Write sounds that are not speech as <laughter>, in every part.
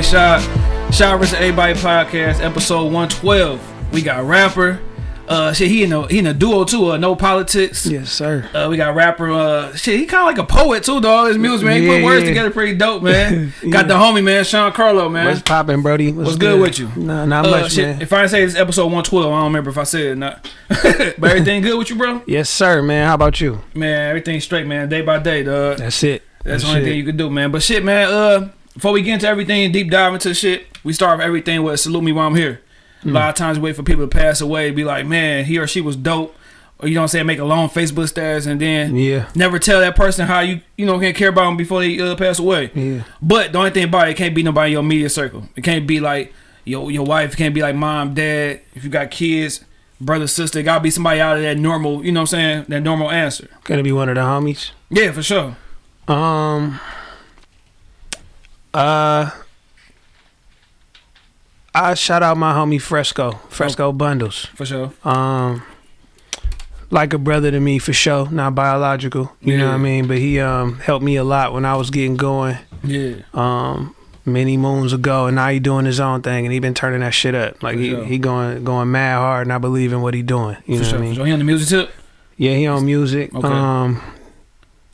boy Shot. Shot vs. Everybody podcast, episode 112. We got rapper. Uh, shit, he in a he in a duo too. Uh, no politics. Yes, sir. Uh, we got rapper. Uh, shit, he kind of like a poet too, dog. His music, man. He Yeah, put words yeah. together pretty dope, man. <laughs> Yeah. Got the homie, man, Sean Carlo, man. What's popping, Brody? What's good with you? Nah, not Uh, much, shit, man. If I say it's episode 112, I don't remember if I said it or not. <laughs> but everything good with you, bro? Yes, sir, man. How about you? Man, everything straight, man. Day by day, dog. That's it. That's the only thing you can do, man. But shit, man. Uh, before we get into everything and deep dive into shit, we start with everything with salute me while I'm here. A Hmm. lot of times, we wait for people to pass away, be like, man, he or she was dope, or you know what I'm saying, make a long Facebook status, and then Yeah. never tell that person how you you know can't care about them before they uh, pass away. Yeah. But the only thing about it, it can't be nobody in your media circle. It can't be like your your wife. It can't be like mom, dad. If you got kids, brother, sister, it gotta be somebody out of that normal. You know what I'm saying? That normal answer. Gonna be one of the homies. Yeah, for sure. Um. Uh. I shout out my homie Fresco, Fresco Bundles. For sure. Um, like a brother to me for sure. Not biological, you know what I mean. But he um helped me a lot when I was getting going. Yeah. um many moons ago and now he doing his own thing and he been turning that shit up like For he, sure. he going going mad hard and I believe in what he doing you For know sure. what I mean sure. He on the music tip. yeah he on music Okay. um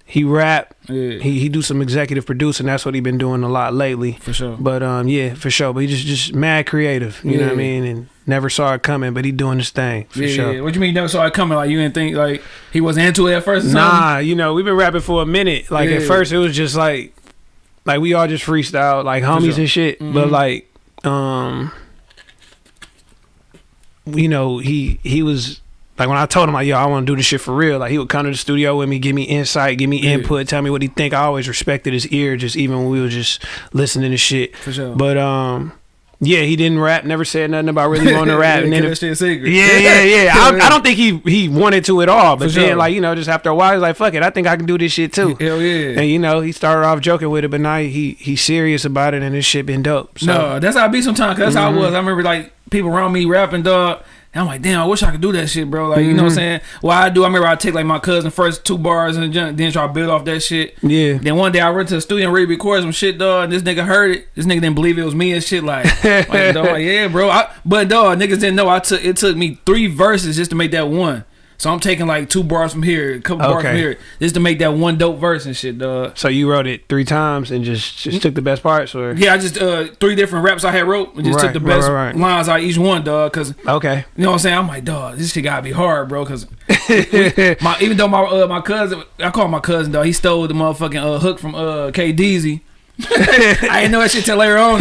he rap Yeah. he he do some executive producing that's what he been doing a lot lately for sure. but um yeah for sure but he just just mad creative you know what I mean and never saw it coming but he doing his thing for yeah, sure yeah. What you mean never saw it coming? Like you didn't think like he wasn't into it at first? Or? Nah, you know, we've been rapping for a minute. Like at first it was just like like we all just freestyle like homies sure. and shit. But Mhm. like um you know, he he was like when I told him like, yo, I want to do this shit for real, like he would come to the studio with me, give me insight, give me Yeah. input, tell me what he think. I always respected his ear, just even when we were just listening to shit. For sure. But um yeah, he didn't rap, never said nothing about really wanting to <laughs> rap. yeah, and then that shit a secret. yeah, yeah, yeah. <laughs> I, I don't think he he wanted to at all. But For then, sure. like you know, just after a while, he's like, "Fuck it, I think I can do this shit too." Hell yeah. And you know, he started off joking with it, but now he he's serious about it, and this shit been dope. So no, that's how I be sometimes. Cause that's how I Mhm. was. I remember like people around me rapping, dog. And I'm like, damn, I wish I could do that shit, bro. Like, you know what I'm Mhm. saying? Well, I do. I remember I take like my cousin first two bars and then try to build off that shit. yeah, Then one day I went to the studio and ready to record some shit, dog. And this nigga heard it. This nigga didn't believe it was me and shit. Like, <laughs> like dog, yeah, bro. I, but dog, niggas didn't know. I took it took me three verses just to make that one. So I'm taking like two bars from here, a couple bars from here, just to make that one dope verse and shit, dog. so you wrote it three times and just just took the best parts, or Yeah, I just uh three different raps I had wrote and just took the right, best right, right. lines out of each one, dog. Cause okay, you know what I'm saying? I'm like, dog, this shit gotta be hard, bro. Cause <laughs> my even though my uh, my cousin, I call him my cousin, dog. He stole the motherfucking uh, hook from uh K Deezy. I didn't know that shit till later on.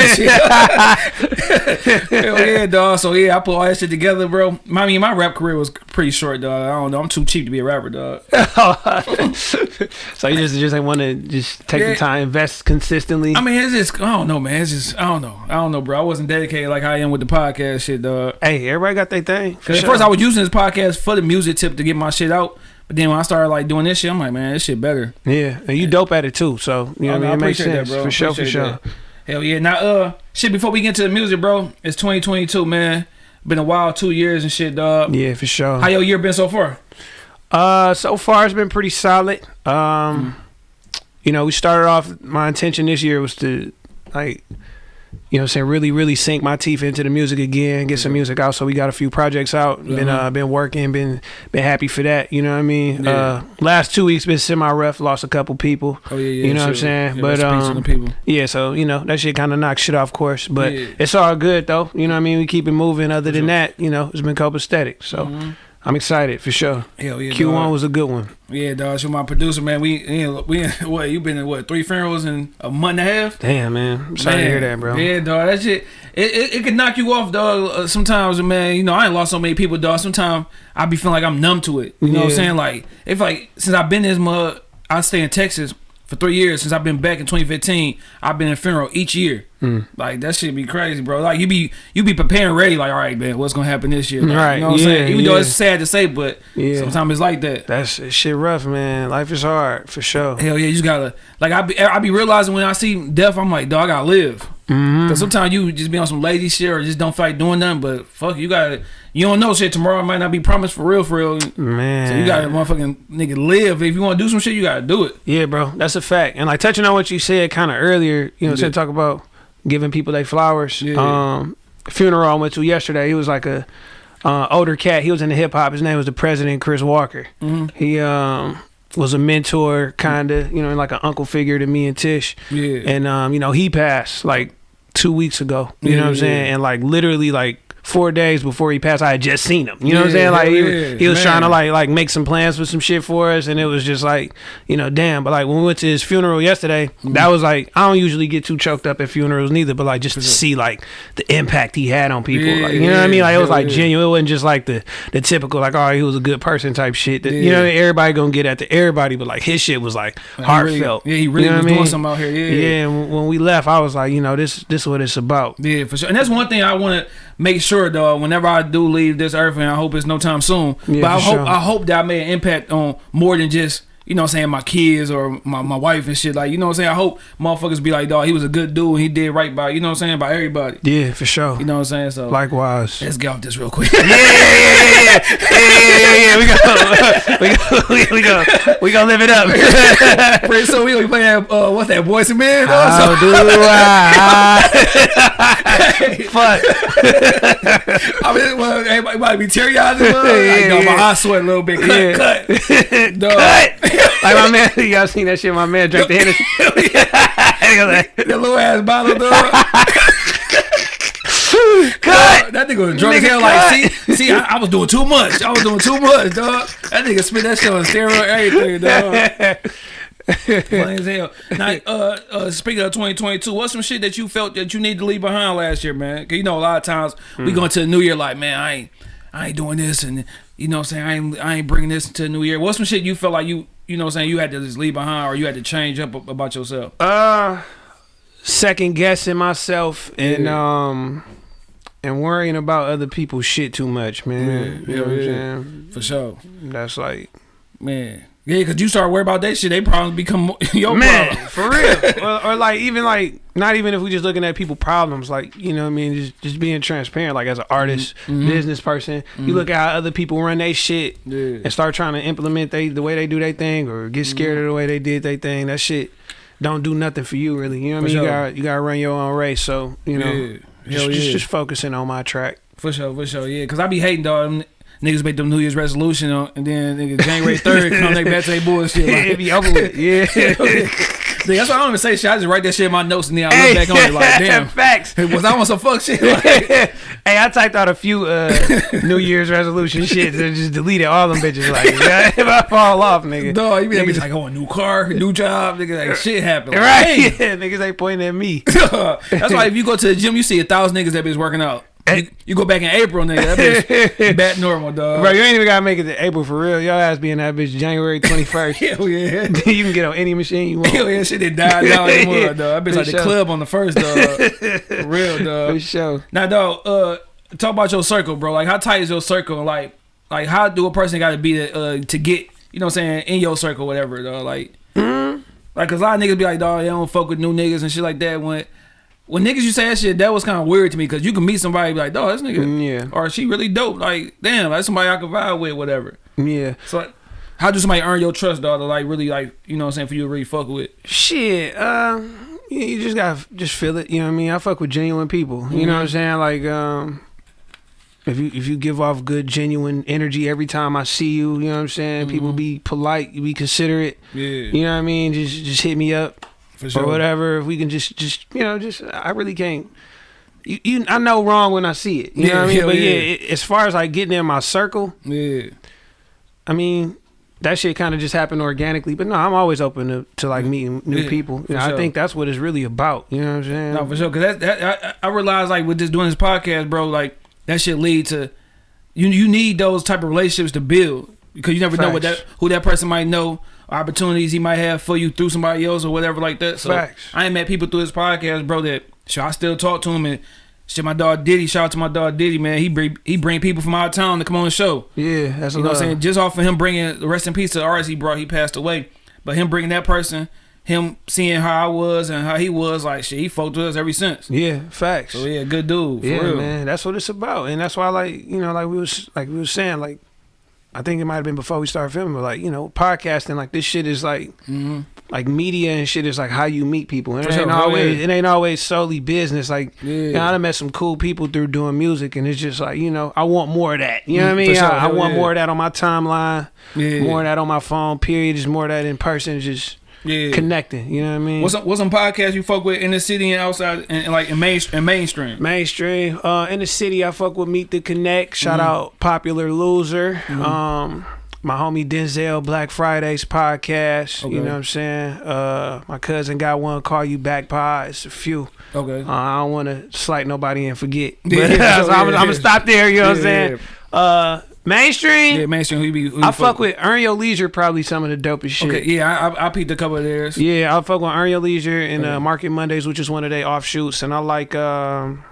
Hell yeah, dog. So yeah, I put all that shit together, bro. I mean, my rap career was pretty short, dog. I don't know. I'm too cheap to be a rapper, dog. <laughs> so you just just want to just take Yeah. the time, invest consistently. I mean, it's just I don't know, man. It's just I don't know. I don't know, bro. I wasn't dedicated like I am with the podcast shit, dog. hey, everybody got their thing. Cause at first I was using this podcast for the music tip to get my shit out, but then when I started like doing this shit, I'm like, man, this shit better. yeah, and you dope at it too. So you know, Oh, what I mean, it makes sense that, bro. for sure, for sure. that. Hell yeah. Now, uh, shit. Before we get into the music, bro, it's 2022, man. Been a wild two years and shit, dog. Yeah, for sure. How your year been so far? Uh, so far it's been pretty solid. Um, you know, we started off. My intention this year was to, like, you know, what I'm saying really, really sink my teeth into the music again, get some music out. So we got a few projects out. Been Uh-huh. uh, been working, been been happy for that. You know what I mean? Yeah. Uh, last two weeks been semi rough. Lost a couple people. Oh yeah, yeah. You know what I'm saying? Yeah, But, rest in peace to um, people. Yeah, so you know that shit kind of knocks shit off course, but Yeah. it's all good though. You know what I mean? We keep it moving. Other than sure. that, you know, it's been copacetic. So Mhm. I'm excited for sure. Hell yeah. Q1 dog. was a good one. Yeah, dog. You're my producer, man. We we <laughs> what you been in what three funerals in a month and a half? Damn, man. I'm sorry to hear that, bro. Yeah, dog. That shit, it, it, it can knock you off, dog. Uh, sometimes, man, you know, I ain't lost so many people, dog. Sometimes I be feeling like I'm numb to it. You know what I'm saying? Like, if like since I've been this mud, I stay in Texas for three years. Since I've been back in 2015, I've been in funeral each year. Mm. Like that shit be crazy, bro. Like you be you be preparing ready. Like, all right, man, what's gonna happen this year? Like, Right, You know what I'm saying? Even though it's sad to say, but Yeah. sometimes it's like that. That's shit rough, man. Life is hard for sure. Hell yeah, you just gotta like I be I be realizing when I see death, I'm like, dog, I gotta live. Mm-hmm. Cause sometimes you just be on some lazy shit or just don't feel like doing nothing. But fuck, you gotta you don't know shit. Tomorrow might not be promised for real, for real. Man. So you gotta motherfucking nigga live. If you want to do some shit, you gotta do it. Yeah, bro, that's a fact. And like touching on what you said kind of earlier, you know, what I'm saying talk about giving people their flowers. Yeah. Um, funeral I went to yesterday. He was like a uh, older cat. He was in the hip hop. His name was the President Chris Walker. Mhm. He um was a mentor, kind of, you know, like an uncle figure to me and Tish. Yeah. And um, you know, he passed like two weeks ago. You know what I'm Yeah. saying? And like literally like four days before he passed, I had just seen him. You know what I'm saying? Like he, yeah, he was trying to like like make some plans for some shit for us, and it was just like, you know, damn. But like when we went to his funeral yesterday, Mm-hmm. that was like I don't usually get too choked up at funerals neither, but like just to see like the impact he had on people, Yeah, like you know what I mean? Like it was like yeah. genuine. It wasn't just like the the typical like oh he was a good person type shit. That, You know everybody gonna get at the everybody, but like his shit was like He really- heartfelt. yeah, he really You know was I doing mean? something out here. Yeah. Yeah, and when we left, I was like, you know, this this is what it's about. Yeah, for sure. And that's one thing I want to make sure, though. Whenever I do leave this earth, and I hope it's no time soon. Yeah, but I hope sure. I hope that I made an impact on more than just you know what I'm saying my kids or my, my wife and shit. Like you know what I'm saying. I hope motherfuckers be like, dog, he was a good dude. He did right by you know what I'm saying by everybody. Yeah, for sure. You know what I'm saying. So Likewise. let's get off this real quick. <laughs> yeah, yeah, yeah, yeah, yeah, yeah, yeah. We go, <laughs> we go, we go, we go live it up. <laughs> Pretty soon we gonna be playing uh, what's that, Boyz II Men? How So- do I? Fuck. I mean, well, everybody might be teary eyed. Like, Yeah, dog, my yeah. eyes sweat a little bit. Cut, Yeah. cut. Dog. Cut. Like my man, <laughs> y'all seen that shit? My man drank the Hennessy. <laughs> <laughs> That little ass bottle, dog. Cut. That nigga was drunk as Nigga, hell. Like, see, see, I, I was doing too much. I was doing too much, dog. That nigga spit that shit on steroid, everything, dog. Funny as hell. Now, uh, uh, speaking of 2022, what's some shit that you felt that you need to leave behind last year, man? Cause you know a lot of times we Hmm. go into the new year like, man, I ain't, I ain't doing this, and you know what I'm saying, I ain't, I ain't bringing this to the new year. What's some shit you felt like you, you know what I'm saying, you had to just leave behind, or you had to change up about yourself? Uh, second guessing myself and Yeah. um and worrying about other people's shit too much, man. Yeah, you know what I'm yeah, saying? For sure, That's like man. Yeah, cause you start worrying about that shit, they probably become <laughs> your man, problem. for real. <laughs> or, or like even like not even if we just looking at people problems, like you know what I mean, just just being transparent. Like as an artist, Mhm. business person, you look at how other people run their shit Yeah. and start trying to implement they the way they do their thing or get scared of the way they did their thing. That shit don't do nothing for you really. You know what I mean? You got you got to run your own race. So you know. Yeah. Just, Hell just, yeah. just focusing on my track. For sure, for sure, yeah. Cause I be hating dog. Niggas make them New Year's resolution, on, and then nigga, January third come they back to their bullshit. it be over with. <laughs> Yeah. Nigga, that's why I don't even say shit. I just write that shit in my notes, and then I look back on it like, <laughs> damn, Facts. was I on some fuck shit? Like, <laughs> hey, I typed out a few uh, New Year's resolution shit and just deleted all them bitches. Like, yeah, if I fall off, nigga. dog, you be Niggas- like, oh, a new car, new job, nigga, like shit happened. Like, Right? damn. Yeah, niggas ain't pointing at me. that's why if you go to the gym, you see a thousand niggas that bitch working out. You, you go back in April, nigga, that bitch <laughs> back normal, dog. Bro, you ain't even gotta make it to April for real. Your ass be in that bitch January <laughs> 21st. Hell yeah. <laughs> you can get on any machine you want. Hell yeah, shit did died down anymore, dog. That bitch For like the club on the first, dog. For real, dog. For sure. Now, dog, uh, talk about your circle, bro. Like, how tight is your circle? Like, like how do a person got to be to, uh, to get, you know, what I'm saying, in your circle, whatever, dog. Like, Mm-hmm. like, cause a lot of niggas be like, dog, they don't fuck with new niggas and shit like that. When, when niggas you say that shit, that was kind of weird to me, cause you can meet somebody and be like, dog, this nigga, Mm, Yeah. or she really dope. Like, damn, that's somebody I can vibe with, whatever. Yeah. So, like, how do somebody earn your trust, dog, to like really like, you know, what I'm saying, for you to really fuck with? Shit, uh, you, you just gotta just feel it. You know what I mean? I fuck with genuine people. You know what I'm saying? Like, um, if you if you give off good genuine energy every time I see you, you know what I'm saying? People be polite, be considerate. Yeah, You know what I mean? Just just hit me up for or whatever. If we can just just you know just I really can't. You, you I know wrong when I see it. You know what I mean? <laughs> But yeah, yeah. it, as far as like getting in my circle, Yeah. I mean, that shit kind of just happened organically. But no, I'm always open to, to like meeting new Yeah, people. You know, sure. I think that's what it's really about. You know what I'm saying? No, for sure. Cause that, that I, I realize like with just doing this podcast, bro, like that shit lead to you. You need those type of relationships to build because you never know what that who that person might know, opportunities he might have for you through somebody else or whatever like that. So Facts. I ain't met people through this podcast, bro. That sure I still talk to him and. Shit, my dog Diddy. Shout out to my dog Diddy, man. He bring he bring people from out of town to come on the show. yeah, that's You know what I'm saying? Just off of him bringing the rest in peace to the artist he brought, he passed away. But him bringing that person, him seeing how I was and how he was, like shit, he fucked with us ever since. Yeah, facts. So yeah, good dude. For yeah, real. man, that's what it's about, and that's why, like, you know, like we was, like we was saying, like, I think it might have been before we started filming, but like, you know, podcasting, like this shit is like, hmm like media and shit is like how you meet people. And it ain't always, yeah. it ain't always solely business. Like, Yeah. you know, I done met some cool people through doing music, and it's just like, you know, I want more of that. You know Mm, what I mean? sure, I, I want yeah. more of that on my timeline, Yeah. more of that on my phone. Period. Just more of that in person. Just Yeah. connecting. You know what I mean? What's some, what's some podcasts you fuck with in the city and outside and, and like in main and mainstream? Mainstream. Uh, in the city, I fuck with Meet the Connect. Shout Mm-hmm. out Popular Loser. Um, my homie Denzel Black Fridays podcast. Okay. You know what I'm saying? Uh, my cousin got one. Call you back pod. It's a few. Okay. Uh, I don't want to slight nobody and forget. <laughs> But, Yeah, so I'm, yeah, I'm gonna stop there. You know what I'm Yeah, saying? Uh, mainstream. yeah, mainstream. Who you be? Who you I fuck with Earn Your Leisure. Probably some of the dopest shit. Okay, yeah, I, I, I peeped a couple of theirs. Yeah, I fuck with Earn Your Leisure and uh, Market Mondays, which is one of their offshoots, and I like. Um,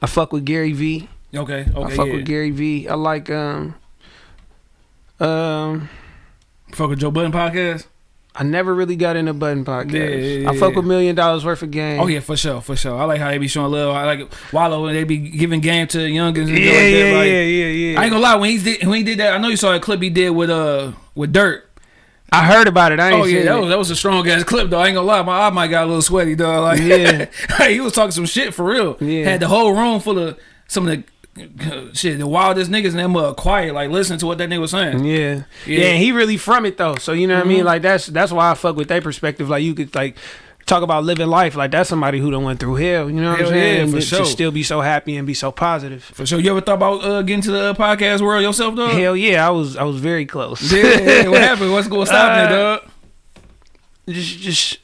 I fuck with Gary V. Okay, okay, I fuck yeah. with Gary V. I like um um Fuck with Joe Budden podcast. I never really got into Budden podcast. Yeah, yeah, I fuck yeah. with million dollars worth of game. Oh yeah, for sure, for sure. I like how they be showing love. I like Wallo and they be giving game to youngins. And yeah, like yeah. Like, yeah, yeah, yeah. I ain't gonna lie. When he did, when he did that, I know you saw a clip he did with uh with Dirt. I heard about it. I ain't Oh yeah, seen that it. was that was a strong ass clip though. I ain't gonna lie, my eye might got a little sweaty though. Like Yeah. <laughs> he was talking some shit for real. Yeah. Had the whole room full of some of the <laughs> shit, the wildest niggas and them uh, quiet, like listen to what that nigga was saying. Yeah. Yeah. yeah, and he really from it though. So you know what I Mhm. mean? Like that's that's why I fuck with their perspective. Like you could like talk about living life. Like that's somebody who done went through hell. You know what Hell I'm yeah, saying? for to, sure. to still be so happy and be so positive. For sure. You ever thought about uh, getting to the uh, podcast world yourself, dog? Hell yeah, I was I was very close. Yeah, yeah, what <laughs> happened? What's going to stop Uh, it, dog? just just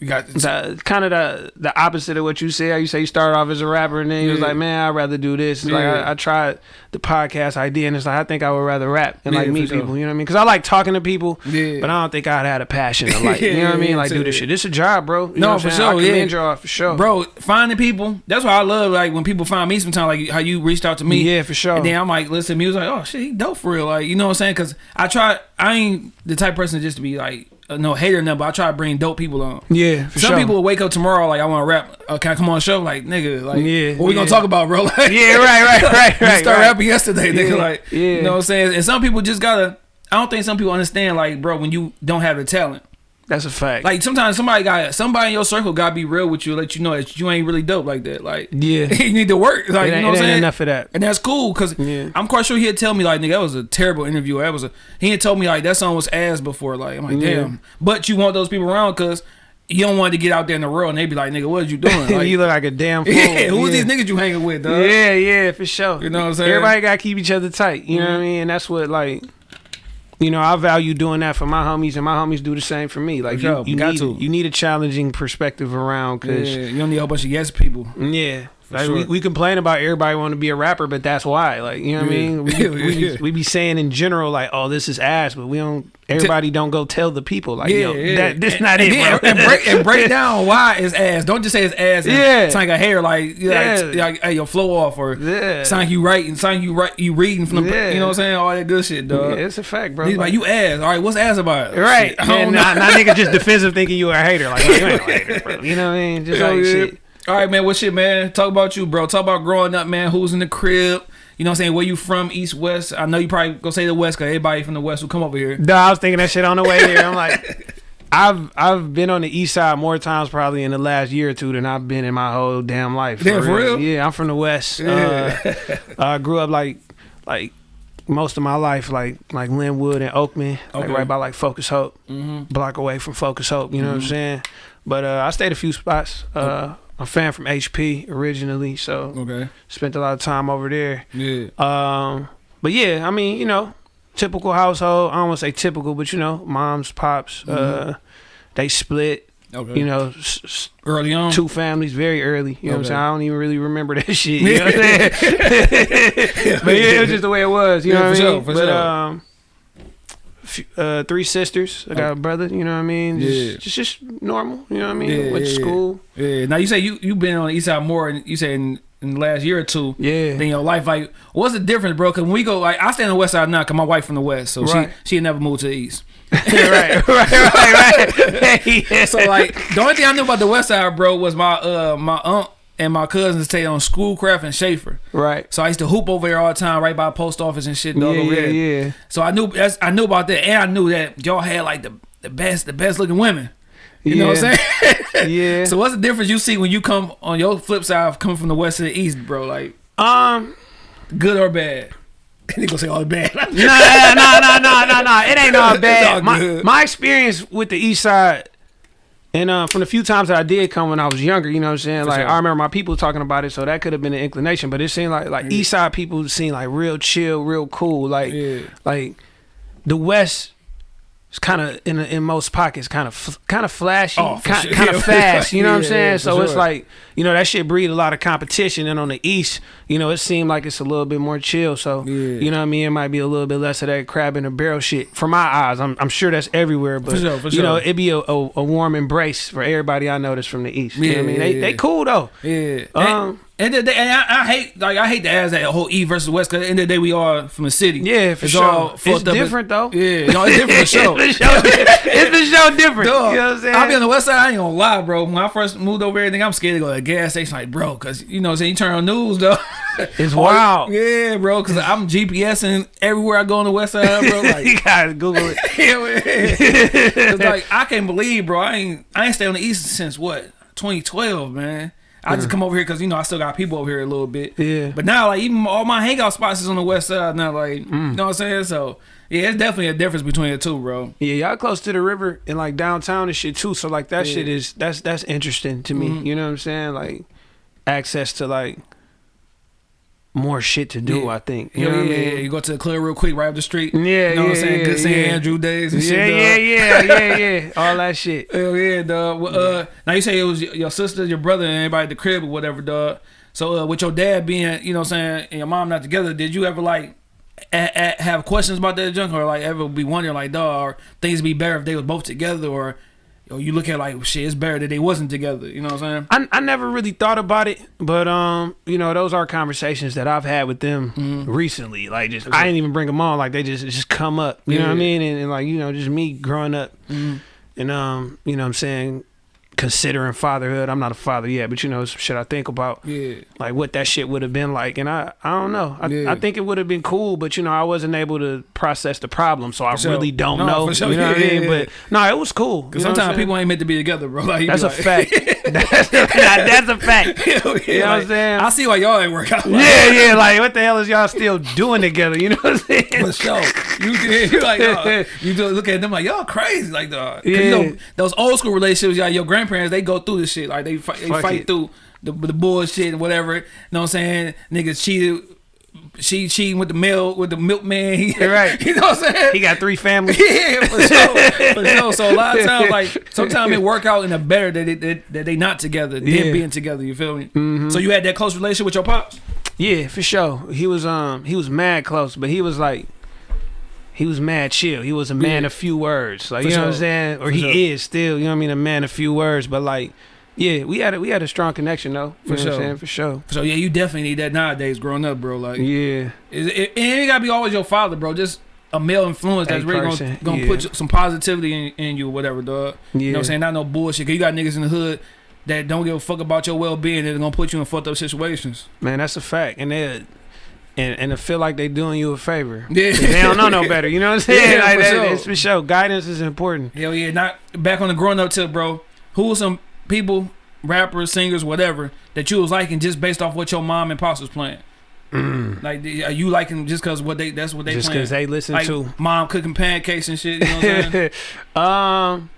You got the, kind of the the opposite of what you said. How you say you started off as a rapper and then you was like, man, I'd rather do this. It's Like I, I tried the podcast idea and it's like I think I would rather rap and Yeah, like meet sure. people. You know what I mean? Because I like talking to people, Yeah. but I don't think I'd had a passion to <laughs> like. you know what I mean? Like do this shit. This a job, bro. You No, know what for sure, yeah. y'all for sure, Bro, finding people. That's why I love like when people find me sometimes like how you reached out to me. Yeah, for sure. And then I'm like, listen was like, oh shit, he dope for real. Like, you know what I'm saying? Cause I try I ain't the type of person just to be like uh, no hater nothing, but I try to bring dope people on. yeah, for Some sure. people will wake up tomorrow like I want to rap. Uh, can I come on the show? Like nigga, like Yeah, what we gonna talk about, bro? <laughs> Like, Yeah, right, right, right, <laughs> right. you start right. rapping yesterday, nigga. Yeah, Like, yeah. you know what I'm saying? And some people just gotta. I don't think some people understand, like, bro, when you don't have the talent. That's a fact. Like sometimes somebody got somebody in your circle gotta be real with you, let you know that you ain't really dope like that. Like yeah, <laughs> you need to work. Like you know what I'm saying? enough of that. And that's cool because Yeah. I'm quite sure he'd tell me like, nigga, that was a terrible interview. That was a he had told me like that song was ass before. Like I'm like, Yeah. damn. But you want those people around because you don't want to get out there in the world and they be like, nigga, what are you doing? <laughs> Like, you look like a damn <laughs> fool. yeah, who's yeah. these niggas you hanging with, dog? Yeah, yeah, for sure. You know what I'm saying? Everybody gotta keep each other tight. You know mm-hmm. what I mean? And that's what like you know, I value doing that for my homies, and my homies do the same for me. Like sure. you, you Got need to. you need a challenging perspective around, Yeah, cause you don't need a whole bunch of yes people. yeah, like sure. we, we complain about everybody want to be a rapper, but that's why. Like you know what I mean? We, <laughs> we, yeah. we be saying in general like, oh, this is ass, but we don't. Everybody don't go tell the people like, yo, that this and, not it. And break, and break <laughs> down why it's ass. Don't just say it's ass. And Yeah. It's like a hair, like, yeah. like, like, hey, your flow off or Yeah. sound like you writing, sound like you write, you reading from the, Yeah. you know what I'm saying? All that good shit, Yeah, dog. it's a fact, bro. He's like, you ass. All right, what's ass about? Right. Shit, And not, not nigga just <laughs> defensive thinking you a hater. Like, oh, you ain't no hater, bro. You know what I mean? Just like yeah. shit. All right, man. What shit, man? Talk about you, bro. Talk about growing up, man. Who's in the crib? You know what I'm saying? Where you from? East, West? I know you probably go say the West because everybody from the West will come over here. No, I was thinking that shit on the way here. I'm like, <laughs> I've I've been on the east side more times probably in the last year or two than I've been in my whole damn life. Damn, for real? Yeah, I'm from the west. Yeah. Uh, I grew up like like most of my life like like Linwood and Oakman, like right by like Focus Hope, Mm-hmm. block away from Focus Hope. You know what I'm Mhm. saying? But uh, I stayed a few spots. Uh, I'm a fan from HP originally, so Okay. spent a lot of time over there. Yeah. Um, but yeah, I mean, you know, typical household. I don't want to say typical, but you know, moms, pops, uh, they split. Okay. You know, early on. two families very early. You know what I'm saying? I don't even really remember that <laughs> shit. You know what I'm saying? <laughs> <laughs> but yeah, it was just the way it was. You Yeah, know what for I sure, mean? for but sure. um. Uh, three sisters. I got a brother. You know what I mean? Just, Yeah. just, just normal. You know what I mean? Yeah, Went to yeah, school. Yeah. Now you say you you been on the East Side more, and you say in in the last year or two. Yeah. Then your life like what's the difference, bro? Cause when we go like I stay on the west side now, cause my wife from the west, so Right. she she never moved to the east. <laughs> right, right, right, right. yeah. <laughs> So like the only thing I knew about the west side, bro, was my uh my aunt and my cousins stayed on Schoolcraft and Schaefer. right. So I used to hoop over there all the time, right by the post office and shit. Dog, Yeah, over yeah, there. yeah. So I knew that's, I knew about that, and I knew that y'all had like the the best the best looking women. You know what I'm saying? Yeah. <laughs> So what's the difference you see when you come on your flip side of coming from the west to the east, bro? Like Um. good or bad? <laughs> They gonna say all bad. No, no, no, no, no, no. It ain't all <laughs> bad. all my, my experience with the East Side, and uh, from the few times that I did come when I was younger, you know what I'm saying? like sure. I remember my people talking about it, so that could have been an inclination. But it seemed like like East Side people seem like real chill, real cool. Like Yeah. like the West. Is kind of in in most pockets, kind of kind of flashy, Oh, kind, sure. kind <laughs> of fast. You know what I'm saying? yeah, so for it's like you know that shit breed a lot of competition. And on the East, you know, it seemed like it's a little bit more chill. So Yeah. you know what I mean? It might be a little bit less of that crab in a barrel shit. For my eyes, I'm I'm sure that's everywhere. But For sure, for you know, it'd be a, a, a warm embrace for everybody I know that's from the East. You know what I Yeah, mean? They yeah, they cool though. Yeah. Um, and, the- and I, I hate like I hate to ask that whole East versus West because at the end of the day we are from the city. Yeah, for it's sure. All It's up. different though. Yeah, no, it's different for <laughs> sure. it's, the show, it's the show different. Dog, You know what I'm saying? I'll be on the west side. I ain't gonna lie, bro. When I first moved over think I'm scared to go to the gas station, like, bro, because you know, what I'm saying you turn on news, though. It's <laughs> wild. Yeah, bro, because I'm GPSing everywhere I go on the west side, bro. <laughs> Like, you gotta Google it. yeah, man. It's like I can't believe, bro. I ain't I ain't stayed on the east since what 2012, man. I just come over here because you know I still got people over here a little bit. Yeah. But now, like even all my hangout spots is on the west side now. Like, you know what I'm saying? So yeah, it's definitely a difference between the two, bro. Yeah, y'all close to the river and like downtown and shit too. So like that shit is that's that's interesting to me. Mm-hmm. You know what I'm saying? Like access to like more shit to do. Yeah. I think. You Yeah, know yeah, what I yeah, mean? You go to the club real quick, right up the street. Yeah, you know what I'm yeah, saying? yeah, Good St. yeah. Andrew days and Yeah, shit. yeah, yeah, yeah, yeah. <laughs> All that shit. Hell yeah, dog. Well, Uh, now you say it was your sister, your brother, and everybody at the crib or whatever, dog. So uh, with your dad being, you know, what I'm saying, and your mom not together, did you ever like a- a- have questions about that junk, or like ever be wondering like, dog, things be better if they was both together, or or you look at like, shit, it's better that they wasn't together. You know what I'm saying? I, I never really thought about it, but um, you know, those are conversations that I've had with them Mm-hmm. recently. Like, just I didn't even bring them on. Like, they just just come up. You know what I mean? And, and like, you know, just me growing up, Mm-hmm. and um, you know, what I'm saying, considering fatherhood. I'm not a father yet, but you know, some shit I think about. Yeah. Like what that shit would have been like, and I, I don't know. I, Yeah. I think it would have been cool, but you know, I wasn't able to process the problem, so I sure. really don't No, know. for sure. You know what I mean? yeah, But no, it was cool. Because You know what I'm sometimes people ain't meant to be together, bro. <laughs> Like, you be That's a like- fact. <laughs> that's, that's a fact. <laughs> Hell yeah, You know what I'm saying? I see why y'all ain't work out. Like, Yeah, yeah. Like, what the hell is y'all still doing together? You know what I'm saying? For sure. You uh, you like you look at them like y'all crazy like dog. 'Cause You Yeah. know, those old school relationships, y'all, your grandparents they go through this shit like they fight, they Fuck fight it. through the the bullshit and whatever. You know what I'm saying? Niggas cheated. She cheating with the milk with the milkman. <laughs> He, Right. You know what I'm saying? He got three families. <laughs> yeah, for sure, for <laughs> sure. So a lot of times, like sometimes it work out in a better that they, that, that they not together, than Yeah. Mm-hmm. being together. You feel me? So you had that close relationship with your pops. Yeah, for sure. He was um he was mad close, but he was like he was mad chill. He was a man Yeah. of few words. Like For you know what I'm saying? Or For he sure. is still, you know what I mean, a man of few words, but like yeah, we had a we had a strong connection though. You For sure. For sure. So yeah, you definitely need that nowadays. Growing up, bro, like Yeah. Is it, it ain't gotta be always your father, bro. Just a male influence that's A really gonna, gonna yeah. put some positivity in, in you or whatever, dog. Yeah. You know what I'm saying? Not no bullshit. Cause you got niggas in the hood that don't give a fuck about your well being. They're gonna put you in fucked up situations. Man, that's a fact. And they and and to feel like they doing you a favor. <laughs> Yeah. They don't know no better. You know what I'm <laughs> saying? Yeah, like <laughs> for that, sure. it's for sure. Guidance is important. Hell yeah. Not back on the growing up tip, bro. Who was some people, rappers, singers, whatever, that you was liking just based off what your mom and pops was playing? Like, are you liking just cause what they that's what they Mm. Just because they listen like to mom cooking pancakes and shit. You know what I'm saying? um,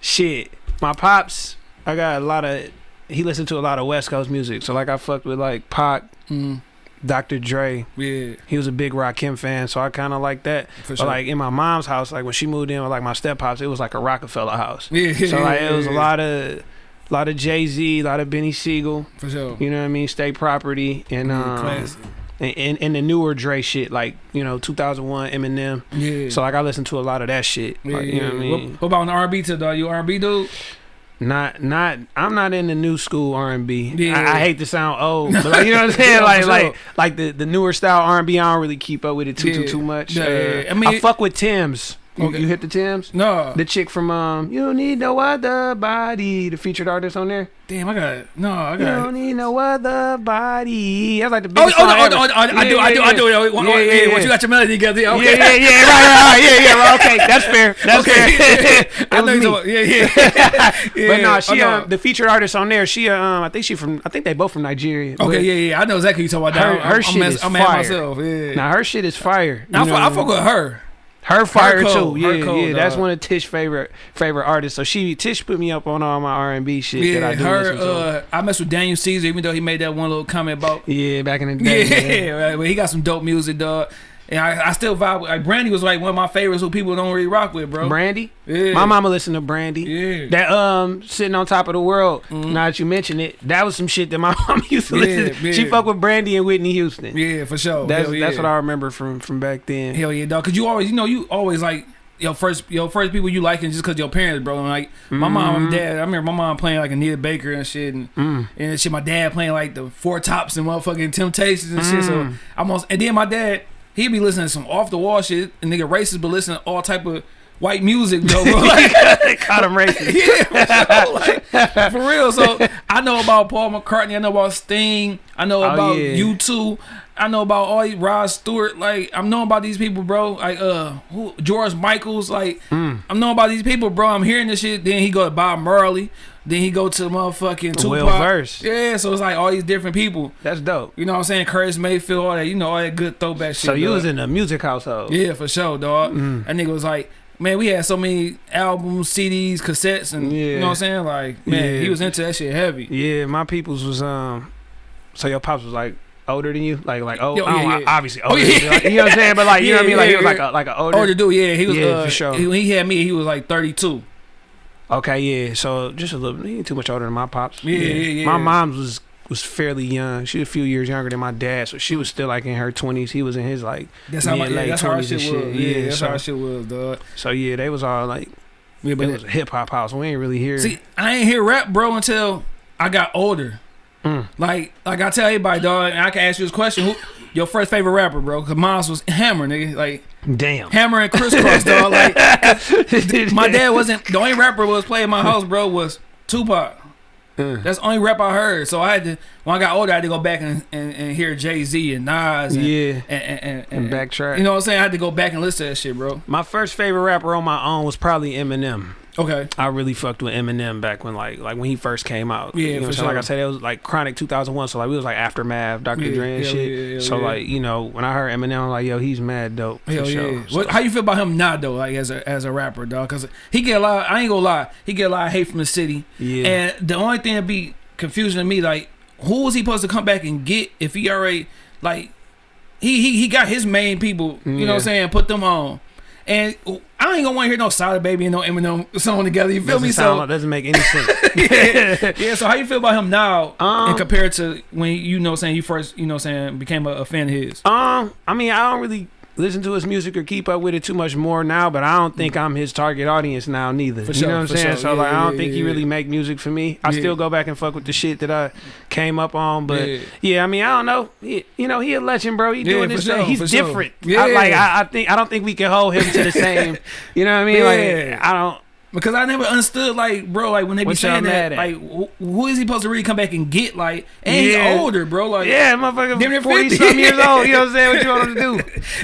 shit. My pops, I got a lot of. He listened to a lot of West Coast music, so like I fucked with like Pac, mm, Dr. Dre. yeah, He was a big Rakim fan, so I kind of like that. for But like in my mom's house, like when she moved in with like my step pops, it was like a Roc-A-Fella house. yeah, So like it was a lot of, a lot of Jay Z, a lot of Beanie Sigel. for sure. You know what I mean? State property and Yeah, um, classic. and, and and the newer Dre shit, like you know 2001 Eminem. Yeah. So like I listened to a lot of that shit. yeah, Like, yeah. you know what I mean? what about an R&B tip, dog? You R&B dude? Not, not. I'm not in the new school R and B. Yeah. I, I hate to sound old, <laughs> but like, you know what I'm saying. Yeah, like, like, like the the newer style R and B. I don't really keep up with it too, too, Yeah. too much. Yeah, Uh. I I mean- fuck with Tems. You, Okay. you hit the Tems. No, The chick from um, you don't need no other body. The featured artist on there. damn, I got no, I got. You don't need no other body. That's like the Oh, biggest oh, no, song oh, no, oh, no, I do, Yeah, I do, yeah, I do. yeah. Oh, Yeah, oh, yeah, yeah, yeah. Once you got your melody together, yeah, okay. Yeah, yeah, yeah, right, right, right, yeah, yeah, right, okay, that's fair, that's okay. fair. <laughs> I It know <laughs> was me. talking- Yeah, yeah. <laughs> yeah. But no, Oh, she um, the featured artist on there. She um, I think she from, I think they both from Nigeria. Okay, but- yeah, yeah. I know exactly what you talking about. her I'm, shit I'm, is I'm fire. myself. Yeah. Now her shit is fire. Now, I, you fuck, know? I fuck with her. Her fire cold, too. her Yeah, cold, yeah. That's one of Tish favorite favorite artists. So she Tish put me up on all my R and B shit Yeah, that I do her. Uh, I mess with Daniel Caesar, even though he made that one little comment about. yeah, back in the <laughs> Yeah, day. yeah. right, but he got some dope music, dog. And I, I still vibe with. Like Brandy was like one of my favorites who people don't really rock with, bro. Brandy. yeah. My mama listened to Brandy. Yeah. That um sitting on top of the world. Mhm. Now that you mention it, that was some shit that my <laughs> mom used to Yeah, listen. to. She yeah. fuck with Brandy and Whitney Houston. yeah, for sure. That's Hell that's what I remember from from back then. Hell yeah, dog. Cause you always, you know, you always like your first, your first people you liking just cause your parents, bro. And like my mom and Mhm. dad, I remember my mom playing like Anita Baker and shit, and Mm. and shit. My dad playing like the Four Tops and motherfucking Temptations and shit. So Mm. I'm on, and then my dad, he be listening to some off the wall shit, and nigga racist, but listening to all type of white music, though, bro. <laughs> <laughs> Like, Caught him racist. <laughs> yeah, for, real, like, for real. So I know about Paul McCartney. I know about Sting. I know Oh, about yeah. U2. I know about all these Rod Stewart. Like I'm knowing about these people, bro. Like uh, who, George Michaels. Like Mm. I'm knowing about these people, bro. I'm hearing this shit. Then he go to Bob Marley. Then he go to the motherfucking Tupac. Will Verse. Yeah, so it's like all these different people. That's dope. You know what I'm saying? Curtis Mayfield, all that. You know all that good throwback shit. So you dog. was in a music household. Yeah, for sure, dog. Mm. That nigga was like, man, we had so many albums, CDs, cassettes, and you know what I'm saying? Like, man, Yeah. he was into that shit heavy. Yeah, my people's was um. So your pops was like older than you, like like oh, Yo, yeah, yeah. obviously Oh, older. you, yeah. like, you know what I'm saying? But like you know what I <laughs> mean? Like he was like yeah. a like a older. Older dude, yeah, he was. Yeah, uh, for sure. he, when he had me, he was like 32. Okay, yeah. So just a little, he ain't too much older than my pops. Yeah, yeah, yeah. My mom's was was fairly young. She was a few years younger than my dad, so she was still like in her twenties. He was in his like. That's how, my, Mid, yeah, late that's how our 20s shit was. shit. Yeah, Yeah, that's so- how our shit was, dog. So yeah, they was all like. Yeah, but It was a hip hop house. We ain't really hear. see, I ain't hear rap, bro, until I got older. Mm. Like, like I tell everybody, dog, and I can ask you this question: Who your first favorite rapper, bro? Cause mine was Hammer, nigga. Like Damn. Hammer and Kris Kross, dog. <laughs> Like my dad wasn't the only rapper was playing my house, bro. Was Tupac. Mm. That's the only rap I heard. So I had to when I got older, I had to go back and, and, and hear Jay Z and Nas and, Yeah. and, and, and, And backtrack. You know what I'm saying? I had to go back and listen to that shit, bro. My first favorite rapper on my own was probably Eminem. Okay. I really fucked with Eminem back when like like when he first came out. Yeah, you know for what Like I said, it was like Chronic 2001, so like we was like aftermath, Dr. Yeah, Dre and shit. yeah, hell so yeah. like you know when I heard Eminem, I'm like yo, he's mad dope. For Hell sure. yeah. So- What, how you feel about him now though? Like as a as a rapper, dog? Cause he get a lot. I ain't gonna lie. He get a lot of hate from the city. yeah. And the only thing that be confusing to me, like, who was he supposed to come back and get if he already like he he, he got his main people, you know what I'm saying, put them on. And I ain't gonna want to hear no Sada Baby and no Eminem song together. You feel doesn't me? sound So doesn't make any sense. <laughs> yeah, <laughs> yeah. So how you feel about him now, Um, and compared to when you know saying you first, you know saying became a, a fan of his? Um, I mean, I don't really listen to his music or keep up with it too much more now, but I don't think I'm his target audience now neither. For you sure, know what I'm saying? sure. So Yeah, like, I don't yeah, think he really make music for me. I Yeah. still go back and fuck with the shit that I came up on, but Yeah. yeah, I mean, I don't know. He, you know, he a legend, bro. He Yeah, doing this sure, thing. He's for sure. different. Yeah. I, like I, I think I don't think we can hold him to the same. <laughs> you know what I mean? Yeah. Like I don't. Because I never understood, like, bro, like when they be What saying that, at? like, wh- who is he supposed to really come back and get? Like, and Yeah. he older, bro. Like, Yeah, motherfucker, Damn forty 50. some years old. You know what I'm saying? What you want him to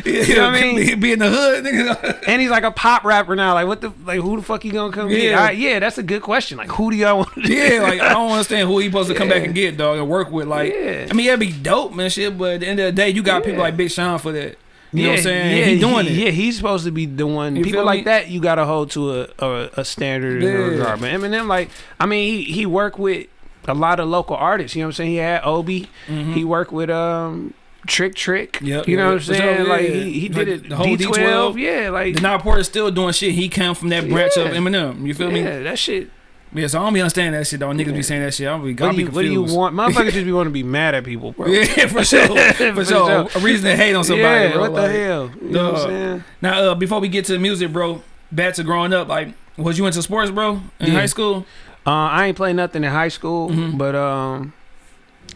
do? <laughs> you know what I mean? Be, be in the hood, nigga. <laughs> And he's like a pop rapper now. Like what the like? Who the fuck you gonna come get? Yeah. I- yeah, that's a good question. Like who do y'all want? To yeah, like I <laughs> don't understand who he supposed to come back and get, dog, and work with. Like, Yeah. I mean, that'd be dope, man, shit. But at the end of the day, you got people like Big Sean for that. You yeah, know what I'm saying? Yeah, he doing he- it. Yeah, he's supposed to be the one. You People like that, you gotta hold to a a, a standard in Yeah. that regard. But Eminem, like, I mean, he he worked with a lot of local artists. You know what I'm saying? He had Obie. Mhm. He worked with um Trick Trick. Yep, you know yeah, what I'm saying? Like yeah. he, he Like did it. the whole D12. D12. Yeah, like The Now Porter still doing shit. He came from that branch of Eminem. You feel me? yeah, that shit. Yeah, so I don't be understanding that shit, though. Niggas Yeah. be saying that shit. I don't be, What do be you What do you want? <laughs> Motherfuckers just be want to be mad at people, bro. Yeah, for <laughs> sure. For, For sure. sure. A reason to hate on somebody. yeah, bro. what the Like, hell? You know what. I'm saying? Now, uh, before we get to the music, bro, back to growing up, like, was you into sports, bro, in Yeah. high school? Uh, I ain't played nothing in high school, Mhm. but um,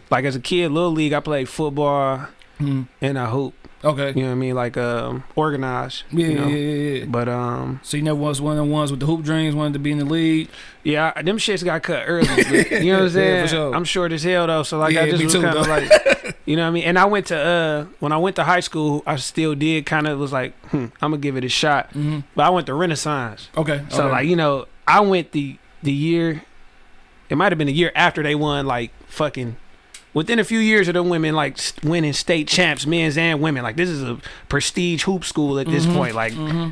like as a kid, little league, I played football Mhm. and I hoop. Okay. You know what I mean? Like um, organized. Yeah, you know? yeah, yeah, yeah. But um, So you never was one of the ones with the hoop dreams, wanted to be in the league. yeah, I- them shits got cut early. but, you know what I'm <laughs> Yeah, saying? for sure. I'm short as hell though, so like I just me was too, kind of like, <laughs> you know what I mean? And I went to uh, when I went to high school, I still did kind of was like, hmm, I'm gonna give it a shot. hmm But I went to Renaissance. Okay. So okay. like you know, I went the the year. It might have been the year after they won like fucking. Within a few years of them women like winning state champs, men's and women. Like this is a prestige hoop school at this Mhm. point. Like hmm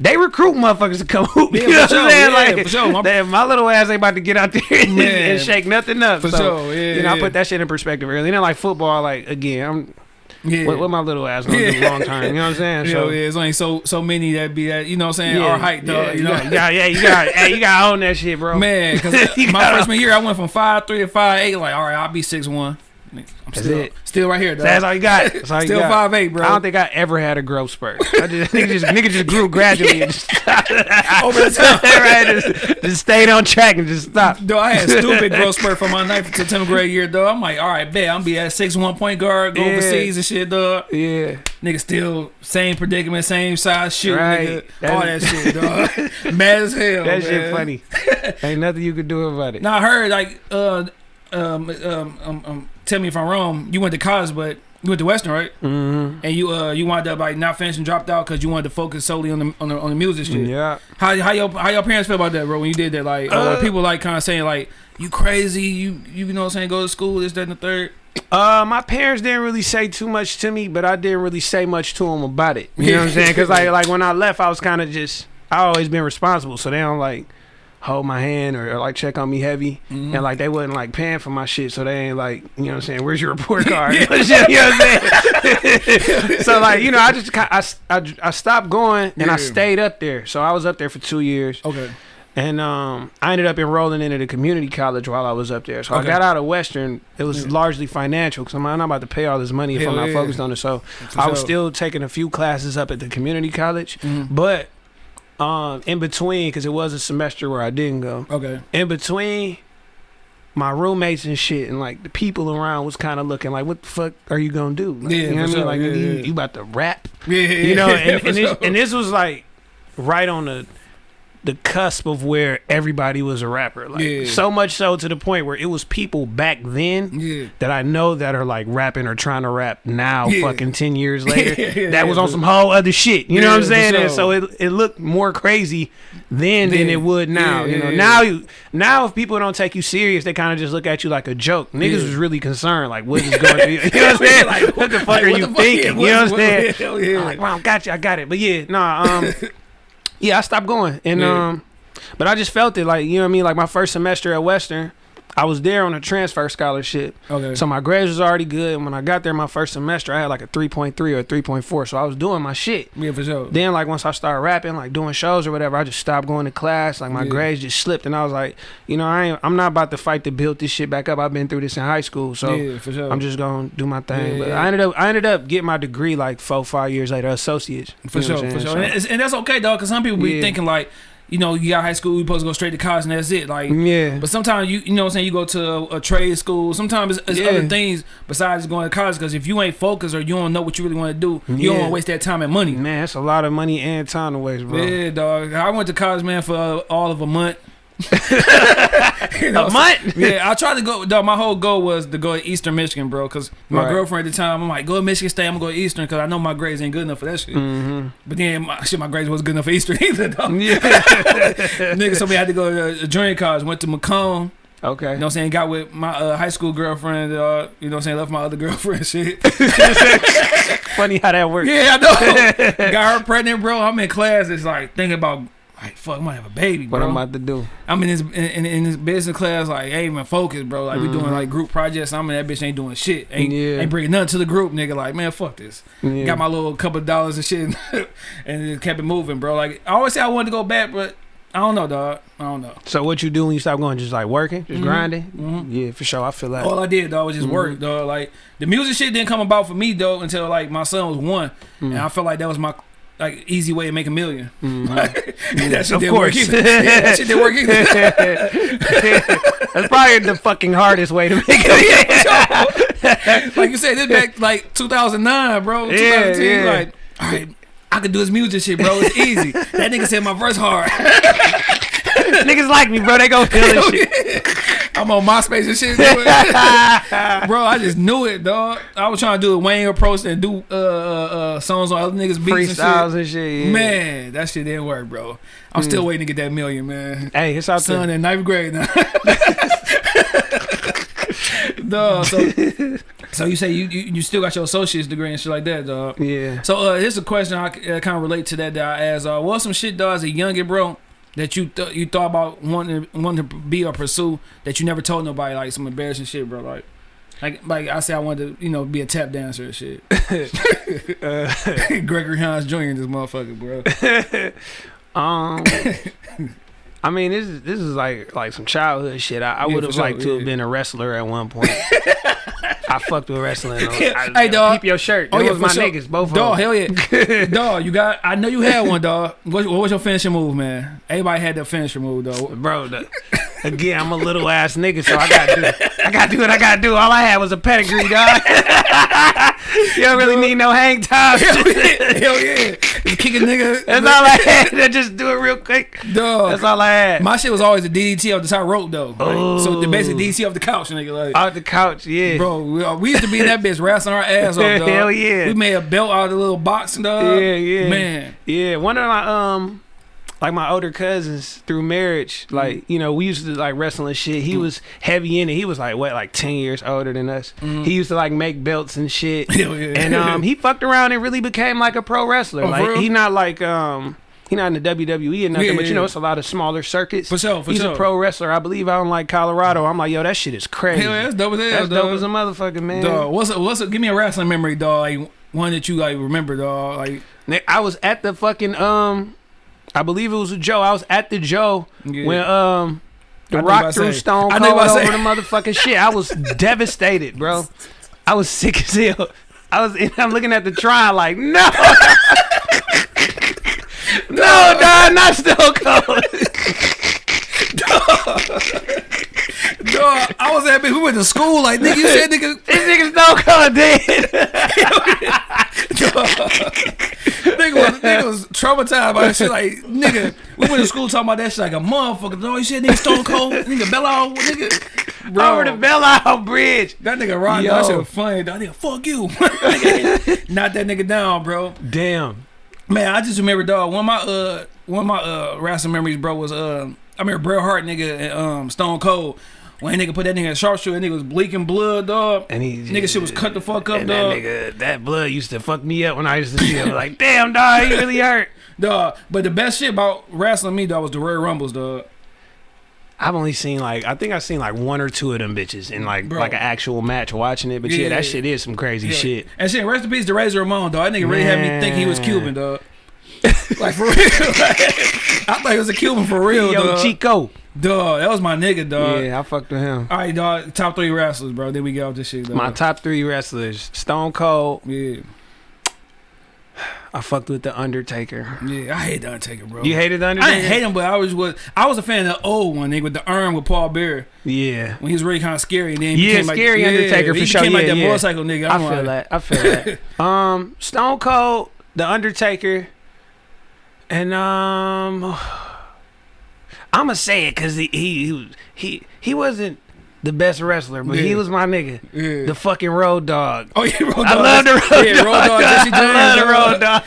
they recruit motherfuckers to come <laughs> hoop. Yeah, you know for what I'm sure, saying? yeah, like sure. My- my little ass ain't about to get out there <laughs> and, and shake nothing up. For so, sure. Yeah. You know, I put that shit in perspective early. And then like football, like again, I'm Yeah. what, what my little ass gonna do Yeah. long term. You know what I'm saying? Yeah, So yeah, it's only so so many that be that you know what I'm saying our height though. yeah, you know, yeah, yeah, you got, hey, you got own that shit, bro. man. Because <laughs> my freshman year, I went from five three to five eight. Like, all right, I'll be six one. I'm That's still, it. still right here. Dog. That's all you got. <laughs> That's all you still got. five eight, bro. I don't think I ever had a growth spurt. I just <laughs> nigga just nigga just grew <laughs> gradually and just Over the top. right, just, just stayed on track and just stopped. Though I had stupid growth spurt from my ninth to tenth grade year, though. I'm like, all right, bet I'm be at six one point guard, go Yeah. overseas and shit, dog. Yeah, Nigga still same predicament, same size shoe, Right. nigga. All that shit, dog. Mad as hell. that shit funny. Ain't nothing you could do about it. Now I heard like uh um um, um um tell me if I'm wrong. You went to college, but you went to Western, right? hmm And you uh you wound up like not finishing, dropped out because you wanted to focus solely on the on the, on the music shit. Yeah. How how your how your parents feel about that, bro? When you did that, like, Uh, people like kind of saying like you crazy, you you know what I'm saying, go to school, this, that, and the third. Uh, my parents didn't really say too much to me, but I didn't really say much to them about it. You know what I'm saying? Because like <laughs> like when I left, I was kind of just I always been responsible, so they don't like hold my hand or, or like check on me heavy, Mhm. and like they wasn't like paying for my shit, so they ain't like you know what I'm saying? Where's your report <laughs> card? <laughs> you know what I'm saying? <laughs> so like you know I just I, I, I stopped going and I stayed up there, so I was up there for two years. Okay. And um, I ended up enrolling into the community college while I was up there. So Okay. I got out of Western. It was Yeah. largely financial because I'm not about to pay all this money if Hell I'm not yeah. focused on it. So I was still taking a few classes up at the community college, Mhm. but um, in between, because it was a semester where I didn't go. Okay. In between, my roommates and shit, and like the people around was kind of looking like, "What the fuck are you gonna do?" Like, Yeah, you know what I mean? sure. Like, Yeah, you, yeah. you about to rap? Yeah, yeah, you know and, and, this, sure. and this was like right on the the cusp of where everybody was a rapper. Like Yeah. so much so to the point where it was people back then yeah. that I know that are like rapping or trying to rap now Yeah. fucking 10 <laughs> years later that was on some whole other shit. You know what I'm saying? And so it, it looked more crazy then than it would now you know? Now you now if people don't take you serious they kind of just look at you like a joke. Niggas was really concerned like what is going through <laughs> you know what I'm saying? Like, what the fuck like, are you fuck? thinking? You know what I'm saying? Hell yeah. I'm like, wow, got you, I got it. But yeah, nah, um, <laughs> yeah, I stopped going, and Yeah. um, but I just felt it, like you know what I mean. Like my first semester at Western, I was there on a transfer scholarship, Okay. so my grades was already good. And when I got there, my first semester, I had like a three point three or three point four, so I was doing my shit. yeah, for sure. Then like once I started rapping, like doing shows or whatever, I just stopped going to class. Like my Yeah. grades just slipped, and I was like, you know, I ain't, I'm not about to fight to build this shit back up. I've been through this in high school, so. yeah, for sure. I'm just gonna do my thing, Yeah, but. I ended up I ended up getting my degree like four five years later, associates. For sure, for sure, saying? and, and that's okay, dog. Because some people be thinking like, you know, you got high school, you supposed to go straight to college, and that's it. Like, yeah, but sometimes you, you know, what I'm saying you go to a, a trade school. Sometimes it's, it's Yeah. other things besides going to college. Because if you ain't focused or you don't know what you really want to do, you don't want to waste that time and money. man, it's a lot of money and time to waste, bro. Yeah, dog. I went to college, man, for uh, all of a month. <laughs> You know, A month? yeah, I tried to go. Dog, my whole goal was to go to Eastern Michigan, bro. Because my Right. girlfriend at the time, I'm like, go to Michigan State. I'm gonna go to Eastern because I know my grades ain't good enough for that shit. Mm-hmm. But then, my, shit, my grades wasn't good enough for Eastern <laughs> either, though. Yeah. <laughs> Nigga told me I had to go to a junior college. Went to Macomb. okay. You know what I'm saying? Got with my uh, high school girlfriend. Uh, you know what I'm saying? Left my other girlfriend. Shit. Funny how that works. yeah, I know. Got her pregnant, bro. I'm in class. It's like thinking about. Like fuck, I might have a baby, Bro. What. I'm about to do. I'm in this in, in, in this business class, like ain't even focused, bro. Like we doing Mhm. like group projects. I'm in that bitch ain't doing shit. Ain't Yeah. ain't bringing nothing to the group, nigga. Like man, fuck this. Yeah. Got my little couple of dollars and shit, <laughs> and just kept it moving, bro. Like I always say I wanted to go back, but I don't know, dog. I don't know. so what you do when you stop going? Just like working, just Mhm. grinding. Mhm. Yeah, for sure. I feel that. All I did, dog, was just Mhm. work, dog. Like the music shit didn't come about for me, though, until like my son was one, Mm. and I felt like that was my like easy way to make a 1000000 Mhm. <laughs> that shit Of didn't work either. Yeah, that shit didn't work either. <laughs> That's probably the fucking hardest way to make <laughs> it. like you said, this back like 2009, bro. Yeah, yeah. like, all right, I could do this music shit, bro. It's easy. that nigga said my verse hard. <laughs> Niggas like me, bro. They go feel this shit. <laughs> I'm on MySpace and shit, <laughs> bro. I just knew it, dog. I was trying to do a Wayne approach and do uh, uh, uh, songs on other niggas' beats Freestyles and shit. and shit. Yeah. Man, that shit didn't work, bro. I'm still waiting to get that million, man. Hey, it's out Son there. in ninth grade now. dog. So, so you say you, you you still got your associate's degree and shit like that, dog. Yeah. So uh, here's a question I uh, kind of relate to that that I asked. Uh, what's some shit, dog, as a youngin, bro, that you th- you thought about wanting wanting to be or pursue that you never told nobody, like some embarrassing shit, bro, like. Like, like I said, I wanted to, you know, be a tap dancer and shit. Uh, <laughs> <laughs> Gregory Hines Jr. this motherfucker, bro. <laughs> Um, I mean, this is this is like like some childhood shit. I, I Yeah, would have sure, liked to yeah. have been a wrestler at one point. I fucked with wrestling. though. I, <laughs> Hey, dog. keep your shirt. Oh, Those yeah, was for my sure. niggas, both Dog, of them. hell yeah. <laughs> dog, you got, I know you had one, dog. What, what was your finishing move, man? Everybody had their finishing move, though. Bro, the, <laughs> again, I'm a little ass nigga, so I gotta do, I gotta do what I gotta do. All I had was a pedigree, dog. you don't really need no hang time. hell yeah. Just kick a nigga. That's all I had. to just do it real quick. Dog. That's all I had. My shit was always a DDT off the top rope, though. Like, so the basic Oh. DDT off the couch, nigga. Like, Off the couch, yeah. Bro, we, uh, we used to be in that bitch wrestling our ass off, dog. <laughs> Hell yeah. We made a belt out of the little box, dog. Yeah, yeah. Man. Yeah, one of my um like my older cousins through marriage, like, you know, we used to like wrestling shit. He was heavy in it. He was like what, like ten years older than us. He used to like make belts and shit. <laughs> Hell yeah. And um he fucked around and really became like a pro wrestler. Oh, like he not like um he not in the WWE or nothing, Yeah, but you know, it's a lot of smaller circuits. For sure, for He's sure. a pro wrestler, I believe out in like Colorado. I'm like, yo, that shit is crazy. Hell yeah, that's dope as hell, That's dog. dope as a motherfucker, man. Dog, what's a, what's a, give me a wrestling memory, dog. Like one that you like remember, dog. Like I was at the fucking um, I believe it was a Joe. I was at the Joe Yeah. when um, the I Rock threw. Stone I Cold over say. the motherfucking shit. I was <laughs> devastated, bro. I was sick as hell. I was. I'm looking at the trial like, no, <laughs> no, dog, not Stone Cold. <laughs> dog, I was at bitch. We went to school. Like nigga, you said nigga. <laughs> this nigga Stone Cold dead. nigga was nigga was traumatized by that shit. Like nigga, we went to school talking about that shit like a motherfucker. Dog, you said nigga Stone Cold, nigga Bella, nigga, bro. over the Isle Bridge. that nigga. Yo. That shit was funny. That nigga, fuck you. <laughs> Knock that nigga down, bro. Damn. Man, I just remember, dog. One of my uh, one of my uh, wrestling memories, bro, was uh, I remember Bret Hart, nigga, and um, Stone Cold. When nigga put that nigga in a sharpshooter, that nigga was bleaking blood, dog. And he nigga shit was cut the fuck up, And dog. that nigga, that blood used to fuck me up when I used to see him. Like, damn, dog, he really hurt. <laughs> Dog. But the best shit about wrestling me, dog, was the Royal Rumbles, dog. I've only seen like I think I've seen like one or two of them bitches in like Bro. like an actual match watching it. But yeah, Yeah. that shit is some crazy Yeah. shit. And shit, rest in peace to Razor Ramon, dog. That nigga really had me think he was Cuban, dog. like for real. <laughs> I thought he was a Cuban for real, Yo, dog. Chico. Dog, that was my nigga, dog. yeah, I fucked with him. All right, dog. Top three wrestlers, bro. Then we get off this shit, dog. My top three wrestlers: Stone Cold. yeah, I fucked with the Undertaker. yeah. I hate the Undertaker, bro. You hated the I Undertaker? didn't hate him, but I was was I was a fan of the old one, nigga, with the arm with Paul Bearer Yeah, when he was really kind of scary. And then he Yeah, became like, scary yeah, Undertaker he for sure. became like that yeah. motorcycle nigga. I I'm feel like, that. I feel that. <laughs> Um, Stone Cold, the Undertaker, and um, <sighs> I'm gonna say it because he he he he wasn't the best wrestler, but he was my nigga, Yeah. the fucking Road Dog. Oh yeah, Road Dog. I love the Road yeah, Dog. Road Dog. Jesse James. <laughs> I love the. Road Dog.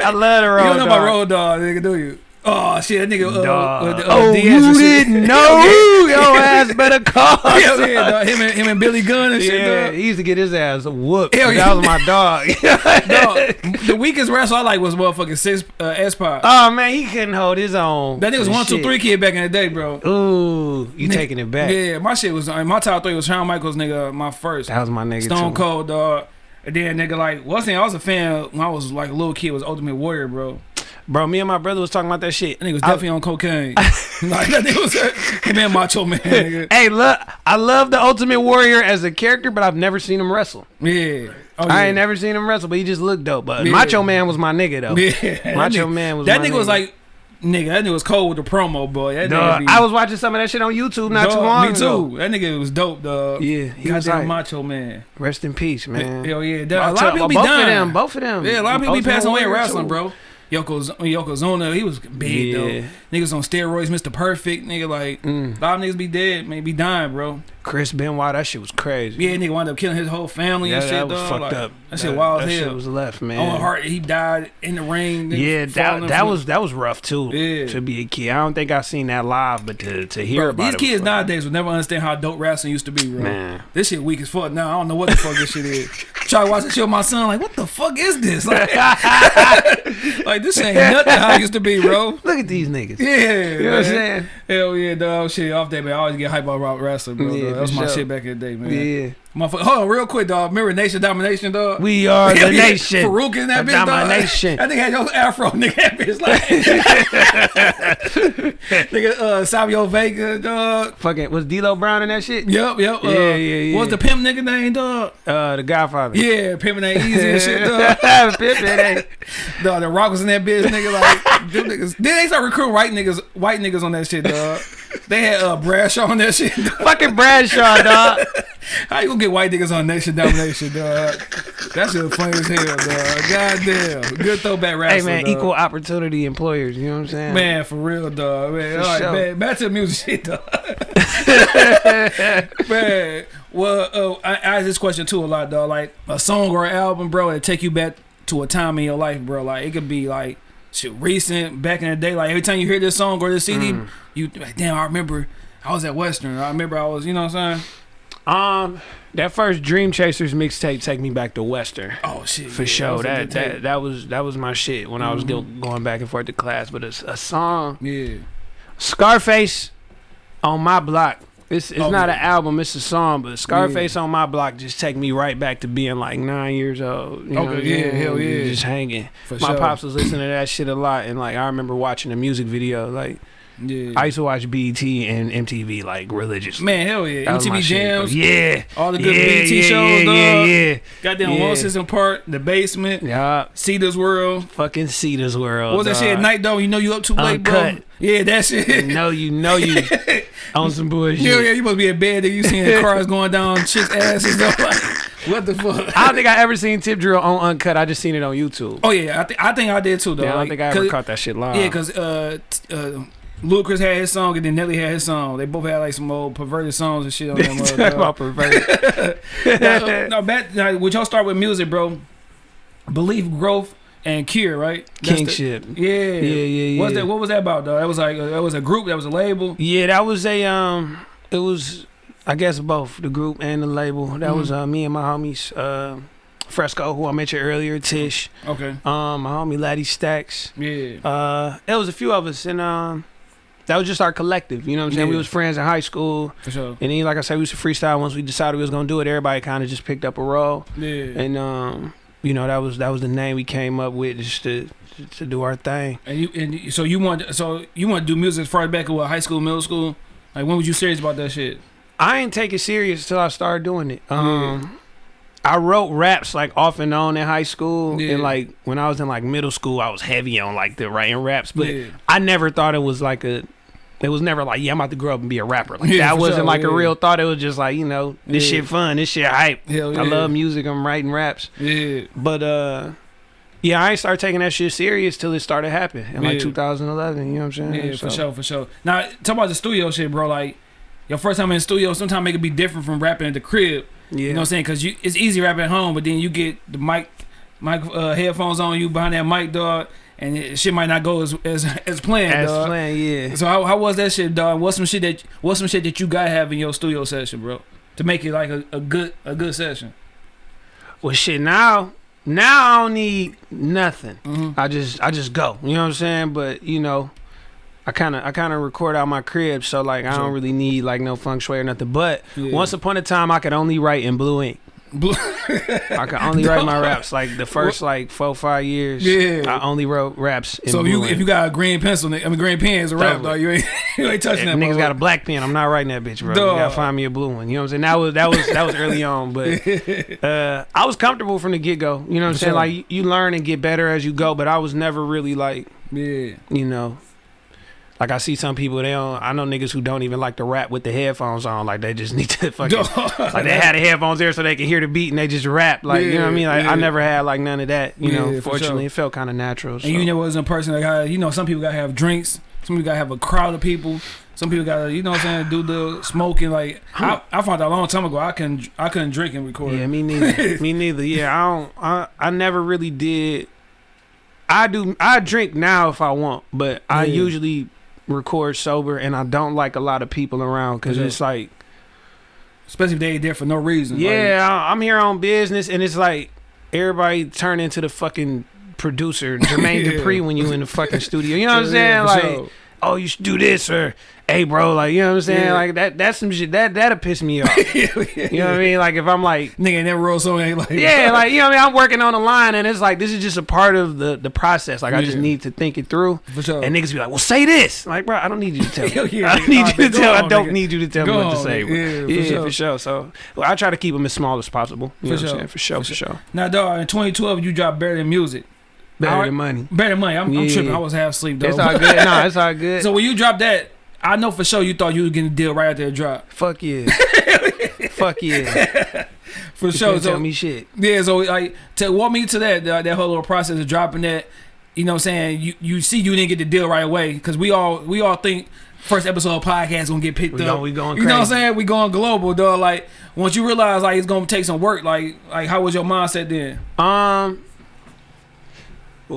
I love the Road <laughs> dog. You don't know about Road Dog, nigga, do you? Oh shit, that nigga. Uh, Dog. uh, uh, oh, Diaz you didn't <laughs> know? Your ass better call. Hell <laughs> yeah, dog. Him and him and Billy Gunn and shit, Yeah, he used to get his ass whooped. Hell that was my dog. <laughs> Dog, the weakest wrestler I like was motherfucking Six uh, X-Pac. oh man, he couldn't hold his own. that nigga was one, two, three kid back in the day, bro. Ooh, you Nigga- taking it back? Yeah, my shit was uh, my top three was Shawn Michaels, nigga. My first That was my nigga Stone too. Cold, dog. And then nigga like what's name? I was a fan when I was like a little kid. Was Ultimate Warrior, bro. Bro, me and my brother was talking about that shit. That nigga was I- definitely on cocaine. <laughs> like that nigga was him and Macho Man. Nigga. Hey, look, I love the Ultimate Warrior as a character, but I've never seen him wrestle. Yeah. Oh, I yeah. ain't never seen him wrestle, but he just looked dope. But Yeah. Macho Man was my nigga though. Yeah. Macho nigga, Man was that my nigga was like, nigga, that nigga was cold with the promo, boy. That nigga be, I was watching some of that shit on YouTube not too long Me ago. Me too. That nigga was dope, dog. Yeah, he was like, Macho Man. rest in peace, man. Hell yeah. A lot of people be both dying. of them, both of them. Yeah, a lot of people be passing away in wrestling, too. bro. Yoko, Yokozuna, he was big Yeah. though. Niggas on steroids, Mr. Perfect, nigga. Like Mm. a lot of niggas be dead, man, be dying, bro. Chris Benoit, that shit was crazy. Yeah, nigga wound up killing his whole family and shit. that was dog. fucked Like, up. That shit wild that as shit was left, man. Owen Hart, he died in the ring. Yeah, that that was that was rough too. Yeah. To be a kid, I don't think I've seen that live, but to to hear Bro, about these it kids nowadays will never understand how dope wrestling used to be, bro. Man. This shit weak as fuck now. I don't know what the fuck this shit is. Try to watch the shit with my son, like, what the fuck is this? <laughs> Like, <laughs> like this ain't nothing how it used to be, bro. <laughs> Look at these niggas. Yeah, You know what I'm saying? Hell yeah, dog. Shit, off that, man. I always get hype about wrestling, bro. Yeah, dog. That was my sure. shit back in the day, man. Yeah. Motherfucker. Hold on, real quick, dog. Remember Nation Domination, dog? We are <laughs> the nation. Faarooq in that The bitch, domination. dog. <laughs> That nigga had your afro, <laughs> nigga. That bitch like. nigga, uh, Savio Vega, dog. Fucking was D'Lo Brown in that shit? Yep, yep. Uh, Yeah, yeah, yeah. What's the pimp nigga name, dog? Uh, the Godfather. Yeah, pimping ain't easy and shit, dog. Pippin, hey. Dog, the Rock was in that bitch, nigga. Like, them niggas. Then they start recruiting white niggas, white niggas on that shit, dog. They had uh, Bradshaw on that shit. Dog. Fucking Bradshaw, dog. How you gonna get white niggas on Nation Domination, dog? That shit funny as hell, dog. Goddamn, good throwback rap. hey man, equal opportunity employers. You know what I'm saying? Man, for real, dog. Man, For all right, sure. man, back to the music shit, dog. <laughs> man, well, uh, I, I ask this question too a lot, dog. Like a song or an album, bro, it take you back to a time in your life, bro. Like it could be like shit recent, back in the day. Like every time you hear this song or this CD, Mm. you like, damn, I remember I was at Western. I remember I was, you know what I'm saying? Um, that first Dream Chasers mixtape take me back to Western. Oh shit, For yeah, sure, a that that that was that was my shit when I was go, going back and forth to class. But a, a song, yeah. Scarface, on my block. It's it's Oh, not yeah. an album, it's a song. But Scarface on my block just take me right back to being like nine years old. You Okay, I'm yeah, hell yeah. just hanging. For my sure. pops was listening to that shit a lot, and like I remember watching the music video. Like Yeah. I used to watch BET and MTV like religiously. Man, hell yeah. That MTV shit. Jams, yeah, all the good yeah, BET yeah, shows, yeah, dog. yeah, yeah. Goddamn Yeah. 106 & Park, The Basement, Yeah, Cita's World. fucking Cita's World. What was that shit at night though? You know you up too late, bro. Yeah, that shit. No, you know you <laughs> on some bullshit. Hell yeah, you must be in bed. Then you seeing <laughs> cars going down chicks' asses. Though. Like, <laughs> what the fuck? I don't think I ever seen Tip Drill on Uncut. I just seen it on YouTube. Oh yeah, I think I think I did too though. yeah, I don't Like, think I ever caught that shit live. Yeah, cause uh, t- uh, Ludacris had his song and then Nelly had his song. They both had like some old perverted songs and shit on them. <laughs> Talk about perverted. <laughs> now, no, back, now, would y'all start with music, bro? Belief, growth, and cure, right? That's the- yeah, Yeah, yeah, yeah. What's that? What was that about, though? That was like that was a group. That was a label. Yeah, that was a um. It was, I guess, both the group and the label. That was Mm-hmm. uh me and my homies, uh, Fresco, who I mentioned earlier, Tish, Okay. um, my homie Laddie Stacks. Yeah. Uh, there was a few of us, and um, that was just our collective. You know what I'm saying? We was friends in high school, For sure. and then, like I said, we used to freestyle. Once we decided we was gonna do it, everybody kind of just picked up a role, Yeah. and um, you know, that was that was the name we came up with just to to do our thing. And you and so you want so you want to do music as far back as what high school, middle school? Like when was you serious about that shit? I ain't take it serious till I started doing it. Um, I wrote raps like off and on in high school, Yeah. and like when I was in like middle school, I was heavy on like the writing raps, but yeah. I never thought it was like a. It was never like, yeah, I'm about to grow up and be a rapper. Like, Yeah, that wasn't sure, like a real thought. It was just like, you know, this shit fun, this shit hype. I love music. I'm writing raps, Yeah. but uh, yeah, I ain't start taking that shit serious till it started happening in like Yeah. 2011. You know what I'm saying? Yeah, So- for sure, for sure. Now, talk about the studio shit, bro. Like, your first time in the studio, sometimes it could be different from rapping at the crib. Yeah, You know what I'm saying? Because you, it's easy rapping at home, but then you get the mic, mic uh, headphones on you behind that mic, dog, and it, shit might not go as as, <laughs> as planned, as dog. planned, yeah. So how, how was that shit, dog? What's some shit that what's some shit that you gotta have in your studio session, bro, to make it like a, a good a good session? Well, shit. Now, now I don't need nothing. Mm-hmm. I just, I just go. You know what I'm saying? But you know, I kind of, I kind of record out my crib, so like I don't really need like no feng shui or nothing. But Yeah. once upon a time, I could only write in blue ink. Blue. <laughs> I could only write my raps like the first like four five years. Yeah. I only wrote raps. In so if you blue if you got a green pencil, I mean green pen is a rap, dog. You ain't <laughs> you ain't touching If that. niggas got a black pen. I'm not writing that bitch, bro. You gotta find me a blue one. You know what I'm saying? That was that was that was early <laughs> on, but uh, I was comfortable from the get go. You know what I'm saying? sure. Like you, you learn and get better as you go, but I was never really like yeah. you know. Like I see some people, they don't. I know niggas who don't even like to rap with the headphones on. Like they just need to <laughs> fucking. like they had the headphones there so they can hear the beat and they just rap. Like you know what I mean? Like Yeah, I never had like none of that. You Yeah, know, fortunately, sure. it felt kind of natural. So. And you know, as a person that got, you know, some people gotta have drinks. Some people gotta have a crowd of people. Some people gotta, you know, what I'm saying, do the smoking. Like I, I found out a long time ago, I can I couldn't drink and record. Yeah, me neither. <laughs> me neither. Yeah, I don't. I I never really did. I do. I drink now if I want, but I Yeah. usually record sober, and I don't like a lot of people around because Yeah. it's like, Especially if they there for no reason. Yeah, I- I'm here on business, and it's like everybody turn into the fucking producer <laughs> Jermaine Yeah. Dupri when you in the fucking studio. You know what I'm saying? for Like, sure. Oh, you should do this or. Hey bro, like you know what I'm saying? Yeah. Like that that's some shit that that'll piss me off. <laughs> You know what I mean? Like if I'm like Nigga never wrote song ain't like yeah, like you know, what I mean, I'm working on the line, and it's like this is just a part of the the process. Like I just need to think it through. for sure. And niggas be like, "Well, say this." Like, bro, I don't need you to tell <laughs> me. yeah, I don't need you to tell. I don't need you to tell me what to say. Yeah, for Yeah, sure. for sure. So, well, I try to keep them as small as possible. You For know what sure. I'm saying? For sure, For sure. now, dog, in 2012, you dropped Than Music. Better Alright. than money. Better Than Money. I'm, I'm tripping. I was half asleep, though. It's all good. Nah, it's all good. <laughs> so when you dropped that, I know for sure you thought you were getting a deal right after the drop. Fuck yeah. <laughs> Fuck yeah. <laughs> For You sure. So, tell me shit. Yeah, so like to walk me to that that, that whole little process of dropping that, you know what I'm saying? You you see you didn't get the deal right away cuz we all we all think first episode of podcast going to get picked We up. going- we going You know what I'm saying? We going global, dog. Like once you realize like it's going to take some work, like like how was your mindset then? Um.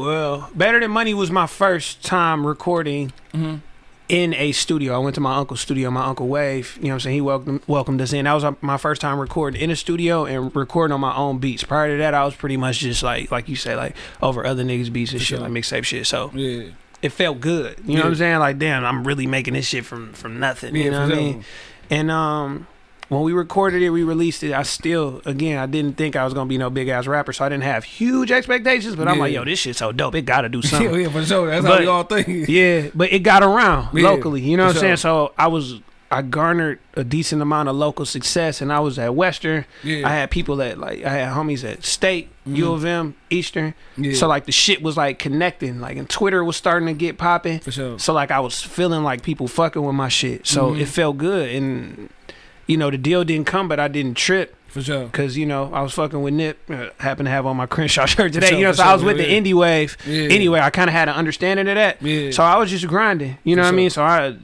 Well, Better Than Money was my first time recording Mhm. in a studio. I went to my uncle's studio, my uncle Wave. You know what I'm saying? He welcomed welcomed us in. That was my first time recording in a studio and recording on my own beats. Prior to that, I was pretty much just like, like you say, like over other niggas' beats and For shit, sure. like mixtape shit. So Yeah. it felt good. You know what I'm saying? Like, damn, I'm really making this shit from from nothing. Yeah, you know what I mean? And um, when we recorded it, we released it. I still, again, I didn't think I was gonna be no big ass rapper, so I didn't have huge expectations. But I'm Yeah. like, yo, this shit's so dope. It gotta do <laughs> something. yeah, for sure. That's how But- we all think. yeah, but it got around Yeah, locally. You know what I'm saying? So I was. I garnered a decent amount of local success, and I was at Western. Yeah. I had people that like I had homies at State, U Mhm. of M, Eastern. yeah. So like the shit was like connecting, like and Twitter was starting to get popping. for sure. So like I was feeling like people fucking with my shit. So Mhm. it felt good and you know the deal didn't come but I didn't trip For sure. cuz you know I was fucking with Nip uh, happened to have on my Crenshaw <laughs> shirt today. sure, you know so I was with yeah, the indie wave. Yeah. Anyway, I kind of had an understanding of that. Yeah. So I was just grinding. You know For what I mean? So I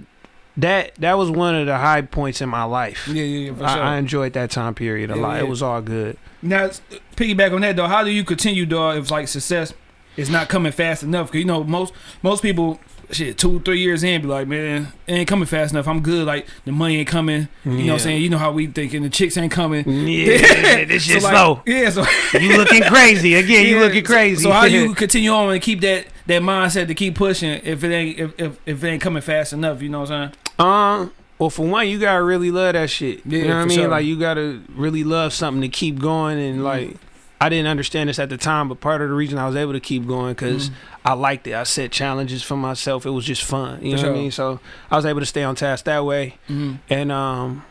that that was one of the high points in my life. yeah, yeah, yeah, for I, sure. I enjoyed that time period a Yeah, lot. yeah. It was all good. Now, piggyback on that though, how do you continue, dog? If like success is not coming fast enough, because you know most most people, shit, two three years in, be like, man, it ain't coming fast enough. I'm good. Like the money ain't coming. You know what I'm saying? You know how we thinking the chicks ain't coming. Yeah, <laughs> this So, like, slow. Yeah, so <laughs> You looking crazy again? You looking crazy? So, how you <laughs> continue on and keep that that mindset to keep pushing if it ain't if if, if it ain't coming fast enough? You know what I'm saying? Um. Well, for one, you gotta really love that shit. Yeah, you know what I mean? sure. Like you gotta really love something to keep going. And Mhm. like, I didn't understand this at the time, but part of the reason I was able to keep going because Mhm. I liked it. I set challenges for myself. It was just fun. You For know what I mean? So I was able to stay on task that way. Mm-hmm. And um,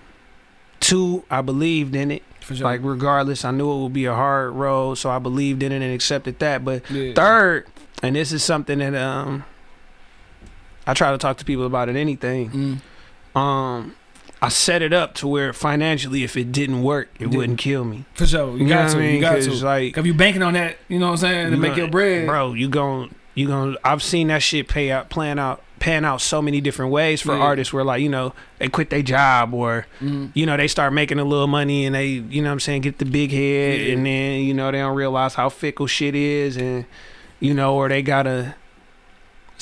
two, I believed in it. For sure. Like regardless, I knew it would be a hard road, so I believed in it and accepted that. But yeah. third, and this is something that um, I try to talk to people about at anything Mm. um I set it up to where financially if it didn't work it Yeah. wouldn't kill me. For sure. You, You, got to. I mean? You got 'Cause, to. like If you banking on that, you know what I'm saying, to make your bread. Bro, you gon' you gon' I've seen that shit pay out plan out pan out so many different ways for Yeah. artists where like, you know, they quit their job or Mm. you know, they start making a little money and they, you know what I'm saying, get the big head Yeah. and then, you know, they don't realize how fickle shit is and you know, or they gotta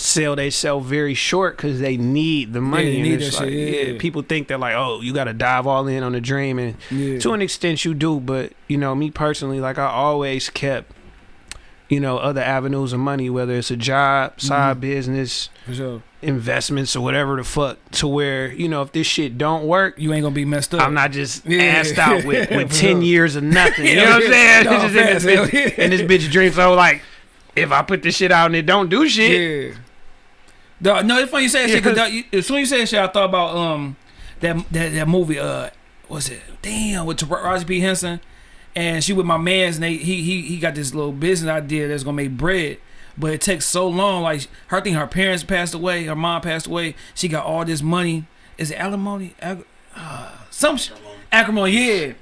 sell they sell very short because they need the money and need it's like, shit, yeah. people think they're like oh you gotta dive all in on the dream and Yeah. to an extent you do but you know me personally like i always kept you know other avenues of money whether it's a job side Mhm. business sure. investments or whatever the fuck to where you know if this shit don't work, You ain't gonna be messed up. I'm not just Yeah. assed out with, <laughs> with ten sure. years of nothing. You know what I'm saying? No, in this bitch- and this bitch dream so like, if I put this shit out and it don't do shit, Yeah. Dog, no, it's funny you say that shit. Cause dog, you- as soon as you say that shit, I thought about um that that that movie. Uh, what's it? Damn, with Taraji P. Henson, and she with my man's, and they he he he got this little business idea that's gonna make bread. But it takes so long. Like her thing, her parents passed away, her mom passed away. She got all this money. Is it alimony? Ag- uh, some sh- acrimony, yeah.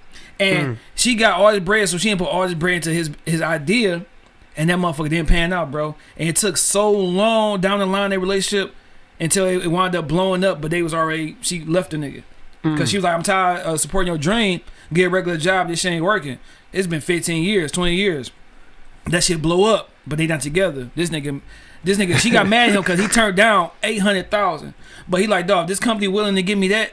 And she got all this bread, so she didn't put all this bread into his his idea, and that motherfucker didn't pan out, bro. And it took so long down the line their relationship until it, it wound up blowing up. But they was already she left the nigga mm. because she was like, I'm tired of supporting your dream. Get a regular job. This shit ain't working. It's been 15 years, 20 years. That shit blow up, but they not together. This nigga, this nigga, she got mad at him because he turned down 800,000. But he like, dog, this company willing to give me that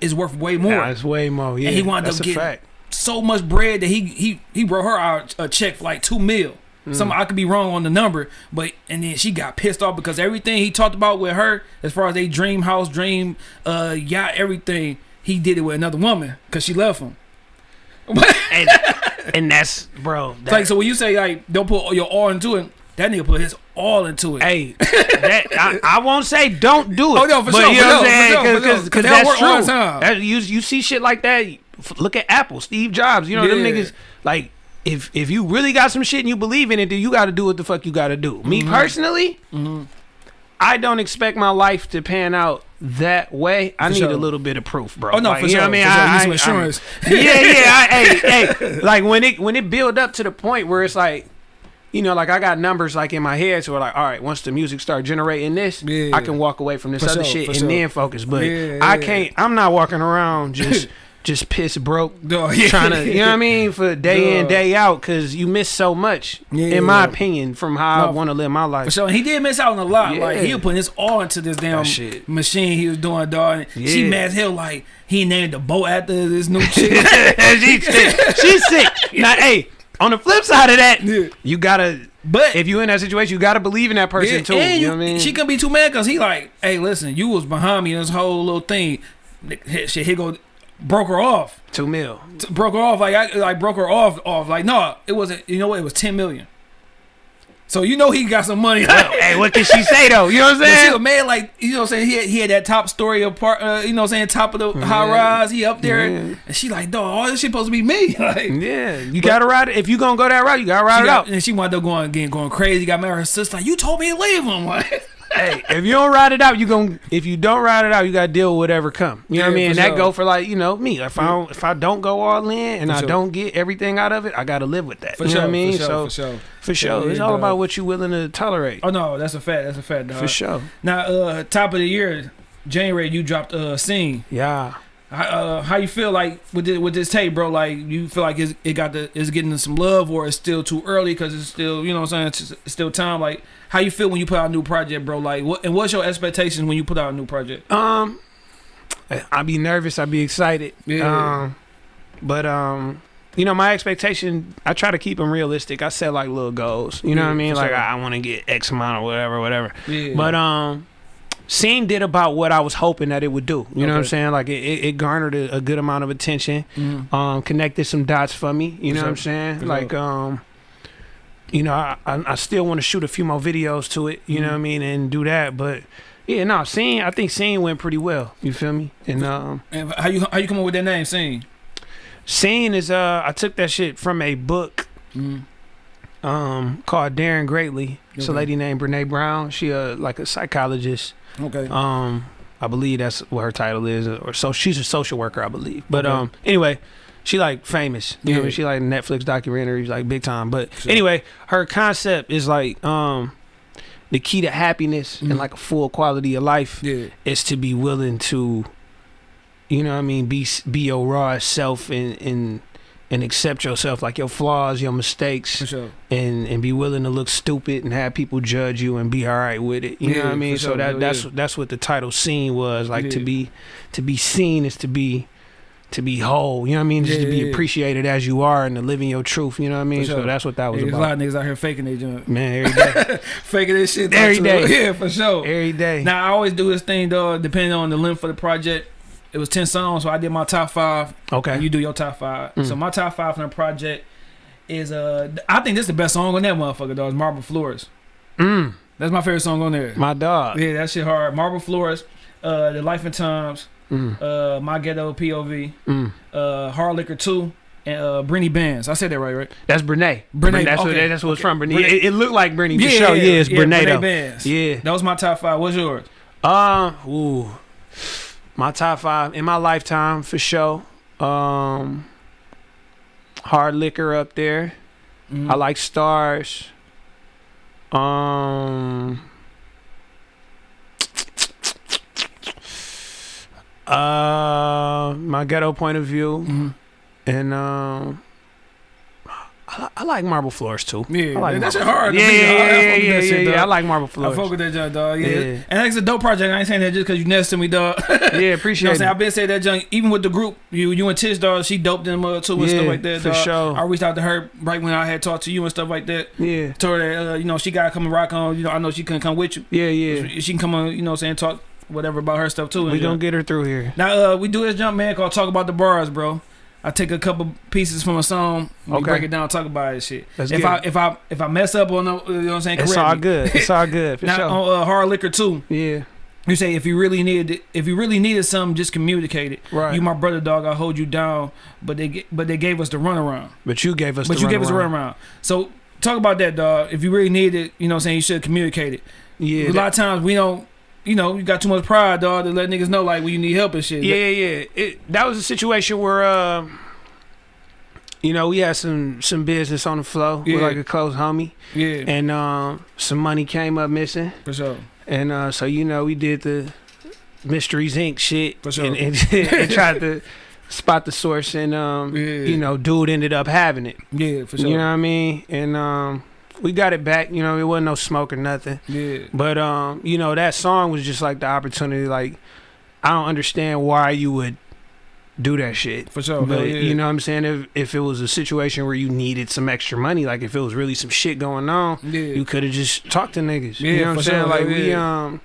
is worth way more. Nah, it's way more. Yeah, he wound that's up getting- fact. so much bread that he he he wrote her out a check for like two mil. Some I could be wrong on the number, but and then she got pissed off because everything he talked about with her, as far as they dream house, dream uh yacht, everything, he did it with another woman because she left him. <laughs> and, and that's bro. That, like so when you say like don't put your all into it, that nigga put his all into it. Hey, that, I, I won't say don't do it. Oh, no, for but sure, you know what I'm saying? for sure. that's work all the true. That, you you see shit like that. Look at Apple, Steve Jobs. You know them niggas. Like if if you really got some shit and you believe in it, then you got to do what the fuck you got to do. Me Mm-hmm. personally, I don't expect my life to pan out that way. I For need sure. a little bit of proof, bro. Oh, no, Like, for you know sure, what I mean? for sure. I, Need I- insurance. I- <laughs> yeah, yeah. I, hey, hey. <laughs> Like when it when it build up to the point where it's like you know, like I got numbers like in my head, so we're like, all right, once the music start generating this, Yeah. I can walk away from this For other sure, shit and sure. then focus. But Yeah, I can't. I'm not walking around <laughs> just just piss broke, <laughs> Dog, yeah. trying to, you know what I mean, for day in day out, because you miss so much, Yeah. in my opinion, from how I want to live my life. sure. And he did miss out on a lot. Like he was putting his all into this damn shit. machine he was doing, dog. And She Yeah. mad hell. Like he named the boat after this new <laughs> chick. she's sick. She's sick. Now, hey, on the flip side of that, Yeah. you gotta. But If you in that situation, you gotta believe in that person yeah, too. and You know what I mean? she can be too mad because he like, hey, listen, you was behind me in this whole little thing. Shit, he go broke her off. Two mil. T- broke her off like I like broke her off off like no it wasn't you know what it was 10 million so you know he got some money <laughs> hey, what can she say though? You know what I'm But she saying? man like you know what I'm saying he had, he had that top story apart uh, you know what I'm saying top of the high rise he up there Yeah. and she like dog all this shit supposed to be me <laughs> like Yeah, you gotta ride it. If you gonna go that route, you gotta ride it got, out. and she wound up going again going crazy got married. her sister like you told me to leave him <laughs> like hey, if you don't ride it out, you gon' If you don't ride it out, you gotta deal with whatever come. You know what I mean? And that go for like you know me. If I don't, if I don't go all in and For I sure. don't get everything out of it, I gotta live with that. for you sure know what I mean? for sure so for sure for sure, Yeah, it's all dog. about what you willing to tolerate. oh no that's a fact that's a fact dog. for sure. now uh top of the year January you dropped a uh, Seen Yeah. How, uh, how you feel like with this, with this tape, bro? Like you feel like it's, it got the it's getting some love, or it's still too early because it's still you know what I'm saying it's, it's still time. Like how you feel when you put out a new project, bro? Like what and what's your expectations when you put out a new project? Um, I be nervous. I be excited. Yeah. Um, but um, you know, my expectation. I try to keep them realistic. I set like little goals. You know Yeah, what I mean? Like sure. I, I want to get X amount or whatever, whatever. Yeah, But um, Seen did about what I was hoping that it would do. You know what I'm saying? Like it, it, it garnered a, a good amount of attention. Mhm. Um, connected some dots for me. You know what I'm saying? Like um. You know, I, I, I still want to shoot a few more videos to it. You know Mhm. what I mean, and do that. But yeah, no, Seen. I think Seen went pretty well. You feel me? And um, and how you how you come up with that name? Seen. Seen is uh I took that shit from a book Mm. um called Daring Greatly. It's a lady named Brene Brown. She uh like a psychologist. Okay. Um I believe that's what her title is or so she's a social worker, I believe. But Okay. um anyway, she like famous. You know, I Yeah. mean? she like Netflix documentaries like big time. But Sure. anyway, her concept is like um the key to happiness Mhm. and like a full quality of life yeah. is to be willing to you know what I mean be be your raw self and and and accept yourself like your flaws your mistakes For sure. and and be willing to look stupid and have people judge you and be all right with it you know what I mean so sure. that Hell that's yeah. that's what the title Seen was like to be to be seen is to be to be whole. You know what I mean? Just Yeah, to be yeah, yeah. appreciated as you are and to live in your truth. You know what I mean? For So that's what that was Yeah, there's a lot of niggas out here faking their junk. Man, every day, <laughs> faking this shit. Every day. <laughs> Yeah, for sure. every day. Now I always do this thing though, depending on the length of the project. It was ten songs, so I did my top five. okay. And you do your top five. Mm. So my top five from the project is uh, I think this is the best song on that motherfucker. Though is Marble Floors. mm, That's my favorite song on there. my dog. yeah, that shit hard. Marble Floors, uh, The Life and Times, Mm, uh, My Ghetto POV, mm. uh, Hard Liquor Two, and uh, Brenny Bands. I said that right, right? That's Brene. Brene, That's what okay, that's what it's okay. from. Brene. Brene. It, it looked like Brene for sure. Yeah, it's Brene Brene. Bands. Yeah. That was my top five. What's yours? Uh, ooh, my top five in my lifetime for sure. Um, hard liquor up there. Mhm. I like stars. Um, uh, my ghetto point of view, Mhm. and um. I, I like marble floors too. Yeah, I like that shit marble hard. to Yeah, me, yeah, dog. Yeah, yeah, that yeah, shit, yeah. dog. I like marble floors. I fuck with that junk, dog. Yeah. Yeah. and that's a dope project. I ain't saying that just because you next to me, dog. <laughs> Yeah, You know what appreciate I'm saying? it. I've been saying that junk even with the group. You you and Tish dog, she doped them up too and stuff like that. for dog. sure. I reached out to her right when I had talked to you and stuff like that. Yeah, Told her that uh, you know she gotta come and rock on. You know I know she couldn't come with you. yeah, yeah. She can come on. You know what I'm saying talk whatever about her stuff too. We gonna get her through here. now uh, we do this jump man called talk about the bars, bro. I take a couple pieces from a song, we Okay. break it down, talk about it, shit. Let's if get I if I if I mess up on the, you know what I'm saying, It's all good. It's all <laughs> good for Now sure. on uh, hard liquor too. Yeah, You say if you really needed it, if you really needed something, just communicate it. right. You my brother, dog. I hold you down, but they but they gave us the runaround. but you gave us. But the you gave us a runaround. runaround. So talk about that, dog. If you really need it, you know, what I'm saying you should communicate it. Yeah, a lot of times we don't. You know, you got too much pride, dog, to let niggas know like when you need help and shit. Yeah, yeah, yeah. It, that was a situation where, uh, you know, we had some some business on the flow yeah. with like a close homie, yeah, and um, some money came up missing, for sure. and uh, so you know, we did the Mysteries Inc. shit, For sure. and, and, <laughs> and tried to spot the source, and um, Yeah. you know, dude ended up having it. Yeah, for sure. You know what I mean? And um, we got it back. You know, it wasn't no smoke or nothing. yeah, But um, you know, that song was just like the opportunity. Like, I don't understand why you would do that shit. for sure. but yeah. you know what I'm saying? If if it was a situation where you needed some extra money, like if it was really some shit going on, yeah, you could have just talked to niggas. Yeah, you know what I'm saying? sure, Like hell we um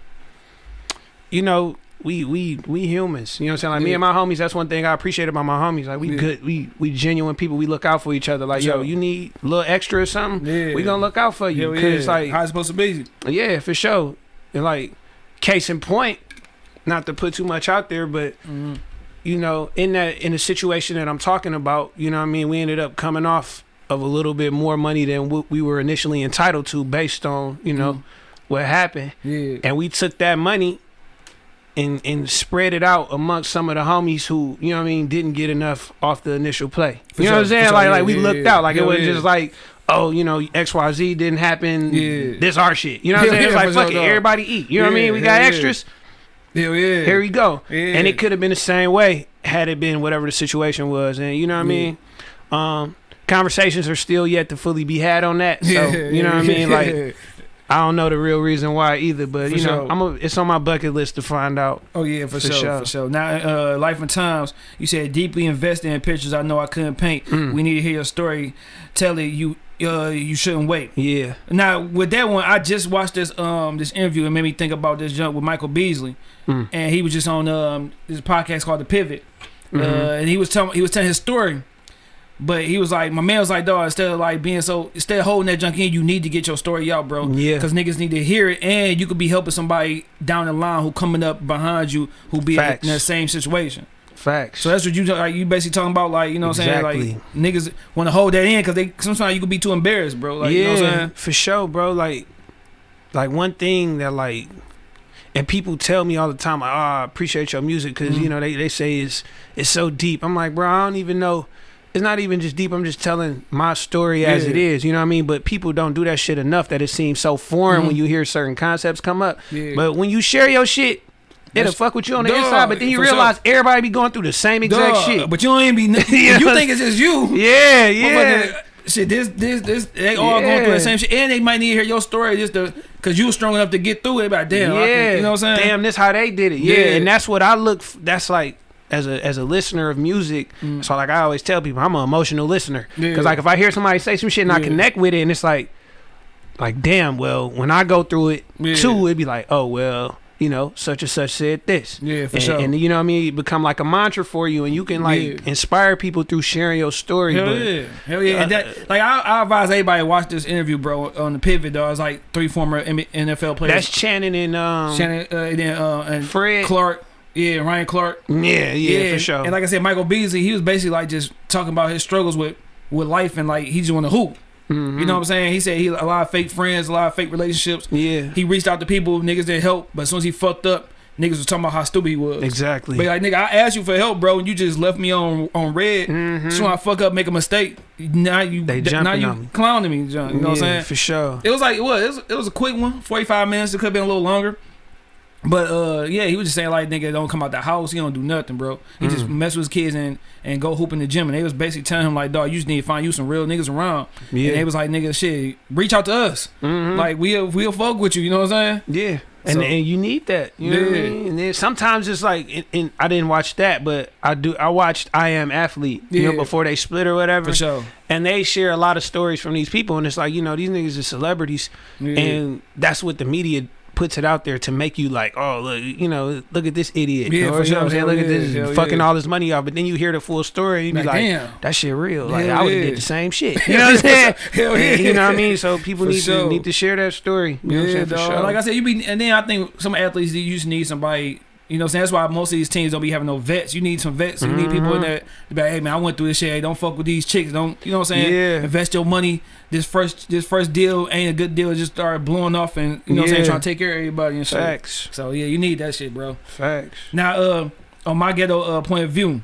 you know, we we we humans. You know what I'm saying? Like me and my homies, that's one thing I appreciate about my homies. Like we Yeah. good we we genuine people. We look out for each other. Like, yo, you need a little extra or something? yeah. We gonna look out for you. Hell Cause yeah. like how it's supposed to be. yeah, for sure. And like, case in point, not to put too much out there, but Mhm. you know, in that in the situation that I'm talking about, you know, what I mean, we ended up coming off of a little bit more money than what we were initially entitled to, based on you know Mhm. what happened, Yeah, and we took that money. And, and spread it out amongst some of the homies who you know what I mean didn't get enough off the initial play. For you know what I'm saying? sure. Like Yeah, like we yeah, looked yeah. out. Like it wasn't yeah. just like oh you know X Y Z didn't happen. Yeah. This our shit. You know what I'm <laughs> saying? It's like fuck it. dog. Everybody eat. You know what I mean? We got yeah. extras. hell yeah. Here we go. And it could have been the same way had it been whatever the situation was. And you know what I mean? Um, conversations are still yet to fully be had on that. So you know what I mean? <laughs> Like I don't know the real reason why either, but For you know, sure. I'm a, it's on my bucket list to find out. Oh yeah, for, For sure, sure. for sure. Now, uh, life and times. You said deeply invested in pictures. I know I couldn't paint. Mm. We need to hear your story. Tell it you. Uh, you shouldn't wait. Yeah. Now with that one, I just watched this um this interview and made me think about this jump with Michael Beasley, Mm. and he was just on um this podcast called The Pivot, uh, Mhm. and he was telling he was telling his story, but he was like, my man was like, dog, instead of like being so instead of holding that junk in, you need to get your story out, bro. Yeah. Because niggas need to hear it, and you could be helping somebody down the line who coming up behind you who be Facts. in the same situation. Facts. So that's what you like. You basically talking about, like you know, what I'm saying like niggas want to hold that in because they sometimes you could be too embarrassed, bro. Like yeah, you know what I'm saying? for sure, bro. Like, like one thing that like, and people tell me all the time, like, oh, I appreciate your music because Mhm. you know they they say it's it's so deep. I'm like, bro, I don't even know. It's not even just deep. I'm just telling my story as Yeah. it is. You know what I mean? But people don't do that shit enough that it seems so foreign Mhm. when you hear certain concepts come up. Yeah. But when you share your shit. It'll That's- fuck with you on the Dog, inside, but then you for sure. realize everybody be going through the same exact Dog, shit. But you don't even be. Yeah. <laughs> You think it's just you? Yeah, yeah. Shit, this, this, this, they all going through the same shit, and they might need to hear your story just to, cause you was strong enough to get through it. Like, damn, yeah, can, you know what I'm saying? Damn, this how they did it. Yeah, Yeah. and that's what I look. f- That's like as a as a listener of music. So like I always tell people, I'm an emotional listener because Yeah. like if I hear somebody say some shit and I connect with it, and it's like, like damn, well when I go through it Yeah. too, it'd be like, oh well, you know, such and such said this. Yeah, for and, sure. and you know what I mean, it become like a mantra for you, and you can like Yeah. inspire people through sharing your story. Hell but yeah, hell yeah. And Uh, that, like I, I advise everybody to watch this interview, bro, on the pivot. Though, it's like three former NFL players. that's Channing and um, Shannon uh, and, then, uh, and Fred. Clark. Yeah, Ryan Clark. Yeah, yeah, for sure. And like I said, Michael Beasley, he was basically like just talking about his struggles with with life and like he just want to hoop. Mhm. You know what I'm saying? He said he a lot of fake friends, a lot of fake relationships. Yeah, He reached out to people, niggas that help, but as soon as he fucked up, niggas was talking about how stupid he was. exactly. But like nigga, I asked you for help, bro, and you just left me on on red. Mhm. So when I fuck up, make a mistake, now you They now you on me. clowning me, John. You know what I'm saying? For sure. It was like it was, it was it was a quick one, 45 minutes. It could have been a little longer. But uh yeah, he was just saying like nigga don't come out the house, he don't do nothing, bro. He just Mm. mess with his kids and and go hoop in the gym. And they was basically telling him like, dog, you just need to find you some real niggas around. Yeah. And they was like, nigga, shit, reach out to us. Mhm. Like we'll we'll fuck with you, you know what I'm saying? Yeah. And, So- and you need that. You know what I Yeah. mean? And then sometimes it's like, and, and I didn't watch that, but I do. I watched I Am Athlete, you know, Yeah. before they split or whatever. For sure. And they share a lot of stories from these people. And it's like, you know, these niggas are celebrities. Yeah. And that's what the media puts it out there to make you like, oh, look, you know, look at this idiot. Yeah, or, you know what I'm saying? Look at this hell fucking yeah. all this money off. But then you hear the full story and you be Like, damn. that shit real. Like, Hell I would have yeah. did the same shit. <laughs> You know what I'm saying? <laughs> Hell yeah. And you know what I mean? So <laughs> people For need sure. to need to share that story. You know what I'm Yeah, saying? For dog. sure. Like I said, you be, and then I think some athletes you just need somebody. You know, what I'm saying that's why most of these teams don't be having no vets. You need some vets. You need people in Mhm. there to be like, hey man, I went through this shit. Hey, don't fuck with these chicks. Don't you know what I'm saying? Yeah. Invest your money. This first this first deal ain't a good deal. It just started blowing off, and you know what I'm saying, Yeah. trying to take care of everybody and shit. Facts. So yeah, you need that shit, bro. Facts. Now, uh, on my ghetto uh, point of view,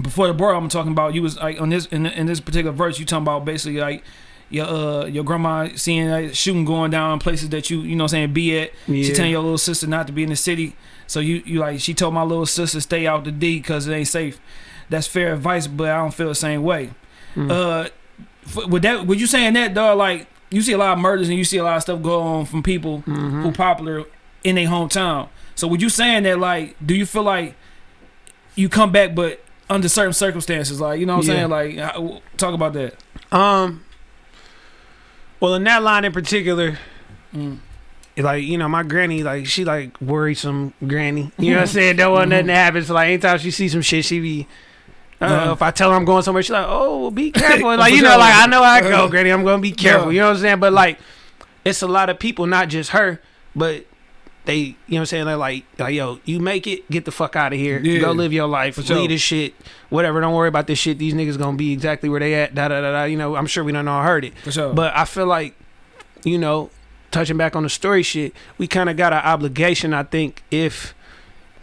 before the bar, I'm talking about you was like on this in, in this particular verse, you talking about basically like your uh your grandma seeing like, shooting going down in places that you you know what I'm saying be at. She Yeah. telling your little sister not to be in the city. So you you like she told my little sister stay out the D because it ain't safe. That's fair advice, but I don't feel the same way. Mm. Uh, f- with that, with you saying that, dog, like you see a lot of murders and you see a lot of stuff go on from people Mhm. who popular in their hometown. So with you saying that, like, do you feel like you come back, but under certain circumstances, like you know what I'm Yeah. saying? Like, talk about that. Um. Well, in that line in particular, Mm. Like you know, my granny, like she like worrisome granny. You know what I'm saying? Don't want nothing to happen. So like, anytime she sees some shit, she be. Uh, Uh-huh. If I tell her I'm going somewhere, she's like, "Oh, be <laughs> careful." Like you know, like I know I go, Uh-huh. granny. I'm gonna be careful. Yeah. You know what I'm saying? But like, it's a lot of people, not just her, but they, you know what I'm saying? They're like, like, yo, you make it, get the fuck out of here, Yeah. go live your life, For sure. leave this shit, whatever. Don't worry about this shit. These niggas gonna be exactly where they at. Da da da da. You know, I'm sure we don't all heard it, For sure. but I feel like, you know, touching back on the story shit, we kind of got an obligation. I think if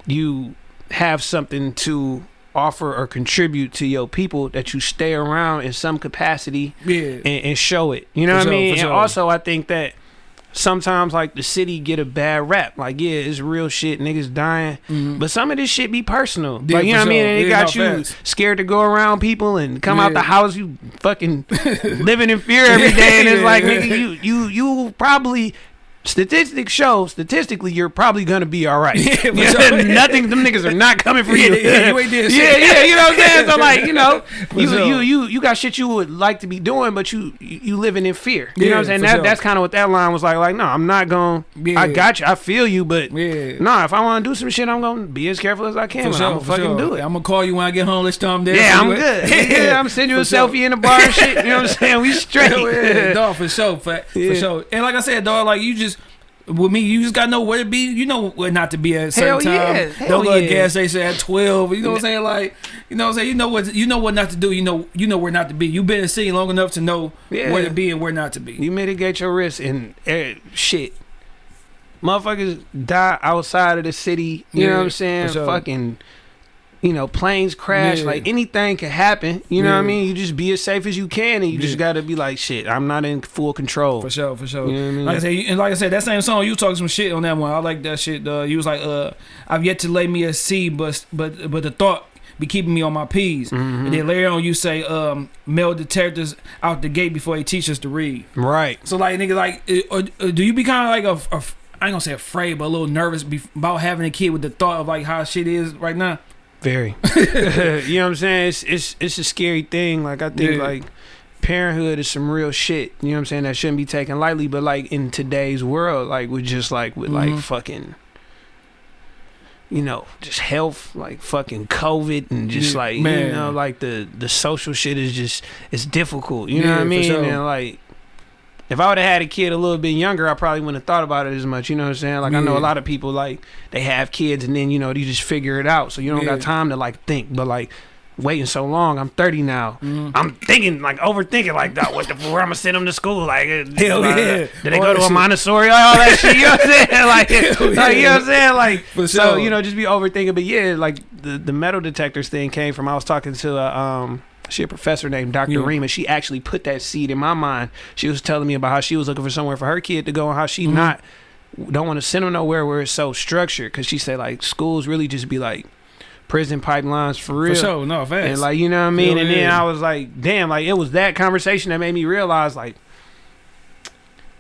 you have something to offer or contribute to your people, that you stay around in some capacity yeah. and, and show it. You know For what I mean? And also, I think that sometimes like the city get a bad rap. Like, yeah, it's real shit, niggas dying, Mhm. but some of this shit be personal. Yeah, like, you know what I mean? And it Yeah, got you facts. scared to go around people and come out the house. You fucking <laughs> living in fear every day, and it's Yeah, like, yeah. nigga, you you you probably. Statistics show statistically you're probably gonna be all right. <laughs> Yeah, You know. <laughs> Nothing, them niggas are not coming for you. <laughs> Yeah, yeah, you yeah, yeah, you know what I'm saying. So like, you know, you sure. you you you got shit you would like to be doing, but you you living in fear. You know what I'm saying? That sure. that's kind of what that line was like. Like, no, I'm not Yeah. I got you. I feel you, but Yeah. nah, if I want to do some shit, I'm gonna be as careful as I can. Sure, I'm gonna fucking do it. I'm gonna call you when I get home. Let's start there. yeah, I'm good. Yeah, I'm sending you a selfie in the bar and shit. You know what I'm saying? We straight. Yeah, dog, for sure, for, Yeah. for sure. And like I said, dog, like you just with me, you just gotta know where to be. You know where not to be at a certain Hell time. yeah, hell Don't go to yeah. gas station at twelve. You know what I'm saying? Like, you know what I'm saying? You know what you know what not to do. You know you know where not to be. You've been in the city long enough to know Yeah. where to be and where not to be. You mitigate your risk and eh, shit. Motherfuckers die outside of the city. You know what I'm saying? sure. Fucking, you know, planes crash. Yeah. Like anything can happen. You know what I mean? You just be as safe as you can, and you just gotta be like, shit. I'm not in full control. For sure, for sure. You know what I mean? Like I said, and like I said, that same song you talking some shit on that one. I like that shit. Uh, you was like, uh, I've yet to lay me a seed, but but but the thought be keeping me on my p's. Mhm. And then later on, you say, um, metal detectors out the gate before they teach us to read. Right. So like nigga, like, or, uh, do you be kind of like a, a, I ain't gonna say afraid, but a little nervous about having a kid with the thought of like how shit is right now? Very. <laughs> <laughs> you know what I'm saying? It's it's it's a scary thing. Like I think Yeah. like parenthood is some real shit. You know what I'm saying? That shouldn't be taken lightly. But like in today's world, like with just like with like Mhm. fucking you know, just health, like fucking COVID and just Yeah, like you know, like the the social shit is just it's difficult. You know what I mean? sure. And like if I would have had a kid a little bit younger, I probably wouldn't have thought about it as much. You know what I'm saying? Like I know a lot of people like they have kids and then you know you just figure it out, so you don't Yeah. got time to like think. But like waiting so long, I'm 30 now. Mhm. I'm thinking like overthinking like that. What the where I'm gonna send them to school? Like uh, Hell like, yeah. Did they go to a. Montessori? All that shit. You know what I'm saying? <laughs> Like, like, you know what I'm saying? Like For so sure. you know just be overthinking. But yeah, like the the metal detectors thing came from I was talking to a um. She a professor named Dr. Yeah. Reema. She actually put that seed in my mind. She was telling me about how she was looking for somewhere for her kid to go and how she Mhm. not don't want to send them nowhere where it's so structured. Cause she said like schools really just be like prison pipelines for real. For sure, no fast. And like you know what I mean, Hell and then yeah. I was like, damn, like it was that conversation that made me realize like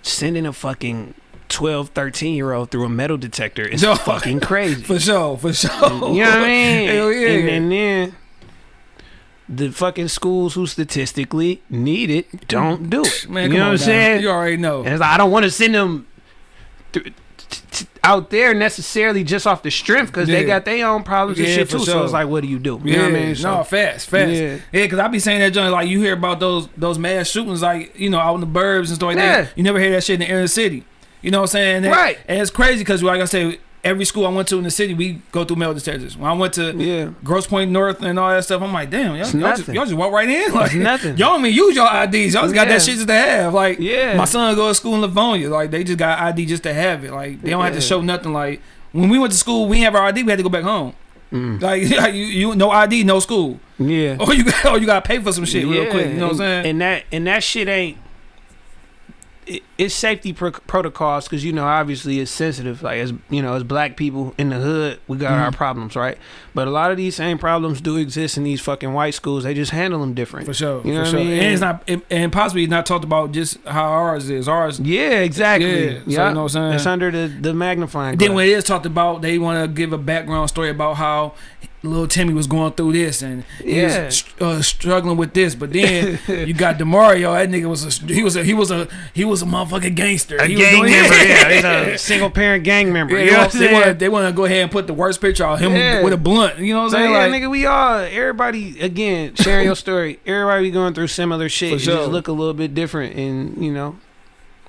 sending a fucking 12, 13 year old through a metal detector is <laughs> Yo. fucking crazy. for sure, for sure. you know what I mean? Hell yeah. And, and then the fucking schools who statistically need it don't do it. Man, you know what I'm saying? You already know. And it's like, I don't want to send them th- t- t- out there necessarily just off the strength because they got their own problems and shit too. So it's like, what do you do? You yeah, know what I mean? So, no, fast, fast. Yeah. Yeah, because I be saying that joint like you hear about those those mass shootings like you know out in the burbs and stuff like Yeah. that. You never hear that shit in the inner city. You know what I'm saying? And- Right. And it's crazy because like I say, every school I went to in the city, we go through metal detectors. When I went to yeah. Grosse Pointe North and all that stuff, I'm like, damn, y'all, y'all, just, y'all just walk right in. <laughs> Like, nothing. Y'all don't even use your IDs. Y'all just got Yeah. that shit just to have. Like, Yeah. my son go to school in Livonia. Like, they just got ID just to have it. Like, they don't have to show nothing. Like, when we went to school, we didn't have our ID. We had to go back home. Mm. Like, <laughs> you, you no ID, no school. Yeah. <laughs> Or you got, or you got to pay for some shit real quick. You know what I'm saying? And that and that shit ain't. It, it's safety pro- protocols because you know obviously it's sensitive. Like as you know, as black people in the hood, we got our Mhm. problems, right? But a lot of these same problems do exist in these fucking white schools. They just handle them different. for sure. You know for what I sure. mean? And it's not, it, and possibly not talked about just how ours is. Ours. Yeah, exactly. Yeah, so you know what I'm saying? It's under the the magnifying. Then when it is talked about, they want to give a background story about how little Timmy was going through this and he Yeah. was uh, struggling with this. But then you got Demario. That nigga was a he was a he was a he was a motherfucking gangster. a He was gang doing- member, yeah, he's <laughs> a single parent gang member. Yeah, you know what I'm they want they want to go ahead and put the worst picture of him Yeah. with a blunt. You know what I'm saying? yeah, like, nigga, we all everybody again sharing your story. Everybody be going through similar shit. Sure. just look a little bit different, and you know.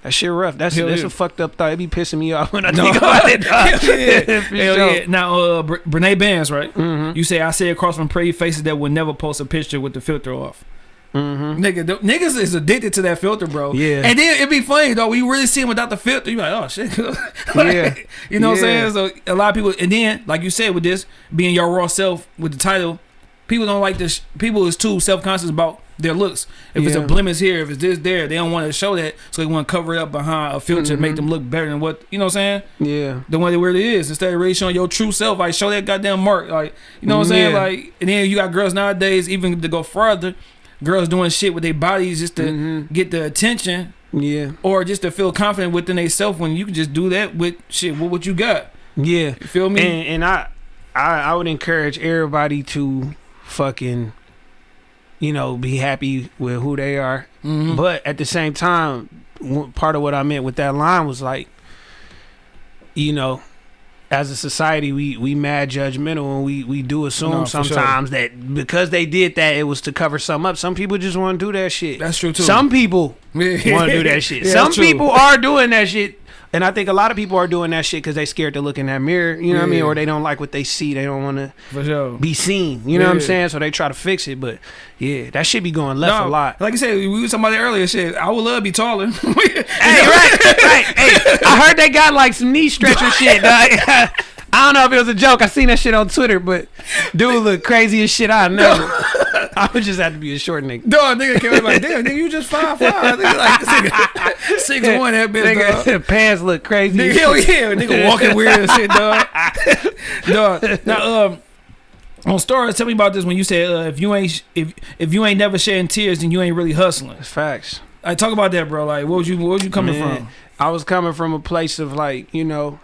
That shit rough. That's Hell that's yeah. a fucked up thought. It be pissing me off when I <laughs> No. think about it. Hell yeah. <laughs> Hell sure. yeah. Now, uh, Bre- Brene Bands, right? Mhm. You say I say across from pretty faces that would never post a picture with the filter off. Mhm. Nigga, niggas is addicted to that filter, bro. Yeah. And then it'd be funny though. When you really see him without the filter, you're like, oh shit. <laughs> Like, Yeah. You know what I'm saying? So a lot of people, and then like you said with this being your raw self with the title, people don't like this. People is too self conscious about their looks. If it's a blemish here, if it's this there, they don't want to show that, so they want to cover it up behind a filter, to make Mhm. them look better than what you know. what I'm saying Yeah. the one that really is instead of really showing your true self. Like show that goddamn mark. Like you know what I'm saying? Like and then you got girls nowadays even to go further, girls doing shit with their bodies just to Mhm. get the attention Yeah. or just to feel confident within themselves when you can just do that with shit with what you got. Yeah. You feel me? And and I, I I would encourage everybody to fucking, you know, be happy with who they are. Mhm. But at the same time, part of what I meant with that line was like, you know, as a society, we we mad judgmental and we we do assume No, for sure. sometimes that because they did that, it was to cover some up. Some people just want to do that shit. that's true too. Some people <laughs> want to do that shit. Yeah, Some people are doing that shit. And I think a lot of people are doing that shit because they scared to look in that mirror, you know what I mean? Or they don't like what they see. They don't want to sure. be seen, you know what I'm saying? So they try to fix it. But yeah, that shit be going left No, a lot. Like I said, we was talking about it earlier. Shit, I would love to be taller. <laughs> Hey, right, right. Hey, I heard they got like some knee stretcher shit. <laughs> I don't know if it was a joke. I seen that shit on Twitter, but dude look crazy as shit. I know. <laughs> <laughs> I would just have to be a short nigga. Dog, nigga came up like, damn, nigga, you just five five. Nigga, like this nigga, <laughs> six one, that bitch, dog. Nigga, <laughs> pants look crazy. Nigga, hell yeah, nigga walking weird and shit, dog. dog. Now, um, on stories, tell me about this when you said uh, if you ain't if if you ain't never shedding tears, then you ain't really hustling. Facts. Like, talk about that, bro. Like, what was you what was you coming Man, from? I was coming from a place of like, you know,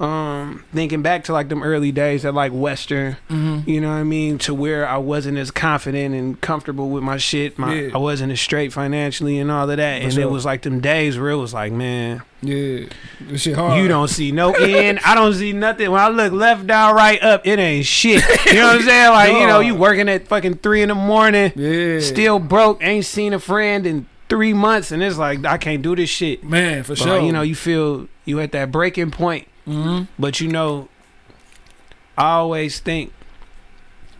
um thinking back to like them early days at like Western, Mm-hmm. you know what I mean, to where I wasn't as confident and comfortable with my shit. My Yeah. I wasn't as straight financially and all of that. For and sure. it was like them days where it was like, man, Yeah, this shit hard. you don't see no end. I don't see nothing. When I look left, down, right, up, it ain't shit. You know what I'm <laughs> saying? Like, you know, you working at fucking three in the morning, Yeah, still broke, ain't seen a friend in three months, and it's like I can't do this shit. man for But, sure. you know, you feel you at that breaking point, hmm but you know, I always think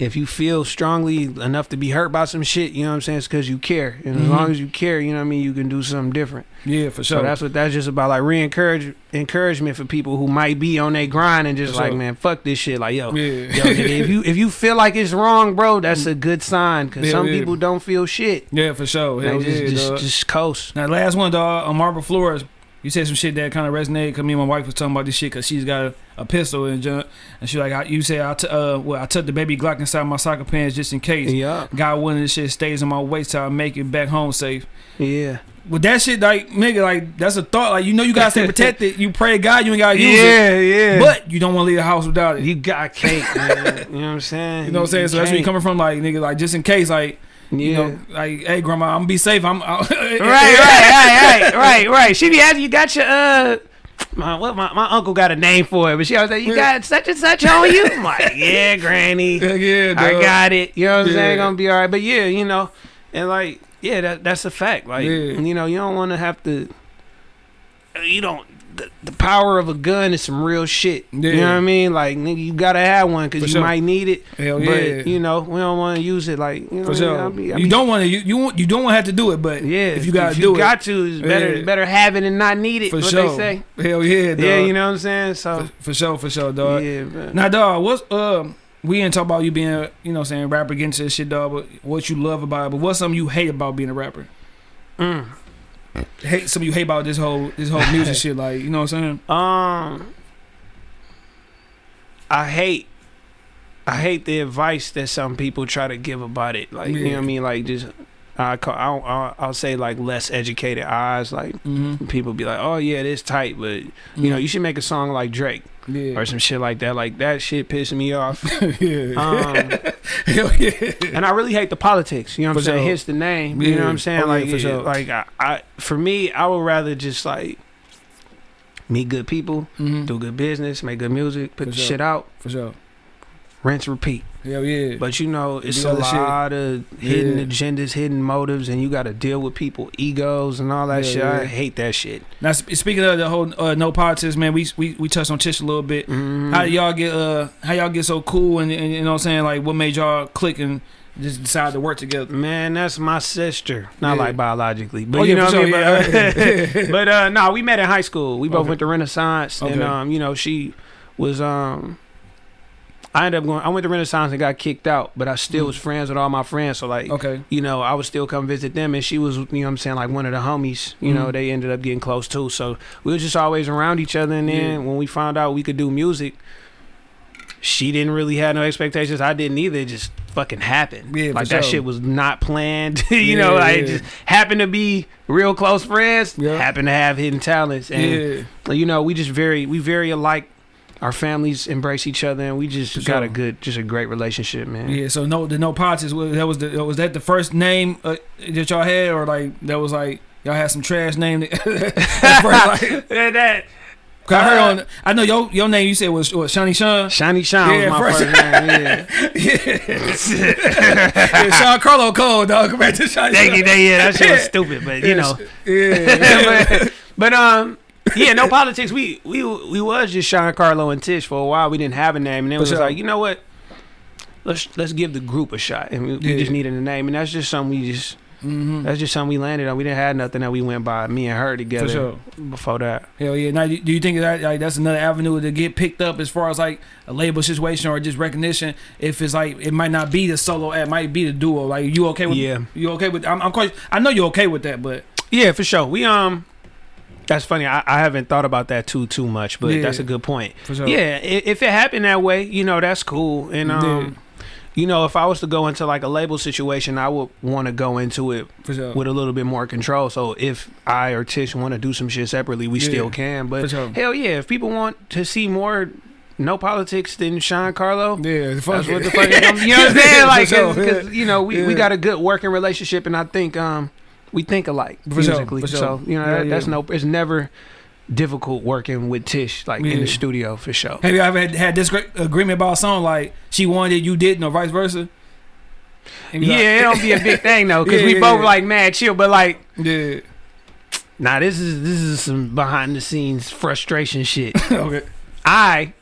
if you feel strongly enough to be hurt by some shit, you know what I'm saying? It's because you care, and as Mhm. long as you care, you know what I mean. You can do something different. yeah, for So sure. that's what that's just about, like re-encourage encouragement for people who might be on their grind and just For like, sure. man, fuck this shit. Like, yo, yeah, yo, nigga, if you if you feel like it's wrong, bro, that's a good sign. Cause Yeah, some yeah. people don't feel shit. yeah, for sure. They Hell just yeah, just, dog. just coast. Now, last one, dog, on Marble Flores. You said some shit that kind of resonated because me and my wife was talking about this shit because she's got a, a pistol and junk. And she like, I, you said, I, t- uh, well, I took the baby Glock inside my soccer pants just in case. Yeah, God willing, this shit stays in my waist till I make it back home safe. yeah, With that shit, like, nigga, like, that's a thought. Like, you know, you gotta stay <laughs> protected. You pray to God, you ain't gotta use it. yeah, yeah. But you don't want to leave the house without it. you got cake, man. you know what I'm saying? <laughs> You know what I'm saying? So that's where you coming from, like, nigga, like, just in case, like, Yeah. you know, like, hey, grandma, I'm gonna be safe. I'm, I, <laughs> right, right, right, right, <laughs> right, right. She be asking, you got your uh, my what my, my uncle got a name for it, but she always like, you got such and such on you. I'm like, <laughs> yeah, granny, Heck yeah, I got it. You know what I'm Yeah. saying? Gonna be all right. But yeah, you know, and like, yeah, that that's a fact. Like, Yeah. you know, you don't want to have to. You don't. The, the power of a gun is some real shit. You know what I mean? Like, nigga, you gotta have one because you sure. might need it. Hell but yeah. you know, we don't want to use it. Like, you know, For what I mean? I'll you don't want to. You you want you don't want to have to do it, but Yeah, if you gotta if do you it, got to, it's better Yeah. better have it and not need it. for what sure. they say. Hell yeah, dog. Yeah, you know what I'm saying. So For, for sure, for sure, dog. yeah, man. Now, dog, what's um? We didn't talk about you being, you know, what I'm saying rapper against this shit, dog. But what you love about it, but what's something you hate about being a rapper? Mm. Hate some of you hate about this whole this whole music <laughs> shit, like you know what I'm saying? Um, I hate, I hate the advice that some people try to give about it. Like you know what I mean, like just. I call, I'll, I'll, I'll say like less educated eyes. Like Mm-hmm. people be like, "Oh yeah, this tight," but you know, you should make a song like Drake yeah, or some shit like that. Like that shit pissing me off. <laughs> yeah, Um, <laughs> yeah. and I really hate the politics. You know what I'm saying? sure. Hits the name. You know what I'm saying? Oh, like, for sure. like I, I, for me, I would rather just like meet good people, Mhm. do good business, make good music, put For the sure. shit out, For sure. Rinse, repeat. Hell yeah. But you know, it's a other shit. lot of hidden Yeah. agendas, hidden motives, and you got to deal with people egos and all that Yeah, shit. yeah. I hate that shit. now speaking of the whole uh, no politics, man, we we we touched on Tish a little bit. Mhm. How y'all get uh how y'all get so cool and, and you know what I'm saying like what made y'all click and just decide to work together? Man, that's my sister. Not like biologically, but Oh, you know for what I mean. sure, But, <laughs> <laughs> but uh, no, we met in high school. We both Okay. went to Renaissance, and um, you know, she was um. I ended up going. I went to Renaissance and got kicked out, but I still Mm. was friends with all my friends. So like, Okay. you know, I would still come visit them, and she was, you know, what I'm saying like one of the homies. You know, Mhm. they ended up getting close too. So we were just always around each other. And then Yeah. when we found out we could do music, she didn't really have no expectations. I didn't either. It just fucking happened. Yeah, like that sure. shit was not planned. <laughs> you Yeah, know, like yeah. just happened to be real close friends. Yeah. Happened to have hidden talents, and you know, we just very we very alike. Our families embrace each other, and we just For got sure. a good, just a great relationship, man. Yeah, so no, the no politics. was- That was the was that the first name uh, that y'all had, or like that was like y'all had some trash name. <laughs> That, at first, like, <laughs> Yeah, that 'cause I heard on. I know your your name. You said was what, Shiny Sean. Shiny Sean Yeah, was my first- first, name. <laughs> Yeah. yeah, Sean Carlo Cole, dog. Back to Shiny. Thank you, Sean. thank you. That shit was stupid, but you know. Yeah. but, but um, yeah, no politics. We we we was just Sean Carlo and Tish for a while. We didn't have a name, and it was sure. like, you know what? Let's let's give the group a shot, and we, we just needed a name, and that's just something we just hmm that's just something we landed on. We didn't have nothing that we went by. Me and her together For sure. before that. Hell yeah. Now, do you think that like that's another avenue to get picked up as far as like a label situation or just recognition? If it's like it might not be the solo, it might be the duo. Like you okay with? Yeah. You okay with? I'm, I'm quite. I know you're okay with that, but Yeah, for sure. We um, that's funny. I, I haven't thought about that too too much, but Yeah. that's a good point. for sure. Yeah, if it happened that way, you know, that's cool. And um, you know, if I was to go into like a label situation, I would want to go into it For sure. with a little bit more control. So if I or Tish want to do some shit separately, we Yeah. still can. But sure. hell yeah, if people want to see more no politics than Sean Carlo, Yeah, that's what the fuck. you know what I'm <laughs> saying? Like, For sure, because you know, we, we got a good working relationship, and I think um we think alike For sure, musically. for sure. So you know, Yeah, that, that's yeah. no. It's never difficult working with Tish like in the studio for sure. Have you ever had, had this great agreement about a song like she wanted you didn't or vice versa? Yeah, like- it don't be a big <laughs> thing though, because Yeah, we both yeah. like mad chill, but like. yeah. Nah, this is this is some behind the scenes frustration shit. <laughs> okay. I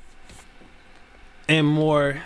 am more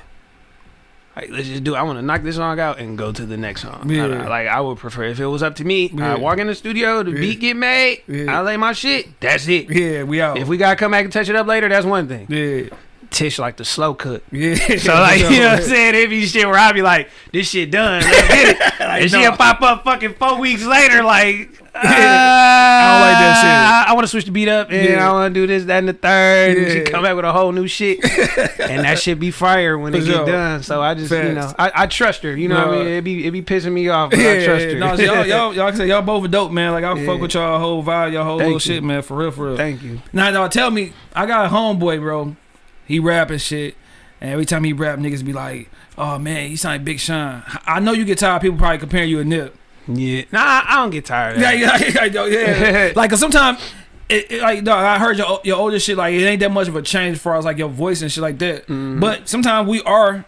like let's just do. I want to knock this song out and go to the next song. Yeah. I- like I would prefer if it was up to me. Yeah. I walk in the studio, the Yeah. beat get made, Yeah. I lay my shit. That's it. Yeah, we out. If we gotta come back and touch it up later, that's one thing. yeah. Tish like the slow cook. Yeah. <laughs> So <laughs> like you know what I'm saying? It be shit where I be like, this shit done. Let's get it. <laughs> and she'll pop up fucking four weeks later like I don't like that uh, shit. I, want to switch the beat up and Yeah. I want to do this, that, and the third. And she come back with a whole new shit. <laughs> and that shit be fire when For it get done. So I just, you know, I, I trust her. You know what I mean? It be it be pissing me off, but Yeah, I trust her. No, y'all, y'all, y'all can say y'all both are dope, man. Like I Yeah. fuck with y'all whole vibe, y'all whole Thank little you. shit, man. For real, for real. Thank you. Now, now, tell me, I got a homeboy, bro. He rapping shit, and every time he rap, niggas be like, "Oh man, he sound like Big Sean." I know you get tired of people probably comparing you to Nip. Yeah. Nah, I, don't get tired of Yeah, that. yeah, yeah, yeah. yeah. <laughs> like, cause sometimes. It, it, like dog, I heard your your older shit like it ain't that much of a change as far as like your voice and shit like that. Mhm. But sometimes we are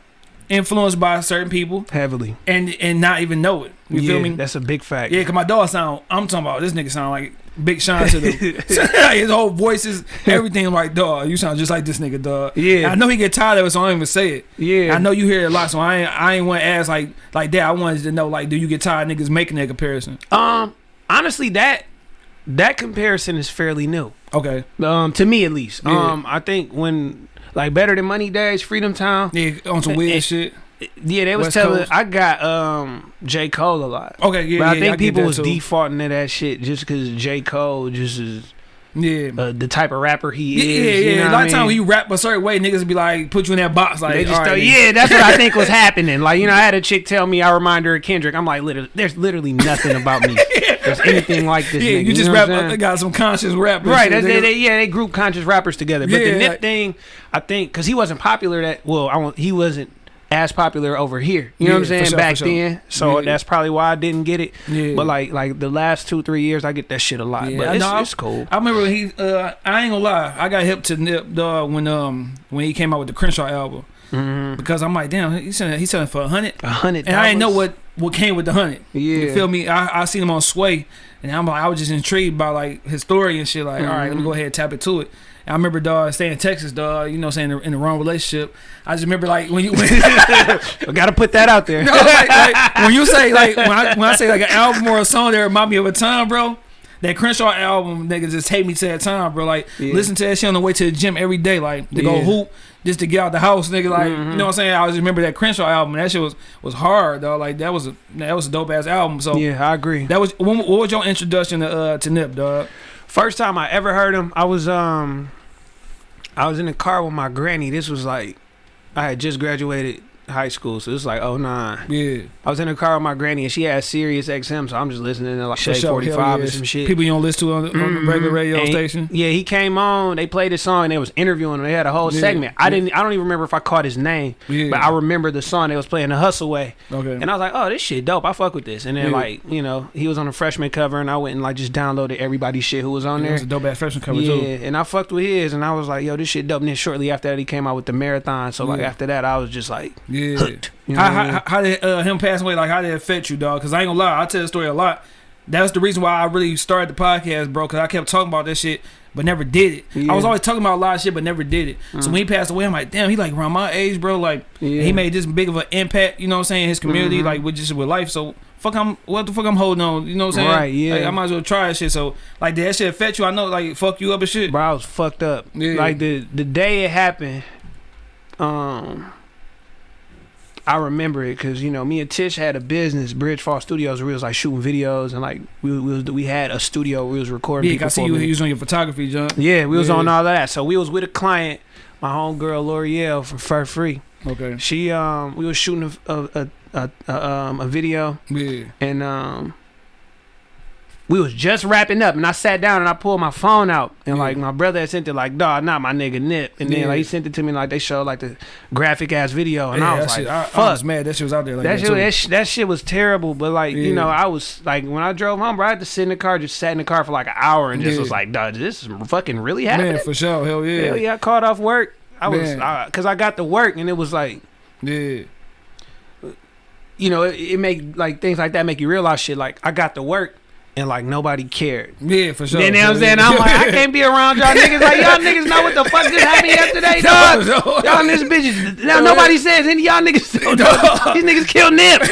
influenced by certain people heavily. and and not even know it. You yeah, feel me? That's a big fact. Yeah, cause my dog sound. I'm talking about this nigga sound like Big Sean to the <laughs> <laughs> his whole voices, everything. I'm like, dog, you sound just like this nigga, dog. Yeah. I know he get tired of it, so I don't even say it. Yeah. I know you hear it a lot, so I ain't, I ain't want to ask like like that. I wanted to know like, do you get tired of niggas making that comparison? Um, honestly, that that comparison is fairly new. Okay, Um, to me at least. Yeah. Um, I think when like Better Than Money Days, Freedom Town. yeah, on some weird Eh, eh, shit. Yeah, they was West telling. Coast. I got um J Cole a lot. Okay, yeah, but yeah, I think get people that was too. defaulting to that shit just because J Cole just is Yeah. uh, the type of rapper he yeah, is. yeah, you know A lot I of times when you rap a certain way, niggas be like, put you in that box. Like, They just throw, yeah, that's what I think was <laughs> happening. Like, you know, I had a chick tell me I remind her of Kendrick. I'm like, literally, there's literally nothing about me. <laughs> There's anything like this. yeah, nigga, you just know rap. what I'm saying? uh, got some conscious rap. and Right, shit, they, they, yeah, they group conscious rappers together. But Yeah, the Nip like- thing, I think, because he wasn't popular that well, I won't, he wasn't as popular over here. You know what I'm saying? sure, Back sure. then, so Yeah. that's probably why I didn't get it. Yeah. But like, like the last two, three years, I get that shit a lot. Yeah, but I it's, know. it's cool. I remember he. Uh, I ain't gonna lie. I got hip to Nip dog when um when he came out with the Crenshaw album Mm-hmm. because I'm like, damn, he's selling he's selling for a hundred, A hundred. and I didn't know what what came with the hundred. Yeah. You feel me? I I seen him on Sway, and I'm like, I was just intrigued by like his story and shit. Like, all right, let me Mhm. go ahead and tap it to it. I remember dog staying in Texas, dog. You know, saying in the wrong relationship. I just remember like when you. <laughs> <laughs> When, I gotta put that out there. No, like, like, when you say like when I when I say like an <laughs> album or a song that remind me of a time, bro. That Crenshaw album, nigga, just take me to that time, bro. Like, Yeah. listen to that shit on the way to the gym every day, like to go Yeah. hoop, just to get out the house, nigga. Like, Mhm. you know what I'm saying? I just remember that Crenshaw album. That shit was was hard, though. Like that was a that was a dope ass album. So yeah, I agree. that was what was your introduction to uh to Nip, dog? First time I ever heard him, I was um, I was in the car with my granny. This was like, I had just graduated high school, so was like oh nine. Yeah, I was in the car with my granny, and she had Sirius XM, so I'm just listening to like sure, 45 hell and some shit. People you don't listen to on, the- on the regular Mhm. radio And- station. Yeah, he came on. They played his song. and They was interviewing him. They had a whole Yeah, segment. I didn't. I don't even remember if I caught his name, but I remember the song they was playing, the Hussle Way. okay. And I was like, oh, this shit dope. I fuck with this. And then like, you know, he was on the freshman cover, and I went and like just downloaded everybody's shit who was on it there. was a dope ass freshman cover yeah, too. and I fucked with his, and I was like, yo, this shit dope. And then shortly after that, he came out with the marathon. So like after that, I was just like Yeah. hooked. You know How, what I mean? how, how did uh, him pass away? Like, how did it affect you, dog? Because I ain't gonna lie, I tell the story a lot. That's the reason why I really started the podcast, bro. Because I kept talking about that shit, but never did it. I was always talking about a lot of shit, but never did it. So Mm. when he passed away, I'm like, damn, he like around my age, bro. Like, Yeah. he made this big of an impact. You know what I'm saying? His community, Mhm. like with just with life. So fuck, I'm what the fuck I'm holding on. You know what I'm saying? Right, yeah. Like, I might as well try that shit. So like, did that shit affect you? I know, like, fuck you up and shit. Bro, I was fucked up. Yeah. Like the the day it happened, um, I remember it because you know me and Tish had a business, Bridge Fall Studios, where we was like shooting videos and like we we, was, we had a studio where we was recording. Yeah, I see you using your photography, John. Yeah, we was Yeah. on all that. So we was with a client, my homegirl L'Oreal from Fur Free. Okay. She um we was shooting a a, a, a, a um a video Yeah. and um we was just wrapping up and I sat down and I pulled my phone out and Yeah. like my brother had sent it like dog not my nigga Nip and then Yeah. like he sent it to me like they showed like the graphic ass video and yeah, I was like shit, I, fuck I was mad that shit was out there like that that, shit, that, sh- that shit was terrible, but like you know, I was like when I drove home, bro, I had to sit in the car, just sat in the car for like an hour and just was like, "Dog, this is fucking really happening." Man, for sure. Hell yeah. Hell yeah, I called off work. I was Man. because I got to work and it was like Yeah. you know it, it make like things like that make you realize shit. Like I got to work and like nobody cared. Yeah, for sure. You know what I'm saying? I'm like, I <laughs> can't be around y'all niggas. Like y'all niggas know what the fuck just happened yesterday, dog. <laughs> No, no. Y'all niggas bitches. Now nobody says any y'all niggas. <laughs> Dog. These niggas killed Nip.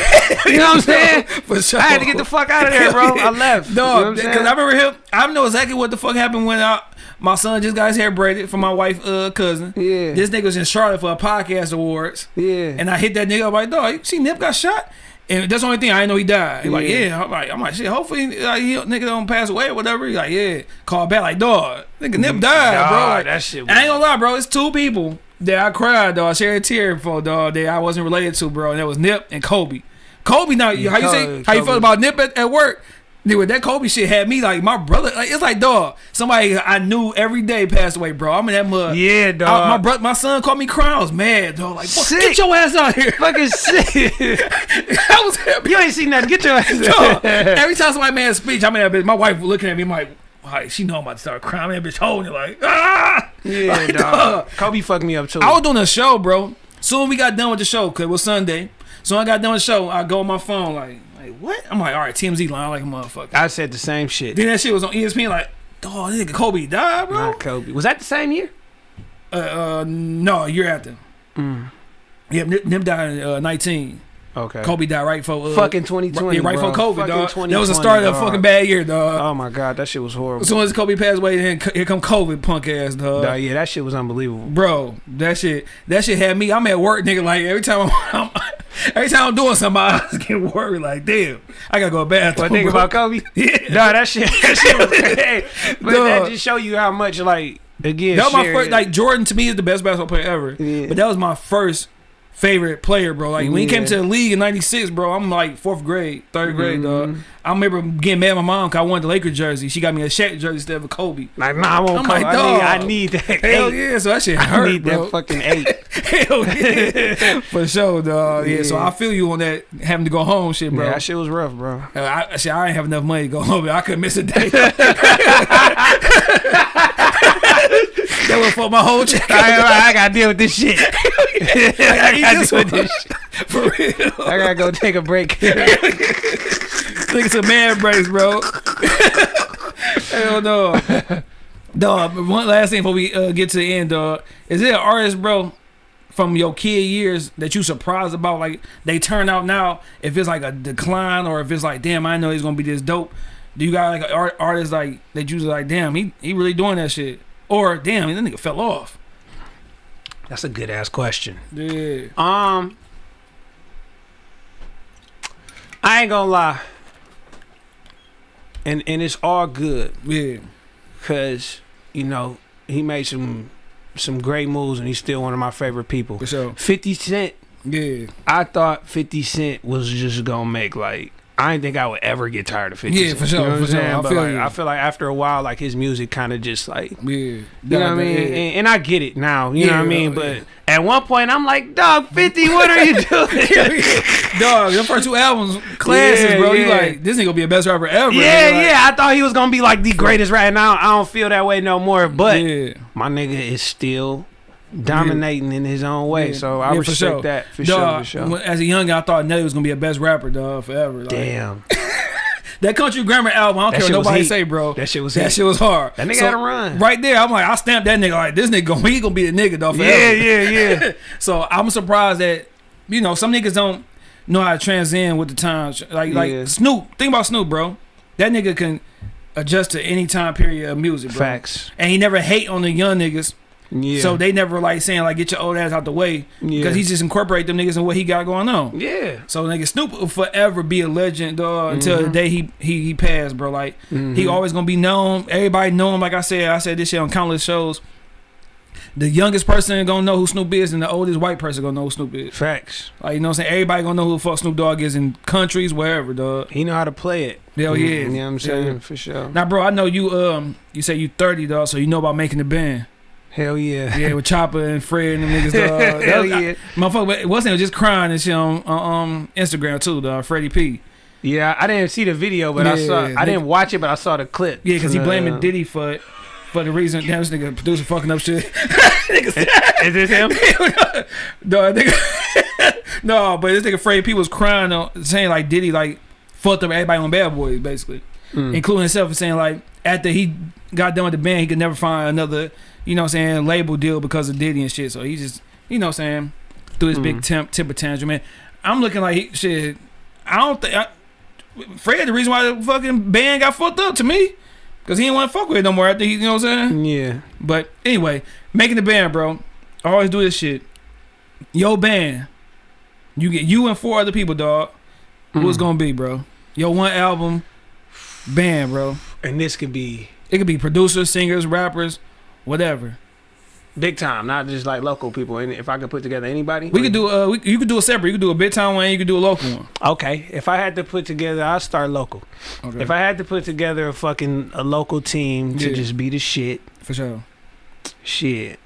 You know what I'm saying? For sure. I had to get the fuck out of there, bro. I left. You know No, because saying? I remember him. I know exactly what the fuck happened when I, my son just got his hair braided for my wife uh, cousin. Yeah. This nigga was in Charlotte for a podcast awards, yeah. and I hit that nigga. I'm like, dog, you see Nip got shot. And that's the only thing I didn't know he died. He like, Yeah. yeah. I'm like, I'm like, shit. Hopefully, like, he, nigga don't pass away or whatever. He like, yeah. Call back like, dog, nigga Nip died, bro. Like, that shit I ain't gonna lie, bro. It's two people that I cried, dog. Shed a tear for, dog. That I wasn't related to, bro. And that was Nip and Kobe. Kobe, now Yeah, how you say Kobe- how you felt about Nip at, at work? Nigga, that Kobe shit had me like my brother. Like it's like dog. Somebody I knew every day passed away, bro. I'm in that mud. Yeah, I- dog. my brother, my son called me crying. I was mad, dog. Like, fuck, Sick. get your ass out here. fucking sick. <laughs> I was happy. you ain't seen nothing. Get your ass. Dog. Every time somebody made a speech, I mean that bitch. My wife looking at me, I'm like, like she know I'm about to start crying. That bitch holding it like, ah. yeah, Like, dog. Kobe fucked me up too. I was doing a show, bro. Soon we got done with the show, cause it was Sunday. So I got done with the show. I go on my phone, like, like what? I'm like, all right, TMZ line like a motherfucker. I said the same shit. Then that shit was on ESPN, like, dog, this nigga Kobe died, bro. Not Kobe. Was that the same year? Uh, uh, no, a year after. Mm. Yeah, Nip, Nip died in uh, 19. Okay. Kobe died right for uh, Fucking 2020. yeah, right for COVID, dog. That was the start of a fucking bad year, dog. Oh my god, that shit was horrible. as soon as Kobe passed away, then here come COVID, punk ass, dog. Dog, yeah, that shit was unbelievable. Bro, that shit, that shit had me. I'm at work, nigga. Like every time I'm, <laughs> every time I'm doing something, I was <laughs> getting worried. Like, damn, I gotta go to bathroom. But think about Kobe. <laughs> Yeah. Dog, that shit, that shit was <laughs> hey, But that just show you how much like again. That was my first. Like Jordan to me is the best basketball player ever. Yeah. But that was my first favorite player, bro. Like when he came to the league in '96, bro. I'm like fourth grade, third grade, dog. Mhm. I remember getting mad at my mom because I wanted the Lakers jersey. She got me a Shaq jersey instead of a Kobe. like, nah, I won't I'm Kobe. like, I, need. I need that. Hell eight. yeah, so that shit I hurt, need bro. that fucking <laughs> eight. Hell yeah, <laughs> for sure, dog. Yeah. so I feel you on that having to go home, shit, bro. Yeah, that shit was rough, bro. Uh, I, shit, I ain't have enough money to go <laughs> home. but I couldn't miss a day. That would fuck my whole <laughs> check. I, I gotta deal with this shit. <laughs> <laughs> I eat gotta deal with this shit. For real. I gotta go take a break. Think it's a man brace, bro. Hell no. Dog, one last thing before we uh, get to the end, dog. Is there an artist, bro, from your kid years that you surprised about? Like they turn out now, if it's like a decline or if it's like, damn, I know he's gonna be this dope. Do you got like an art, artist like that you was like, damn, he he really doing that shit? Or damn, that nigga fell off. That's a good ass question. Yeah. Um, I ain't gonna lie, and and it's all good Yeah. because you know he made some some great moves and he's still one of my favorite people. For sure. Fifty Cent, Yeah. I thought Fifty Cent was just gonna make like. I didn't think I would ever get tired of 50 Yeah, Cent. for sure, You know for sure. I But, feel like, you. I feel like after a while, like his music kind of just like Yeah. you know what I mean? And, and I get it now. You know what I mean? Oh, but yeah. at one point, I'm like, dog, 50, what are you <laughs> doing? <laughs> Dog, your first two albums, classes, Yeah, bro. You yeah. like this nigga gonna be the best rapper ever. yeah, like, yeah. I thought he was going to be like the greatest right now. I don't feel that way no more. But yeah. my nigga is still dominating in his own way. Yeah. So I Yeah, respect sure. that for Dog, sure. For sure. As a young guy, I thought Nelly was gonna be a best rapper, dog, forever. Like, Damn. <laughs> That country grammar album, I don't That care what nobody say, bro. That shit was that heat. shit was hard. That nigga So, had a run. Right there, I'm like, I stamped that nigga like this nigga gonna he gonna be the nigga, though. Yeah, Forever. yeah, yeah. Yeah. <laughs> so I'm surprised that you know some niggas don't know how to transcend with the times. Like Yeah. like Snoop. Think about Snoop, bro. That nigga can adjust to any time period of music, bro. Facts. And he never hate on the young niggas. Yeah. So they never like saying like get your old ass out the way yeah. because he just incorporate them niggas and what he got going on. Yeah. So nigga Snoop will forever be a legend, dog, until the Mhm. day he he he passed, bro. Like he Mhm. always gonna be known. Everybody know him. Like I said, I said this shit on countless shows. the youngest person gonna know who Snoop is, and the oldest white person gonna know who Snoop is. Facts. Like you know what I'm saying? Everybody gonna know who the fuck Snoop Dogg is in countries, wherever, dog. He know how to play it. Hell Mm, yeah. You know what I'm saying? yeah. For sure. Now, bro, I know you. Um, you say you 30, dog, so you know about making the band. Hell yeah. Yeah, with Chopper and Fred and them niggas, <laughs> dog. Hell was- yeah. Motherfucker, but it wasn't just crying and shit on, on um, Instagram too, dog. Freddie P. Yeah, I didn't see the video, but I saw. they- I didn't watch it, but I saw the clip. Yeah, because he blaming Diddy for it. For the reason, damn, this nigga producer fucking up shit. <laughs> Is this him? <laughs> no, nigga, no, but this nigga Freddie P was crying, on, saying like Diddy like fucked up everybody on Bad Boys, basically. Mm. including himself, and saying like after he got done with the band, he could never find another, you know, what I'm saying label deal because of Diddy and shit. So he just, you know, what I'm saying threw his big Mm. temp temper tantrum. Man, I'm looking like he, shit. I don't think I, Fred. The reason why the fucking band got fucked up to me, because he didn't want to fuck with it no more after he, you know what I'm saying. Yeah. But anyway, making the band, bro. I always do this shit. Yo, band. You get you and four other people, dog. Who's Mm. gonna be, bro? Yo, one album, band, bro. And this could be It could be producers, singers, rappers, whatever. big time, not just like local people. And if I could put together anybody, We could do uh, we, you could do a separate. You could do a big time one. You could do a local one. Okay, if I had to put together, I'll start local. Okay. If I had to put together a fucking a local team to Yeah. just be the shit, for sure. shit,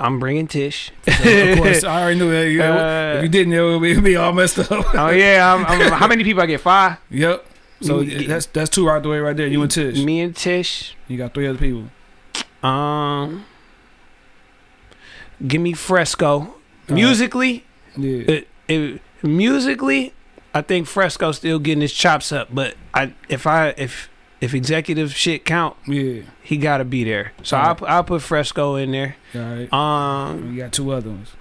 I'm bringing Tish. of course, <laughs> I already knew that. You know, Uh, if you didn't, it would be, be all messed up. <laughs> oh yeah, I'm, I'm, how many people I get? Five. yep. So that's that's two right the way right there. You and Tish. Me and Tish. You got three other people. Um, give me Fresco. right. Musically, Yeah. it, it, musically, I think Fresco still getting his chops up. But I, if I, if if executive shit count, Yeah. he got to be there. So Alright. I'll I'll put Fresco in there. All right. Um, You got two other ones.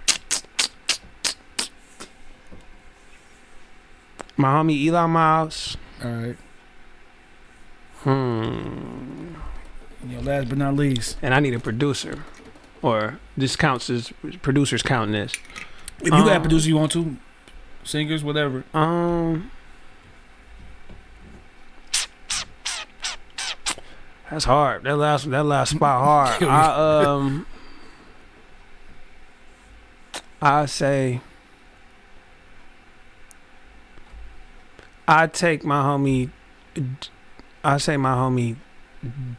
my homie Eli Miles. All right. Hmm. Last but not least, And I need a producer, or this counts as producers counting this. if you got a Um, producer you want to, singers, whatever. Um, that's hard. That last that last spot hard. <laughs> I um, I say, I take my homie. I say my homie,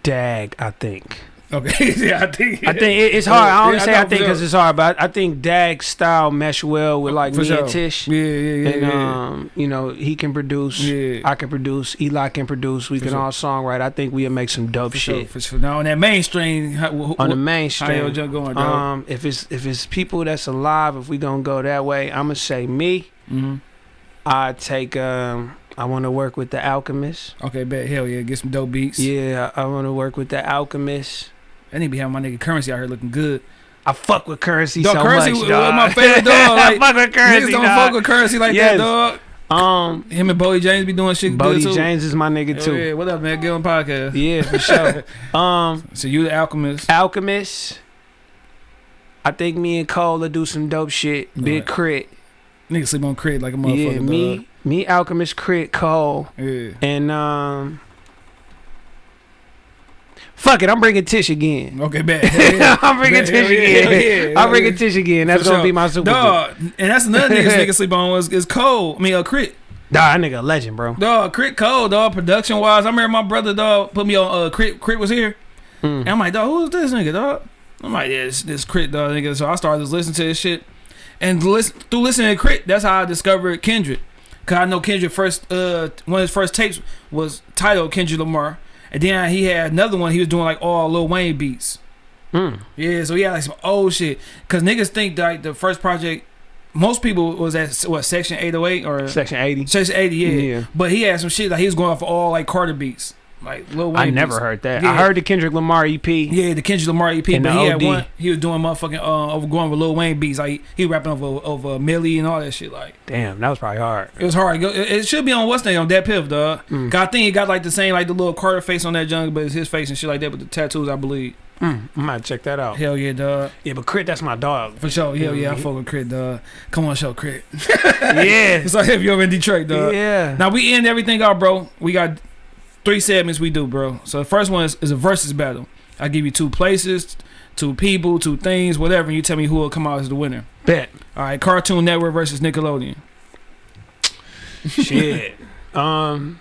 Dag. I think. Okay. <laughs> yeah, I think. I think it, it's hard. I only Yeah, say know, I think because sure. it's hard, but I, I think Dag's style mesh well with like For me sure. and Tish. Yeah, yeah, yeah. and yeah. um, you know, he can produce. yeah. I can produce. Eli can produce. We For can sure. all songwrite. I think we'll make some dope for sure, shit for sure. Now on that mainstream, how, wh- on the how mainstream. junk going, dog? Um, if it's if it's people that's alive, if we gonna go that way, I'm gonna say me. hmm I take. Um, I want to work with the Alchemist. Okay, bet. Hell yeah, get some dope beats. Yeah, I want to work with the Alchemist. I need to be having my nigga Curren$y out here looking good. I fuck with Curren$y Dog, so Curren$y much, was dog. my favorite dog, <laughs> like, I fuck with Curren$y. Niggas don't dog. fuck with Curren$y like Yes. that, dog. Um, Him and Bodie James be doing shit Bodie good too. James is my nigga too. Yeah, what up, man? Get on podcast. Yeah, for sure. <laughs> um, So you the alchemist. Alchemist. I think me and Cole will do some dope shit. Big Alright. crit. Nigga sleep on crit like a motherfucker. Yeah, me, me, Alchemist, crit, Cole, Yeah. and um. Fuck it, I'm bringing Tish again. Okay, <laughs> bet. Yeah. I'm bringing Bet, Tish yeah, again. hell yeah, I'm bringing. Tish again. That's For gonna sure. be my super. Dog, and that's another nigga <laughs> nigga sleep on was is Cole. I mean, uh, Crit. Nah, that nigga a legend, bro. Dog, Crit Cole, dog, production wise. I remember my brother, dog, put me on uh Crit Crit was here. Mm. And I'm like, dog, who's this nigga, dog? I'm like, yeah, this, this Crit, dog, nigga. So I started just listening to this shit. And listen, through listening to Crit, that's how I discovered Kendrick. Cause I know Kendrick first, uh, one of his first tapes was titled Kendrick Lamar. And then he had another one, he was doing like all Lil Wayne beats. Mm. Yeah, so he had like some old shit. Cause niggas think like, the first project, most people was at what section 808 or Section 80. section 80, yeah. Yeah. But he had some shit like he was going off all like Carter beats, like Lil Wayne. I never heard that. Yeah. I heard the Kendrick Lamar EP. Yeah, the Kendrick Lamar EP, And but he had one. He was doing motherfucking uh, over going with Lil Wayne beats. Like he rapping over over Milli and all that shit. Like Damn, that was probably hard. it was hard. It, it should be on what's name on that Piff, dog. Mm. 'Cause I think he got like the same like the little Carter face on that junk, but it's his face and shit like that. But the tattoos, I believe. Mm. I might check that out. Hell yeah, dog. Yeah, but Crit, that's my dog. For sure. Hell yeah, I Mhm. fuck with Crit, dog. Come on, show Crit. <laughs> yeah. <laughs> It's like if you're in Detroit, dog. Yeah. Now we end everything out, bro. We got three segments we do, bro. So the first one is, is a versus battle. I give you two places, two people, two things, whatever. And you tell me who will come out as the winner. Bet. All right, Cartoon Network versus Nickelodeon. Shit. <laughs> um.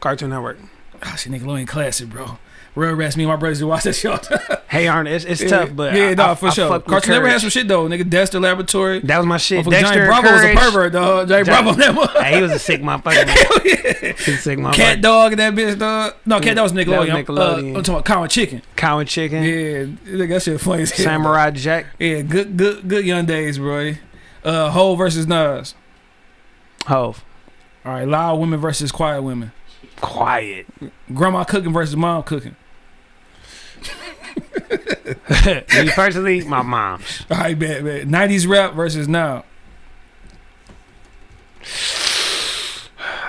Cartoon Network. Ah, shit, Nickelodeon classic, bro. Real rest. Me and my brothers to watch that show. <laughs> Hey, Arnold, it's, it's yeah, tough, but yeah, I, no, for I sure. with Cartoon Network Courage. has some shit though, nigga. Dexter Laboratory. That was my shit. Dexter Johnny Bravo was a pervert, dog. Johnny Johnny- Bravo, that. Hey, he was a sick <laughs> motherfucker. man. He was a sick motherfucker. Cat dog and that bitch, dog. No, cat dog was That was Nickelodeon. I'm- Nickelodeon. Uh, I'm talking about Cow and Chicken. Cow and chicken. Yeah, nigga, that shit funny as hell. Samurai Jack. Yeah, good, good, good young days, bro. Uh, Hove versus Nas. Hove. All right, loud women versus quiet women. Quiet. Grandma cooking versus mom cooking. Me personally, my mom's. <laughs> All right, bet, bet. 90s rap versus now.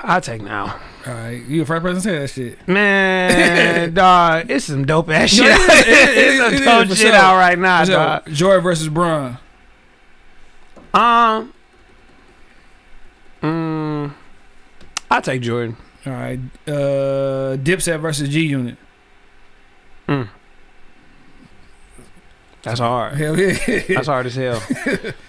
I'll take now. All right, you the first person to say that shit. Man, <laughs> dog, it's some dope ass shit. No, it is, it is, <laughs> it's some dope shit sure. out right now, dog. Jordan versus Bron. Um, mm, I'll take Jordan. All right, uh, Dipset versus G Unit. Mm. That's hard. Hell yeah. That's hard as hell. <laughs>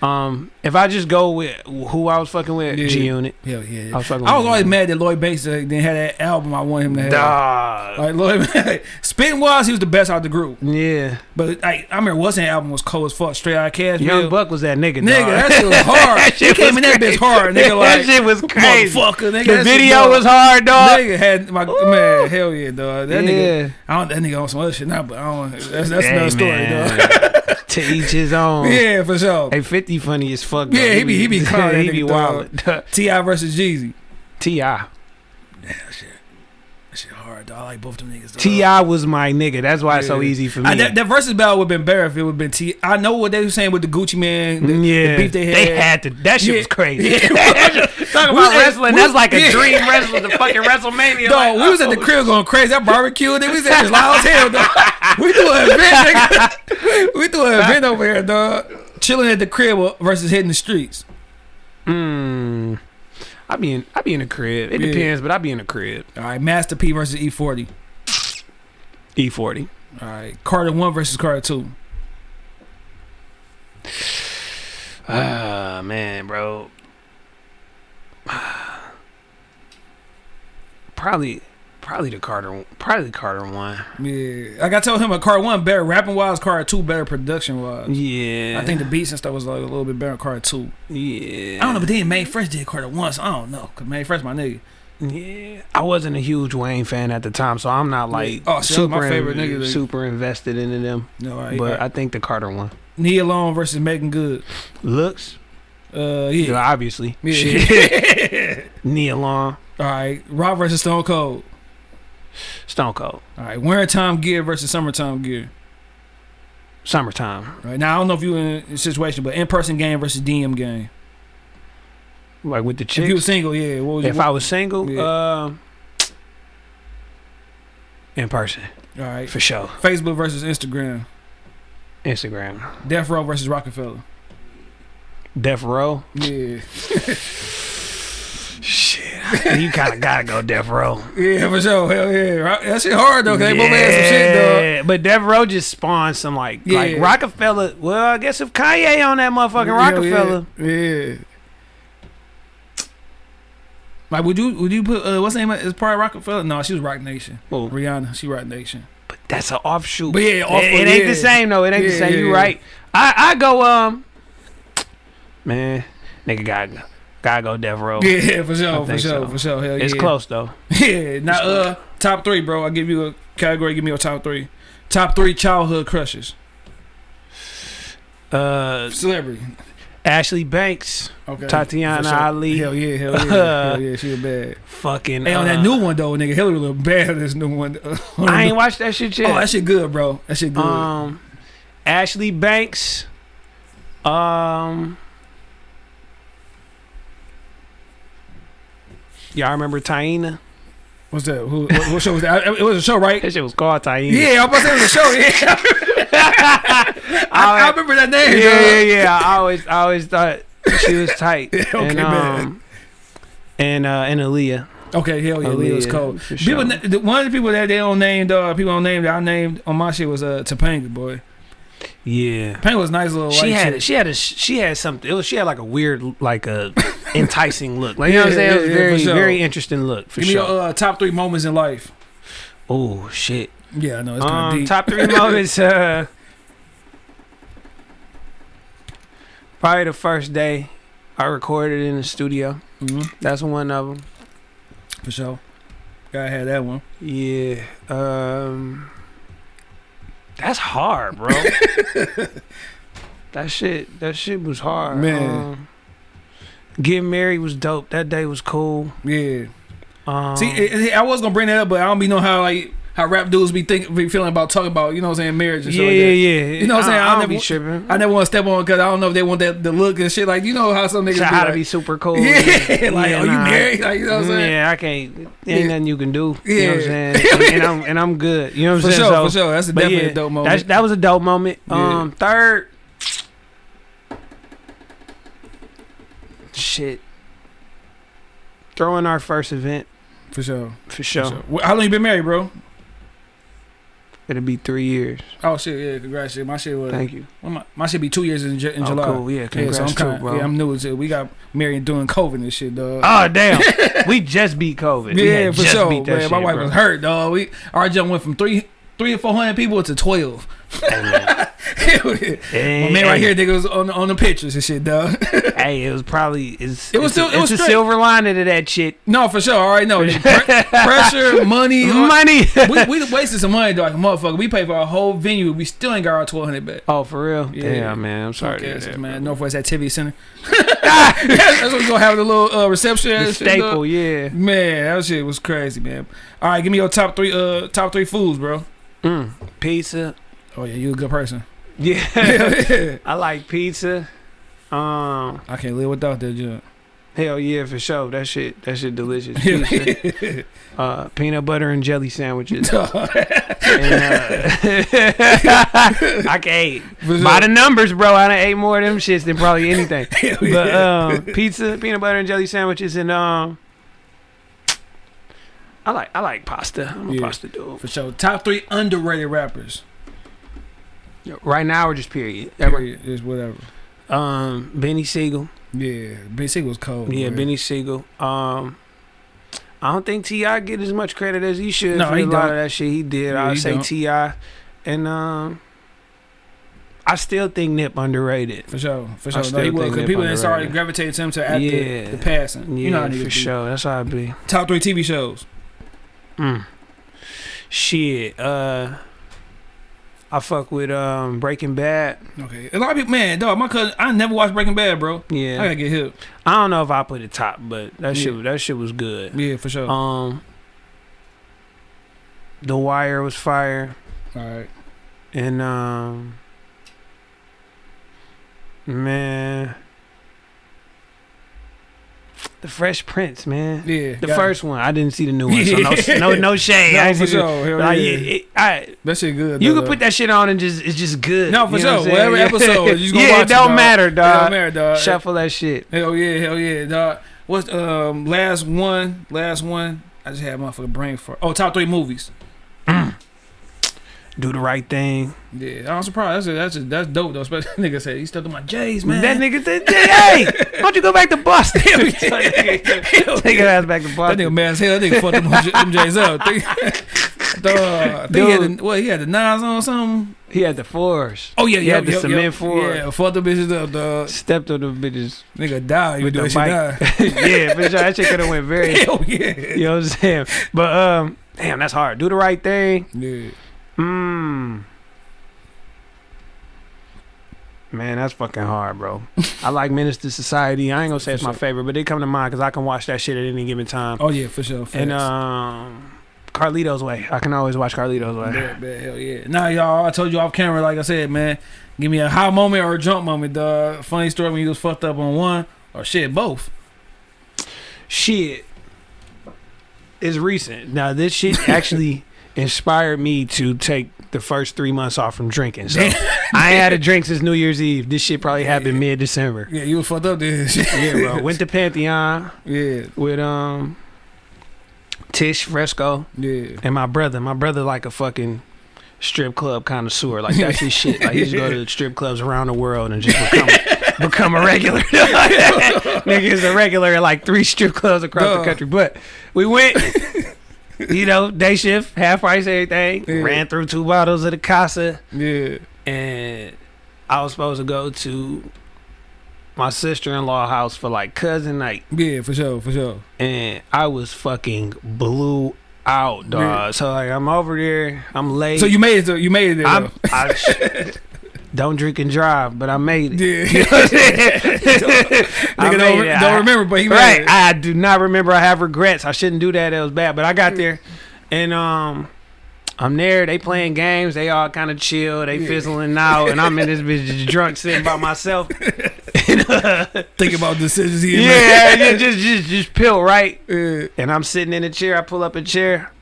Um, if I just go with who I was fucking with, Yeah. G Unit. Hell yeah. I was fucking. I was always mad that Lloyd Banks uh, didn't have that album I want him to have. Dog. Like Lloyd, <laughs> spitting wise, he was the best out of the group. Yeah, But like, I remember what's that album was cold as fuck. Straight out of cash. Young Bill. Buck was that nigga. Nigga, dog. that shit was <laughs> hard. That he shit came was in that bitch hard, nigga. Like that shit was crazy. motherfucker, nigga. The video was hard, dog. Nigga had my man, hell yeah, dog. That nigga. I don't. That nigga on some other shit now, but I don't. That's, that's Hey, another story, man. dog. To each his own. yeah, for sure. Hey, 50 funny as fuck. Yeah, he be- he be clowning <laughs> that he be wild. <laughs> T.I. versus Jeezy. T.I. That shit, shit hard, dog. I like both them niggas. T.I. was my nigga. That's why it's so easy for me. I, that, that versus battle would have been better if it would have been T. I know what they were saying with the Gucci Mane, the, yeah, the beef they had. to. That shit Yeah. was crazy. Yeah. <laughs> <laughs> Talking We- about wrestling, we- that's like a yeah. dream wrestling, the fucking WrestleMania. Dog, like, we was at the oh, crib going crazy. That barbecue, nigga, we said it's loud as hell, dog. We threw an event, nigga. <laughs> We threw an event over here, dog. Chilling at the crib versus hitting the streets. Mm, I be in, I be in the crib. It Yeah. depends, but I be in the crib. All right, Master P versus E40. E40. All right, Carter 1 versus Carter 2. Ah man, bro. <sighs> Probably, probably the Carter, probably the Carter one. Yeah. Like I told him, a Carter 1 better rapping wise, Carter 2 better production wise. Yeah, I think the beats and stuff was like a little bit better Carter 2. Yeah, I don't know, but then Mannie Fresh did Carter 1, so I don't know. Because Mannie Fresh my nigga. Yeah, I wasn't a huge Wayne fan at the time, so I'm not like Oh, that my super favorite in- nigga, super invested into them. No, right. But I think the Carter one Nia Long versus Meagan Good. looks, Uh, yeah, yeah. obviously, Yeah. shit. <laughs> Nia Long, All right, Rock versus Stone Cold. Stone Cold, All right, wintertime gear versus summertime gear. summertime. All right now, I don't know if you in a situation, but in person game versus DM game. Like with the If you were single, yeah. What was If I was single, Yeah. uh, in person all right, for sure. Facebook versus Instagram. Instagram, Death Row versus Roc-A-Fella. Death Row. Yeah, <laughs> Shit, you kind of gotta go Death Row. yeah, for sure. Hell yeah, that shit hard though. 'cause they both had some shit though. Yeah, But Death Row just spawned some like like Roc-A-Fella. Well, I guess if Kanye on that motherfucking Roc-A-Fella, Yeah. yeah. Like, would you would you put uh, what's the name? of- Is part of Roc-A-Fella? No, she was Roc Nation. Well, Rihanna, she Roc Nation. but that's an offshoot. But yeah, off- it, it ain't the same though. It ain't the same. yeah, You yeah. right. I I go um, man, nigga gotta go, gotta go Death Row. Yeah, for sure, for sure, so. for sure. Hell <laughs> yeah. It's close though. Yeah. Now, uh, top three, bro. I'll give you a category. Give me your top three. Top three childhood crushes. Uh, Celebrity. Ashley Banks, Okay. Tatyana sure. Ali. Hell yeah, hell yeah, hell <laughs> yeah. She was bad. fucking. Hey, on that uh, new one though, nigga, Hilary look bad. on This new one. <laughs> I ain't watched that shit yet. Oh, that shit good, bro. That shit good. Um, Ashley Banks. Um, y'all remember Taina? What's that? Who, what, what show was that? It was a show, right? <laughs> That shit was called Taina. Yeah, I was about to say it was a show. Yeah, <laughs> I, I I, remember that name. yeah, yeah, yeah. I always, I always thought she was <laughs> tight. Yeah, okay, and, man. um, and uh, and Aaliyah. Okay, hell yeah, Aaliyah, cold. for People, sure. the, one of the people that they don't name, uh, people don't name that I named on my shit was uh Topanga boy. Yeah. Topanga was a nice little. She had she had a she had something. It was she had like a weird like a enticing look. Like you know what I'm saying? it was very sure. very interesting look for Give me sure. your uh, top three moments in life. oh shit. Yeah, I know it's kind of Um, deep. top three moments. Uh, probably the first day I recorded in the studio. hmm That's one of them. For sure. Gotta have that one. Yeah. Um, that's hard, bro. <laughs> that shit. That shit was hard. Man. Um, getting married was dope. That day was cool. Yeah. Um, See, it, it- I was gonna bring that up, but I don't be know how like how rap dudes be think be feeling about talking about you know what I'm saying marriage and yeah, like yeah, that. yeah. You know what I'm saying? I, I I never- be tripping. I never want to step on because I don't know if they want that the look and shit. Like you know how some niggas Try be like, be super cool. <laughs> yeah, like Yeah, you nah. married, like you know what I'm saying? Yeah, I can't. Ain't Yeah. nothing you can do. You know what I'm Yeah. saying? And, and I'm and I'm good. You know what I'm For saying? sure, So- for sure. That's a definitely yeah, a dope moment. that was a dope moment. Yeah. Um, third, shit, throwing our first event for sure. for For sure. sure. How long you been married, bro? It'll be three years. Oh shit, yeah, congrats. Shit. My shit was Thank you. well, my, my shit be two years in, Ju- in oh, July. cool. Yeah, Yeah, congrats so I'm too, kind of bro. yeah, I'm new to it. We got married doing COVID and shit, dog. oh ah, damn, we just beat COVID. We yeah, had for just sure. beat that Man, my wife bro. was hurt, dog. We our jump went from three three or four hundred people to twelve. <laughs> Hey, <laughs> man. My man right here, nigga, was on on the pictures and shit, dog. <laughs> Hey, it was probably it's, It was it's still- a, it was it's a silver lining to that shit. no, for sure. All right, no Pre- <laughs> pressure, money, Money. we we wasted some money, dog. Like motherfucker. We paid for our whole venue. We still ain't got our twelve hundred back. oh, for real? Yeah. Damn, man. I'm sorry. Yes, that, man. bro. Northwest Activity Center. That's what we gonna have the little uh, reception. The and shit, staple, yeah. Man, that shit was crazy, man. All right, give me your top three uh top three foods, bro. Mm. Pizza. Oh yeah, you a good person. Yeah. I I like pizza. Um, can't live without that junk. hell yeah, for sure. That shit, that shit delicious. <laughs> Pizza. uh, peanut butter and jelly sandwiches. <laughs> and, uh, <laughs> I can't by the numbers, bro. I done ate more of them shits than probably anything. But um, pizza, peanut butter and jelly sandwiches, and um, I like I like pasta. I'm a Yeah. pasta dude. For sure. Top three underrated rappers. Right now or just period. Period. is whatever. Um, Beanie Sigel. Yeah, Beanie Sigel was cold. Yeah, boy. Beanie Sigel. Um, I don't think T.I get as much credit as he should No, for he a lot don't. of that shit he did. Yeah, I'd say. T.I, and um, I still think Nip underrated. For sure, for sure. No, he was because people didn't start gravitating to him to after Yeah. the passing. Yeah, you know how for sure. That's how I be. Top three TV shows. Mm. Shit. Uh, I fuck with um Breaking Bad. Okay, a lot of people, man, dog. My cousin, I never watched Breaking Bad, bro. Yeah, I gotta get hip. I don't know if I put it top, but that Yeah. shit that shit was good. Yeah, for sure. Um, The Wire was fire. All right. And um man The Fresh Prince, man. Yeah, The first one. I didn't see the new one. So no <laughs> no, no shade. No, I for sure. Hell like, yeah. it- it- I- That shit good. you though, can put that shit on and just it's just good. No, for You know sure. what I'm saying? Whatever Yeah. episode, you <laughs> gonna yeah, watch it it, don't dog. matter. It dog. don't matter, dog. Shuffle that shit. Hell yeah, hell yeah, dog. What's um last one? Last one. I just had motherfucking brain for. Oh, top three movies. Do the right thing. Yeah, I'm surprised. That's that's that's dope though. Especially <laughs> nigga said he stuck to my J's, man. That nigga said, hey, why don't you go back to Boston? <laughs> <laughs> Take your ass back to That nigga mad as hell. That nigga fucked them, them J's up. Think- Dog, he had the, what he had the nines on something. He had the fours. Oh yeah, He yeah, had the yep, cement yep. floor. Yeah, fuck the bitches up, dog. Stepped on the bitches. Nigga die. You do the that die. yeah, sure. That shit could have went very. Hell yeah. You know what I'm saying? But um, damn, that's hard. Do the right thing. Yeah. Mmm. Man, that's fucking hard, bro. I like Menace II Society. I ain't gonna say it's my favorite, but they come to mind because I can watch that shit at any given time. Oh yeah, for sure. and um, Carlito's Way. I can always watch Carlito's Way. Hell yeah. Nah, y'all, I told you off camera, like I said, man. Give me a high moment or a jump moment, dog. Funny story when you was fucked up on one or shit, both. Shit is recent. Now this shit <laughs> actually inspired me to take the first three months off from drinking. So I ain't had a drink since New Year's Eve. This shit probably happened mid December. Yeah, you was fucked up this. <laughs> Yeah, bro. Went to Pantheon yeah. with um Tish Fresco, Yeah. and my brother. My brother like a fucking strip club connoisseur. Like that's his shit. Like he just go to <laughs> strip clubs around the world and just become become a regular. <laughs> Nigga is a regular at like three strip clubs across Duh. the country. But we went. <laughs> You know, day shift, half price, everything. Yeah. Ran through two bottles of the Casa, Yeah. and I was supposed to go to my sister in law house for like cousin night, Yeah, for sure, for sure. and I was fucking blue out, dog. Yeah. So like, I'm over there, I'm late. So you made it. To, you made it there. <laughs> I'm, though. I don't drink and drive, but I made it. Yeah. <laughs> <laughs> Nigga don't, it. don't I- remember, but he made Right. I do not remember. I have regrets. I shouldn't do that. It was bad. But I got there, and um, I'm there. They playing games. They all kind of chill. They Yeah. fizzling out, and I'm in this bitch just drunk, sitting by myself. <laughs> Think about decisions he yeah, yeah, just just just pill right. Yeah. And I'm sitting in a chair. I pull up a chair.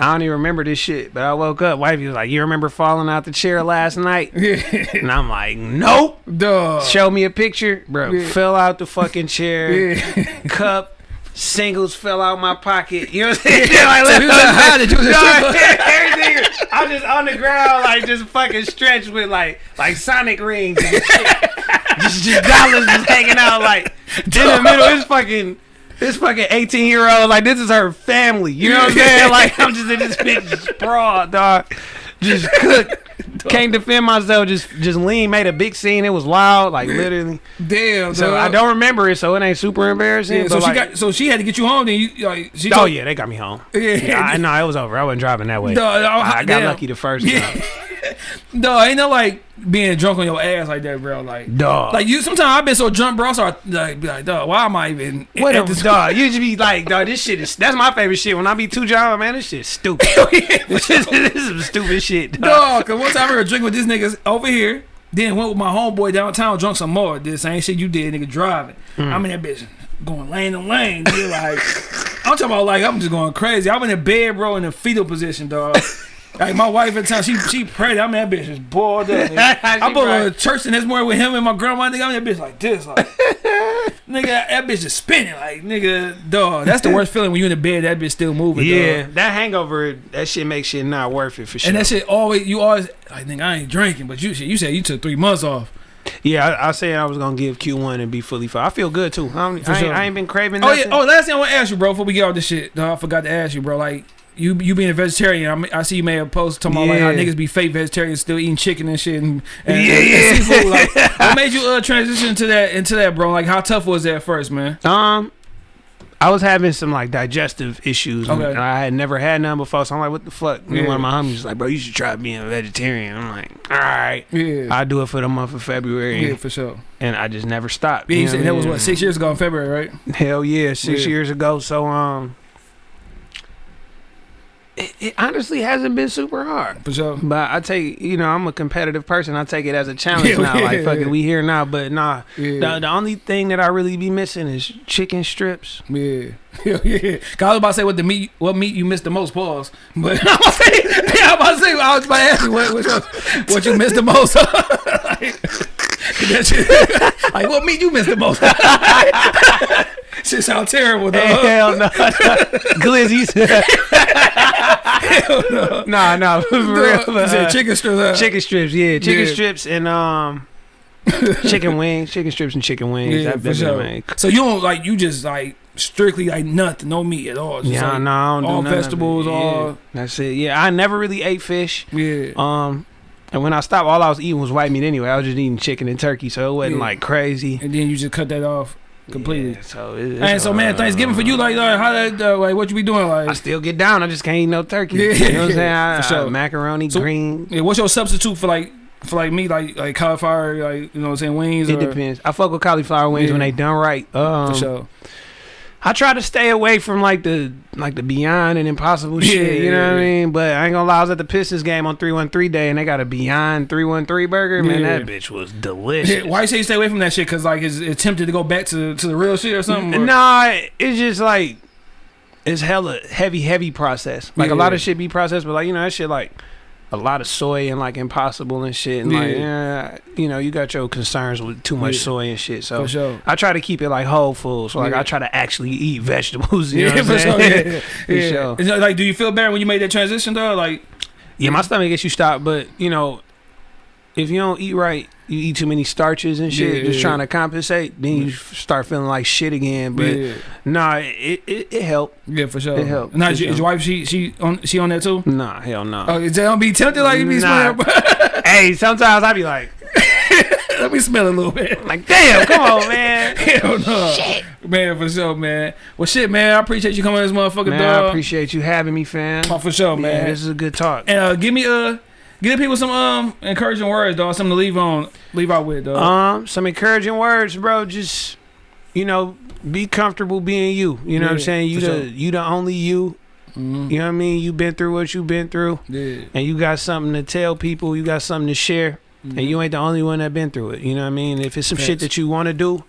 I don't even remember this shit, but I woke up. Wifey was like, "You remember falling out the chair last night?" <laughs> And I'm like, "Nope." Dog. Show me a picture, bro. Yeah. Fell out the fucking chair. <laughs> Yeah. Cup singles fell out my pocket. You know what I'm <laughs> saying? like, So like, "How did you?" Everything. I'm just on the ground, like just fucking stretched with like like Sonic rings and shit. just, just dollars just hanging out like in the middle. It's fucking. This fucking 18 year old, like, this is her family. You know what I'm saying? <laughs> Like, I'm just in this bitch sprawl, dog. Just cook. <laughs> Can't defend myself. Just just lean, made a big scene. It was loud, like, literally. Damn. So dog. I don't remember it, so it ain't super embarrassing. Yeah, so she like, got. So she had to get you home. Then you like. She Oh told- yeah, they got me home. <laughs> Yeah. Yeah, I know it was over. I wasn't driving that way. Dog, I got damn. lucky the first time. No, ain't no like being drunk on your ass like that, bro. Like, Dog. like you. Sometimes I've been so drunk, bro. I start like, be like, dog, why am I even? what at a this- dog. <laughs> You just be like, dog, this shit is that's my favorite shit. When I be too drunk, man, this shit stupid. <laughs> <laughs> this, is, this is some stupid shit. Dog. Dog, cause one time I was drinking with these niggas over here, then went with my homeboy downtown, drunk some more. Did the same shit you did, nigga, driving. Hmm. I'm in that bitch going lane to lane. Like, I'm talking about like I'm just going crazy. I'm in the bed, bro, in the fetal position, dog. Like my wife at the time, she she pregnant. I'm in that bitch just boiled up. I <laughs> She go right. to church the next morning with him and my grandma. Nigga, I'm in that bitch like this, like <laughs> nigga. That bitch is spinning, like nigga, dog. That's the worst feeling when you in the bed. That bitch still moving. Yeah, dog. that hangover, that shit makes shit not worth it for sure. And that shit always, you always, like, nigga, I ain't drinking, but you, you said you took three months off. yeah, I, I said I was gonna give Q1 and be fully fine. I feel good too. I, I, ain't, sure. I ain't been craving. Oh yeah. Oh, last thing I want to ask you, bro, before we get off this shit, dog, I forgot to ask you, bro. Like, you you being a vegetarian, I, I see you made a post talking about like how niggas be fake vegetarians still eating chicken and shit and, and, Yeah, and yeah. seafood. Like, <laughs> what made you uh, transition to that into that, bro? Like, how tough was that at first, man? Um, I was having some like digestive issues, and I had never had none before. So I'm like, "What the fuck?" And Yeah. one of my homies was like, "Bro, you should try being a vegetarian." I'm like, "All right, Yeah. I'll do it for the month of February," yeah, for sure. and I just never stopped. Yeah, you know said that was what six years ago in February, right? Hell yeah, six Yeah. years ago. So um, it, it honestly hasn't been super hard. For sure. But I take, you know, I'm a competitive person. I take it as a challenge Yeah, <laughs> now. yeah, like, fuck yeah. it, we here now. But nah, the, the only thing that I really be missing is chicken strips. Yeah, yeah, <laughs> yeah. 'Cause I was about to say what the meat, what meat you missed the most. Pause. But <laughs> I'm about to say, I'm about to say, I was about to ask you what, what, you- what you missed the most. like, <laughs> that shit, like what meat you missed <laughs> the most? shit sound terrible, dog. Hell no, <laughs> glizzies. Nah, nah, for real. Uh, chicken strips. huh? chicken strips, yeah, chicken Yeah. strips and um, chicken wings, chicken strips and chicken wings. Yeah, That- for sure. man. So you don't like you just like strictly like nothing, no meat at all. Just Yeah, like, no, I don't do all it. vegetables, Yeah, all- That's it. Yeah, I never really ate fish. yeah. Um, and when I stopped, all I was eating was white meat anyway. I was just eating chicken and turkey, so it wasn't Yeah. like crazy. and then you just cut that off completely. Yeah, so it, And so, man, uh, Thanksgiving for you, like, like how that, uh, like, what you be doing, Like, I still get down. I just can't eat no turkey. Yeah, you know what I'm <laughs> saying? I, for sure. I- macaroni, So- green. yeah, what's your substitute for like, for like me, like, like cauliflower, like, you know, what I'm saying wings, It or, depends. I fuck with cauliflower wings when they done right. Um, for sure. I try to stay away from like the like the Beyond and Impossible shit. Yeah, You know yeah, what I mean? But I ain't gonna lie. I was at the Pistons game on three one three day, and they got a Beyond three one three burger. Man, Yeah. that bitch was delicious. Yeah, why you say you stay away from that shit? Cause like, it's, it's tempted to go back to to the real shit or something. or- Nah, it's just like it's hella heavy, heavy process. Like a lot Yeah. of shit be processed, but like you know that shit like a lot of soy and like impossible and shit. And like, yeah, you know, you got your concerns with too much Yeah. soy and shit. So sure. I try to keep it like whole food. So like Yeah. I try to actually eat vegetables. <laughs> You know yeah, what I'm for sure. saying? Yeah, For yeah. sure. Like, do you feel better when you made that transition though? Like, Yeah, my stomach gets you stopped, but you know, if you don't eat right, you eat too many starches and shit, Yeah, just yeah, trying to compensate, then you start feeling like shit again. But yeah, nah, it it, it helped. yeah, for sure. It helped, Now, is sure. your wife she she on she on that too? Nah, hell no. Oh, is that don't be tempted like you be Nah. <laughs> <laughs> hey, sometimes I be like, <laughs> Let me smell a little bit. like, damn, come on, man. Hell no. Man, for sure, man. Well, shit, man. I appreciate you coming this motherfucker, Man, I dog. appreciate you having me, fam. Oh, for sure, Man, man. this is a good talk. and uh, give me uh, give the people some um encouraging words, dog. Something to leave on, leave out with, dog. Um, some encouraging words, bro. Just you know, be comfortable being you. You know what I'm saying? You the sure. you the only you. Mhm. You know what I mean? You've been through what you've been through, Yeah. and you got something to tell people. You got something to share, Mhm. and you ain't the only one that been through it. You know what I mean? If it's some shit that you want to do,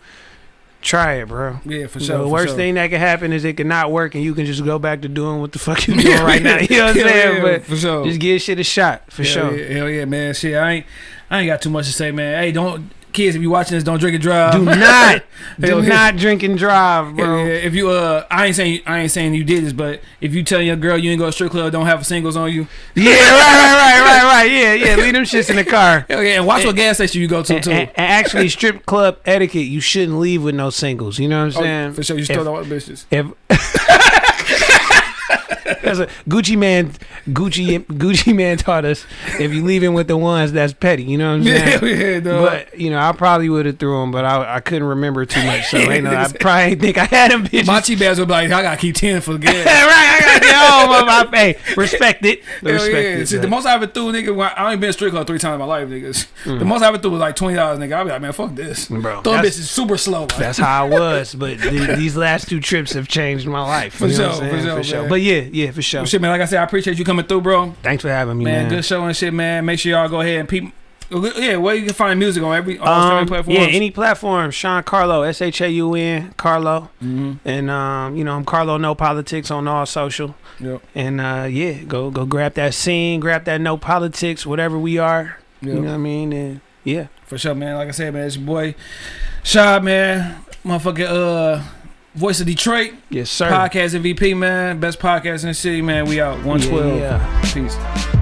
try it, bro. Yeah, for You sure. know, the for worst sure. thing that can happen is it can not work, and you can just go back to doing what the fuck you <laughs> doing right now. You know what I'm saying? yeah, but for sure. just give shit a shot for Hell sure. Yeah, hell yeah, man. Shit, I ain't, I ain't got too much to say, man. Hey, don't kids if you watching this, don't drink and drive. Do not, <laughs> do not drink and drive, bro. yeah, If you uh, I ain't saying I ain't saying you did this, but if you telling your girl you ain't go to strip club, don't have singles on you. Yeah, right, right, right, right, right. Yeah, yeah. Leave them shits in the car. <laughs> Yeah, and watch what gas station you go to And, too. and- and actually, strip club etiquette, you shouldn't leave with no singles. You know what I'm Oh, saying? for sure, you If- stole all the bitches. If <laughs> that's a Gucci Mane, Gucci Gucci Mane taught us if you leave him with the ones, that's petty. You know what I'm saying? Yeah, yeah, dog. But you know, I probably would have threw them, but I, I couldn't remember too much, so ain't no, I <laughs> probably ain't think I had them bitches. My cheap ass would be like, I gotta keep ten for gas. <laughs> right, I gotta get home. My hey, respect it. Hell Respect yeah. it. See, the most I ever threw, nigga, when I only been strip club three times in my life, niggas. Mm. The most I ever threw was like twenty dollars, nigga. I'd be like, man, fuck this. Bro, Throwing that's- bitches super slow. Like. That's how I was, but th- these last two trips have changed my life. For you know sure, for sure, for sure. But yeah, yeah, for sure. Well, shit, man. Like I said, I appreciate you coming through, bro. Thanks for having me, Man, man. good show and shit, man. Make sure y'all go ahead and peep. Yeah, where you can find music on every all Um, streaming platforms. yeah, any platform. Shaun Carlo, S H A U N Carlo, mm-hmm. and um, you know I'm Carlo No Politics on all social. Yep. And uh, yeah, go go grab that Seen, grab that No Politics, whatever we are. Yep. You know what I mean? And yeah, For sure, man. Like I said, man, it's your boy Shad, man. Motherfucking uh Voice of Detroit. yes sir. Podcast MVP, man. Best podcast in the city, man. We out. 112. Yeah, yeah. Peace.